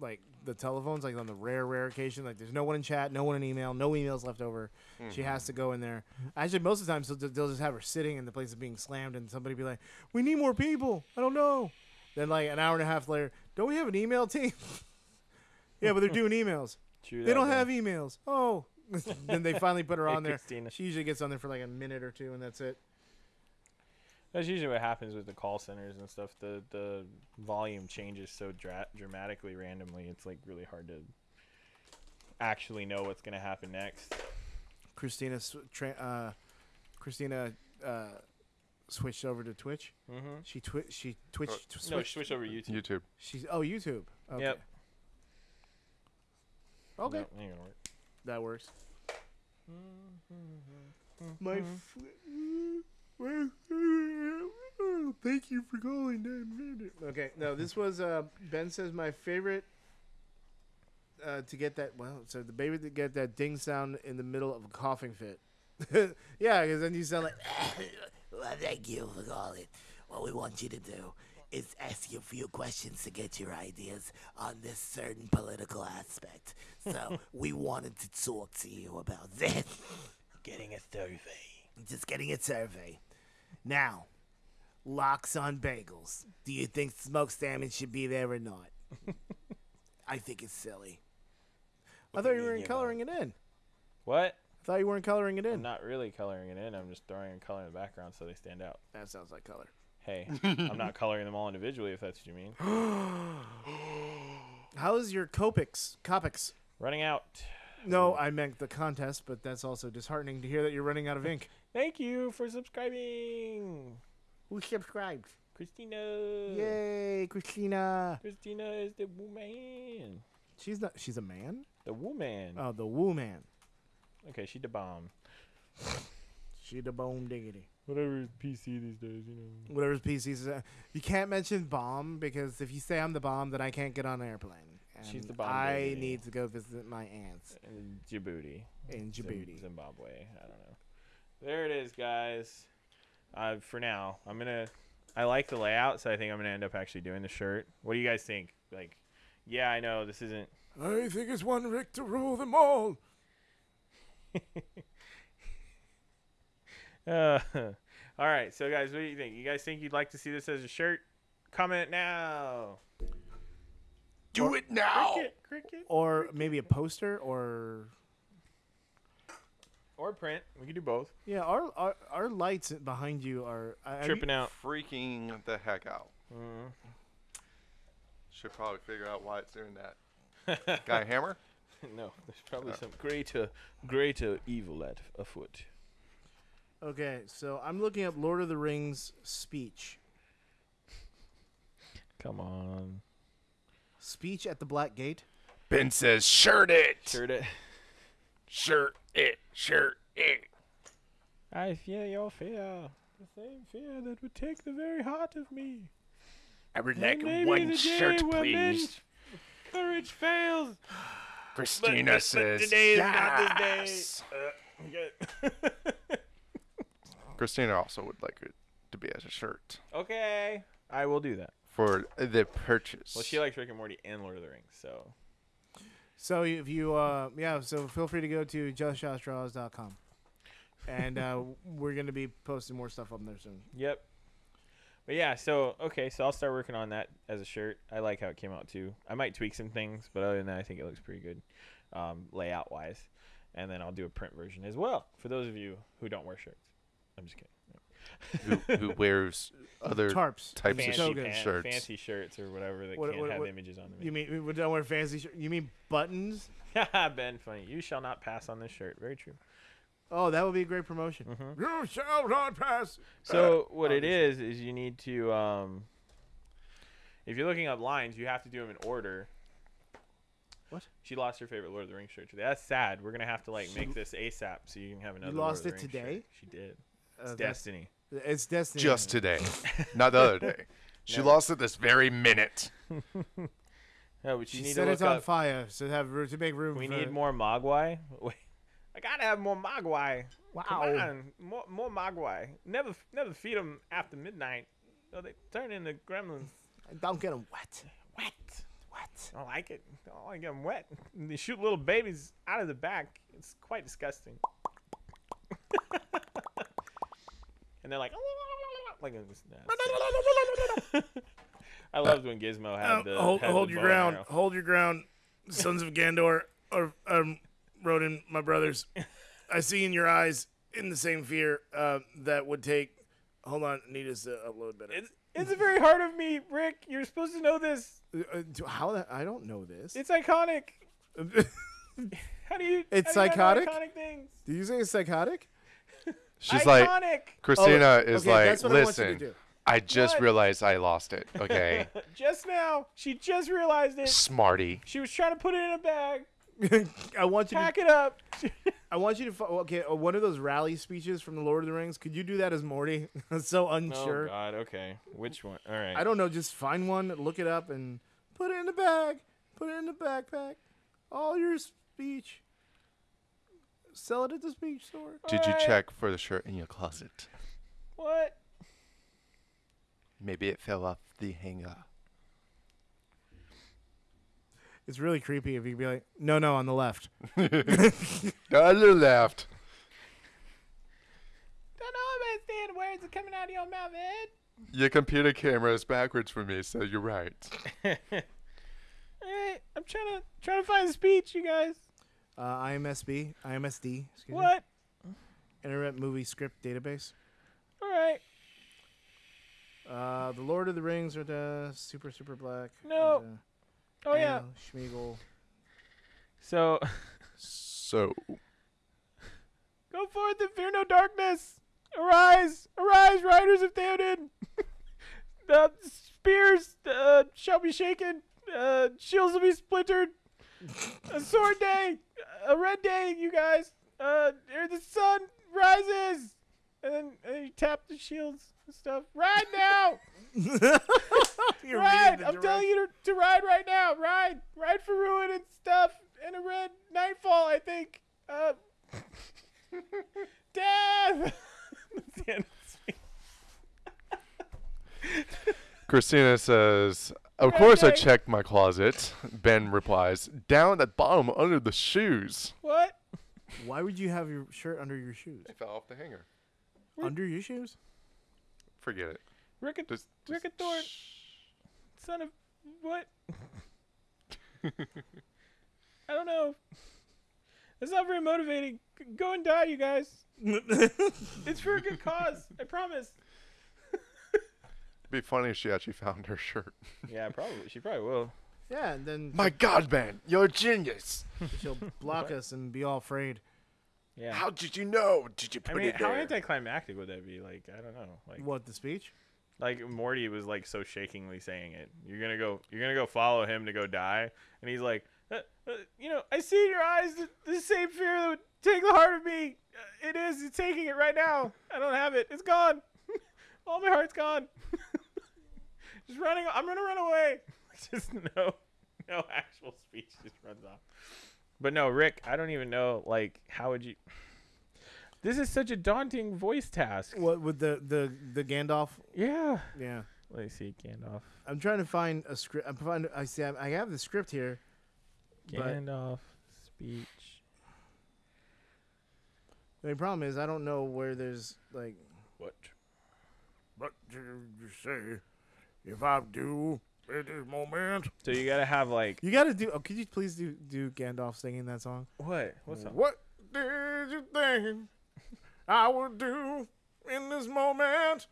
like the telephones like on the rare rare occasion like there's no one in chat no one in email no emails left over. She Mm-hmm. has to go in there. Actually most of the time they'll, they'll just have her sitting and the place is being slammed and somebody be like we need more people. I don't know. Then like an hour and a half later don't we have an email team? Yeah but they're doing emails. True they don't man. have emails. Oh. Then they finally put her on there. Christina. she usually gets on there for like a minute or two and that's it That's usually what happens with the call centers and stuff. The the volume changes so dra- dramatically randomly. It's like really hard to actually know what's gonna happen next. Christina, tra- uh, Christina uh, switched over to Twitch. Mm-hmm. She twi- she Twitch Oh, tw- No, switched. over to YouTube. YouTube. She's oh YouTube. Okay. Yep. Okay, No, ain't gonna work. that works. Mm-hmm. Thank you for calling. Okay, no, this was uh, Ben says my favorite. Uh, to get that well, so the baby to get that ding sound in the middle of a coughing fit. yeah, because then you sound like Well, thank you for calling. What we want you to do is ask you a few questions to get your ideas on this certain political aspect. So we wanted to talk to you about that. Getting a survey. Just getting a survey. Now, lox on bagels. Do you think smoked salmon should be there or not? I think it's silly. I thought you were coloring it in. What? I thought you weren't coloring it I'm in. not really coloring it in. I'm just throwing a color in the background so they stand out. That sounds like color. Hey, I'm not coloring them all individually if that's what you mean. How is your Copics? Copics. Running out. No, I meant the contest, but that's also disheartening to hear that you're running out of ink. Thank you for subscribing, Who subscribed? Christina. Yay, Christina. Christina is the woman. She's not. She's a man. The woman. Oh, the woo man. Okay, she the bomb. She the bomb diggity. Whatever is PC these days, you know. Whatever's PC says. Uh, you can't mention bomb because if you say I'm the bomb, then I can't get on an airplane. She's the bomb I need to go visit my aunts In Djibouti. in Djibouti. Zimbabwe. I don't know. There it is, guys. Uh, for now, I'm gonna. I like the layout, so I think I'm gonna end up actually doing the shirt. What do you guys think? Like, yeah, I know this isn't. I think it's one Rick to rule them all. Uh, all right, so guys, what do you think? You guys think you'd like to see this as a shirt? Comment now. Do it now. Cricket, cricket. Or maybe a poster, or Or print. We can do both. yeah, our our, our lights behind you are uh, I- I Tripping out. Freaking the heck out. Mhm. Should probably figure out why it's doing that. Guy hammer? no, there's probably some greater, uh, greater uh, evil at afoot. Okay, so I'm looking up Lord of the Rings speech. Come on. Speech at the Black Gate. Ben says, shirt it. Shirt it. Shirt it. Shirt it. I fear your fear. The same fear that would take the very heart of me. I would like maybe the day where men's Courage fails. Christina but says, today is not this day. yes. Okay. Christina also would like it to be as a shirt okay. I will do that. for the purchase. Well, she likes Rick and Morty and Lord of the Rings, so So if you, uh, yeah, so feel free to go to justjoshdraws.com. And uh, we're going to be posting more stuff up there soon. Yep. But yeah, so okay, so I'll start working on that as a shirt. I like how it came out too. I might tweak some things, but other than that, I think it looks pretty good, um, layout wise. And then I'll do a print version as well for those of you who don't wear shirts. I'm just kidding. Who, who wears other Tarps. types Fancy, of togas. pan- shirts. fancy shirts or whatever that What- can't what- have what- images on them. You mean we don't wear fancy shirt? You mean buttons? ben, funny. You shall not pass on this shirt. Very true. Oh, that would be a great promotion. Mhm. You shall not pass. So what it obviously. is is you need to um, if you're looking up lines, you have to do them in order. What? She lost her favorite Lord of the Rings shirt today. That's sad. We're gonna have to like make this ASAP so you can have another. Lord lost of the it Rings today? shirt. She did. Uh, It's that's- destiny. It's destiny. Just today, not the other day. She Never. lost it this very minute. No, but you She need set to it on up. fire so have room to make room. We for need more Mogwai. Wait, I gotta have more Mogwai. Come on, more more Mogwai. Never never feed them after midnight. So they turn into gremlins. Don't get them wet. Wet. Wet. I don't like it. I don't like them wet. And they shoot little babies out of the back. It's quite disgusting. They're like, like this. I loved when Gizmo had the Uh, hold had hold the your ground. arrow. Hold your ground, sons of Gondor, or um, Rohan, my brothers. I see in your eyes in the same fear uh, that would take. Hold on, need us to upload better. It's, it's very hard of me, Rick. You're supposed to know this. Uh, uh, how that? I don't know this. It's iconic. How do you? It's do you know psychotic? Iconic things. Did you say it's psychotic? She's like, iconic. Christina is Oh, okay, like, that's what I want you to listen. I just What? realized I lost it. Okay, just now, she just realized it. smarty. She was trying to put it in a bag, I want you to. pack it up. I want you to. Okay, uh, one of those rally speeches from the Lord of the Rings. Could you do that as Morty? I'm so unsure. Oh God. Okay. Which one? All right. I don't know. Just find one, look it up, and put it in the bag. Put it in the backpack. All your speech. Sell it at the speech store. Did you Alright. check for the shirt in your closet? What? Maybe it fell off the hanger. It's really creepy if you could be like, no, no, on the left. On the other left. Don't know understand words are coming out of your mouth, Ed. Your computer camera is backwards for me, so you're right. Hey, I'm trying to trying to find the speech, you guys. Uh, IMSB, IMSD, excuse me. What? Internet Movie Script Database. All right. Uh, the Lord of the Rings are the super, super black. No. and, uh, Oh yeah. Anna Schmiegel. So So, go forth and fear no darkness. Arise, arise, riders of Theoden. the spears uh, shall be shaken. Uh, shields will be splintered. A sword day, a red day, you guys. Uh, ere the sun rises, and then and you tap the shields and stuff. Ride now, ride! I'm telling you to, to ride right now. Ride, ride for ruin and stuff, and a red nightfall. I think. Uh, death. That's the end of the speech. Christina says, Of Red course I checked my closet. Ben replies, Down at bottom under the shoes. What? Why would you have your shirt under your shoes? It fell off the hanger. Under your shoes? Forget it. Rick and, Just, Rick and Thorne, son of what? I don't know. That's not very motivating. Go and die, you guys. It's for a good cause. I promise. It'd be funny if she actually found her shirt. Yeah, probably. She probably will. Yeah, and then My God, man, you're a genius. she'll block us and be all afraid. Yeah. How did you know? Did you I put mean, it how there? anticlimactic would that be? Like, I don't know. Like, What the speech? like Morty was like so shakingly saying it. You're gonna go. You're gonna go follow him to go die, and he's like, uh, uh, you know, I see in your eyes the, the same fear that would take the heart of me. Uh, it is. It's taking it right now. I don't have it. It's gone. All my heart's gone. just running. I'm gonna run away. just no, no actual speech. Just runs off. But no, Rick. I don't even know. Like, how would you? This is such a daunting voice task. What with the the the Gandalf? Yeah. Yeah, Let me see, Gandalf. I'm trying to find a script. I'm find. I see. I have the script here. But- Gandalf speech. The only problem is I don't know where there's like. What? What did you say? If I do at this moment, So you gotta have like you got to do. Oh, could you please do do Gandalf singing that song? what? What's up? What did you think I would do in this moment?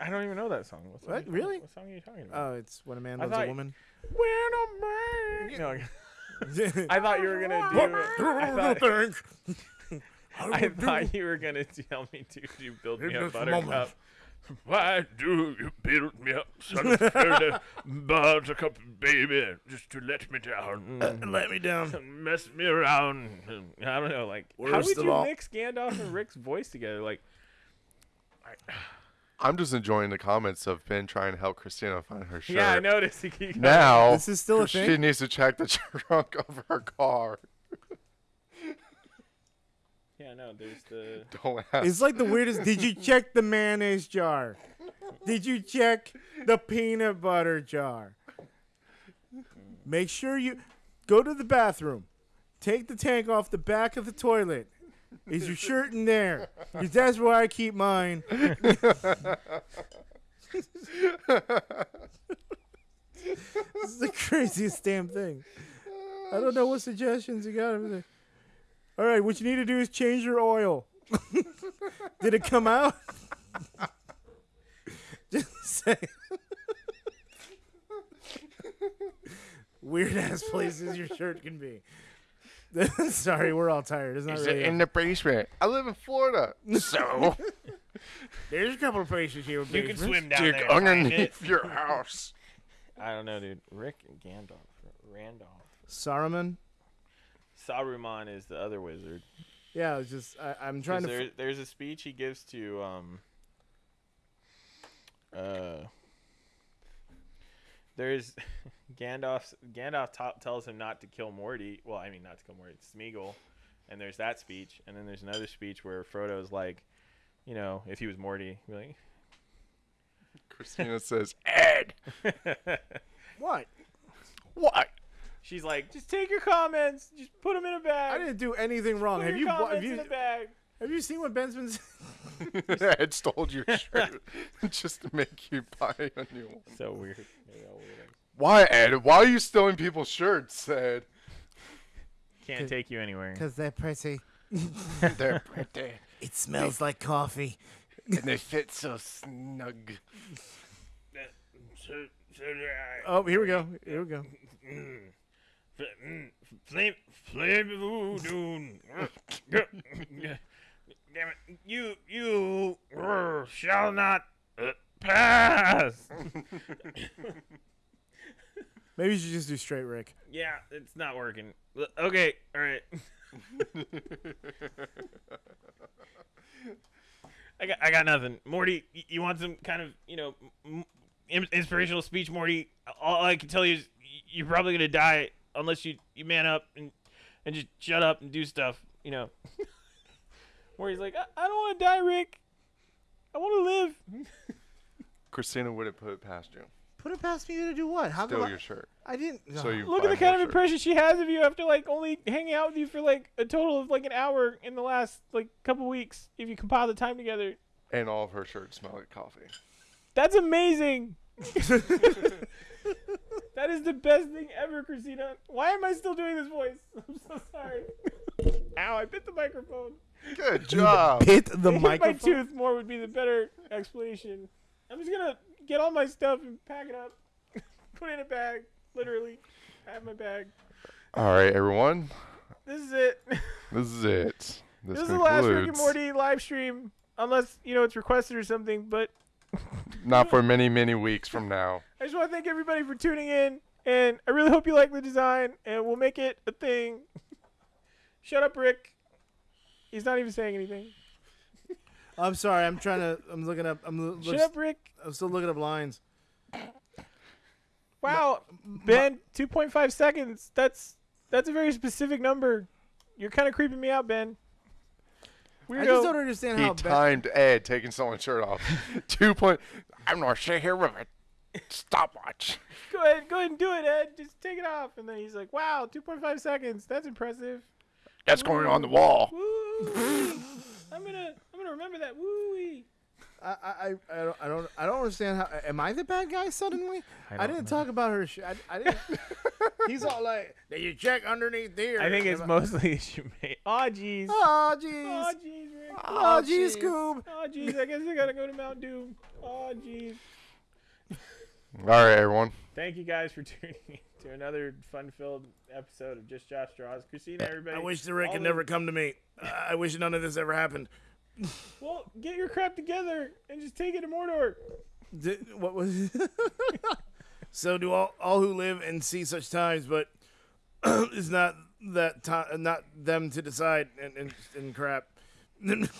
I don't even know that song. What, song What? are you talking- Really? What song are you talking about? Oh, it's when a man I loves a woman. when a man. No, I thought you were gonna do. What it. do I you thought, think? I thought you were gonna tell me to do build me In a this buttercup. moment. Why do you build me up such a buttercup, baby, just to let me down? Uh, let me down. mess me around. I don't know, like how would you all- mix Gandalf and Rick's voice together? Like, I'm just enjoying the comments of Ben trying to help Christina find her shirt. yeah, I noticed. He keep- Now This is still a she thing? needs to check the trunk of her car. Yeah, no. There's the. Don't ask. It's like the weirdest. Did you check the mayonnaise jar? Did you check the peanut butter jar? Make sure you go to the bathroom. Take the tank off the back of the toilet. Is your shirt in there? Because that's where I keep mine. this is the craziest damn thing. I don't know what suggestions you got over there. All right, what you need to do is change your oil. Did it come out? Just say. Weird ass places your shirt can be. Sorry, we're all tired. It's not Is really. it in the basement? I live in Florida. So There's a couple of places here. with You can basements. swim down dig there. and find it. underneath your house. I don't know, dude. Rick and Gandalf, Randolph. Saruman. Saruman is the other wizard. Yeah, it's just I, I'm 'Cause trying to. there, f- there's a speech he gives to um uh there's Gandalf Gandalf ta- tells him not to kill Morty. Well, I mean not to kill Morty, It's Smeagol. And there's that speech, and then there's another speech where Frodo's like, you know, if he was Morty, he'd Christina says, Ed, what? what? She's like, just take your comments, just put them in a bag. I didn't do anything wrong. put Have your you, wa- comments have you in a bag. have you seen what Ben's been? Ed stole your shirt just to make you buy a new one. So weird. They're all weird. Why, Ed? Why are you stealing people's shirts, Ed? Can't take you anywhere. Because they're pretty. They're pretty. It smells like coffee. and they fit so snug. So, so do I. Oh, here we go. Here we go. Mm. Mm, Flame, flame voodoo. Damn it! You, you uh, shall not uh, pass. Maybe you should just do straight Rick. Yeah, it's not working. Okay, all right. I got, I got nothing. Morty, you want some kind of, you know, inspirational speech, Morty? All I can tell you is you're probably gonna die unless you, you man up and and just shut up and do stuff. You know. Where he's like, I, I don't want to die, Rick. I want to live. Christina wouldn't put it past you. Put it past me to do what? How Steal come your I, shirt. I didn't. So you Look at the kind more of shirts. impression she has of you after like only hanging out with you for like a total of like an hour in the last like couple weeks. If you compile the time together, And all of her shirts smell like coffee. that's amazing. that is the best thing ever, Christina. Why am I still doing this voice? I'm so sorry. Ow! I bit the microphone. Good job. hit the Hit my microphone. tooth more would be the better explanation. I'm just gonna get all my stuff and pack it up, put it in a bag. Literally, I have my bag. All right, everyone. This is it. This is it. This, This is the last Rick and Morty live stream, unless you know it's requested or something. But Not for many, many weeks from now. I just want to thank everybody for tuning in, and I really hope you like the design, and we'll make it a thing. Shut up, Rick. He's not even saying anything. I'm sorry. I'm trying to. I'm looking up. I'm, lo- Shut looks- up, Rick. I'm still looking up lines. Wow, Ben, 2.5 seconds. That's that's a very specific number. You're kind of creeping me out, Ben. Weirdo. I just don't understand He how. Ba- timed Ed taking someone's shirt off. Two point. I'm not sure here with a stopwatch. Go ahead, go ahead and do it, Ed. Just take it off. And then he's like, "Wow, 2.5 seconds. That's impressive." That's going on the wall. Woo! I'm gonna I'm gonna remember that. Woo! I, I, I, I don't, I don't, I don't understand how. Am I the bad guy suddenly? I, didn't talk about her. Sh- I, I didn't. He's all like, "Did you check underneath there?" I think it's Am mostly you made. Aw, jeez. Oh Aw, jeez. jeez, Rick. Oh jeez. jeez, Scoob. Aw, jeez. I guess I gotta go to Mount Doom. Aw, jeez. All right, everyone. Thank you guys for tuning in to another fun-filled episode of Just Josh Draws. Christina, everybody. I wish the Rick all had the- never come to me. I I wish none of this ever happened. Well, get your crap together and just take it to Mordor. Did, what was? so do all all who live and see such times, but it's not that time, not them to decide and and, and crap. Look,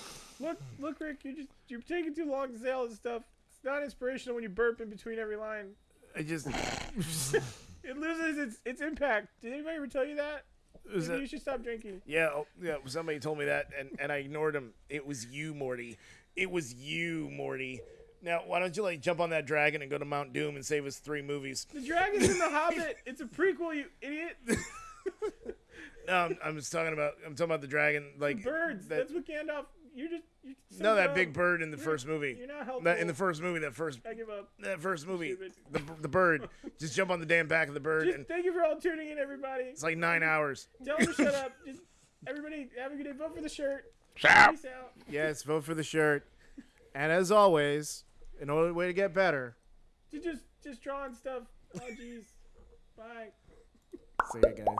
look, Rick, you're just you're taking too long to say all this stuff. Not inspirational when you burp in between every line. I just It loses its its impact. Did anybody ever tell you that? Maybe that- you should stop drinking. yeah oh, yeah. Somebody told me that, and and I ignored him. It was you, Morty. It was you, Morty. Now, why don't you like jump on that dragon and go to Mount Doom and save us three movies? The dragon's in the Hobbit. It's a prequel, you idiot. No, I'm, I'm just talking about. I'm talking about the dragon, like Birds. That, That's what Gandalf. You're just. You're no, that big bird in the first movie. You're not helpful. That, in the first movie, that first I give up. that first movie, Stupid. the the bird. Just jump on the damn back of the bird, Just and thank you for all tuning in, everybody. it's like nine hours. Tell them to shut up. Just everybody have a good day. Vote for the shirt. Out. Yes, vote for the shirt. And as always, an only way to get better. Just just just drawing stuff. Oh jeez. Bye. See you guys.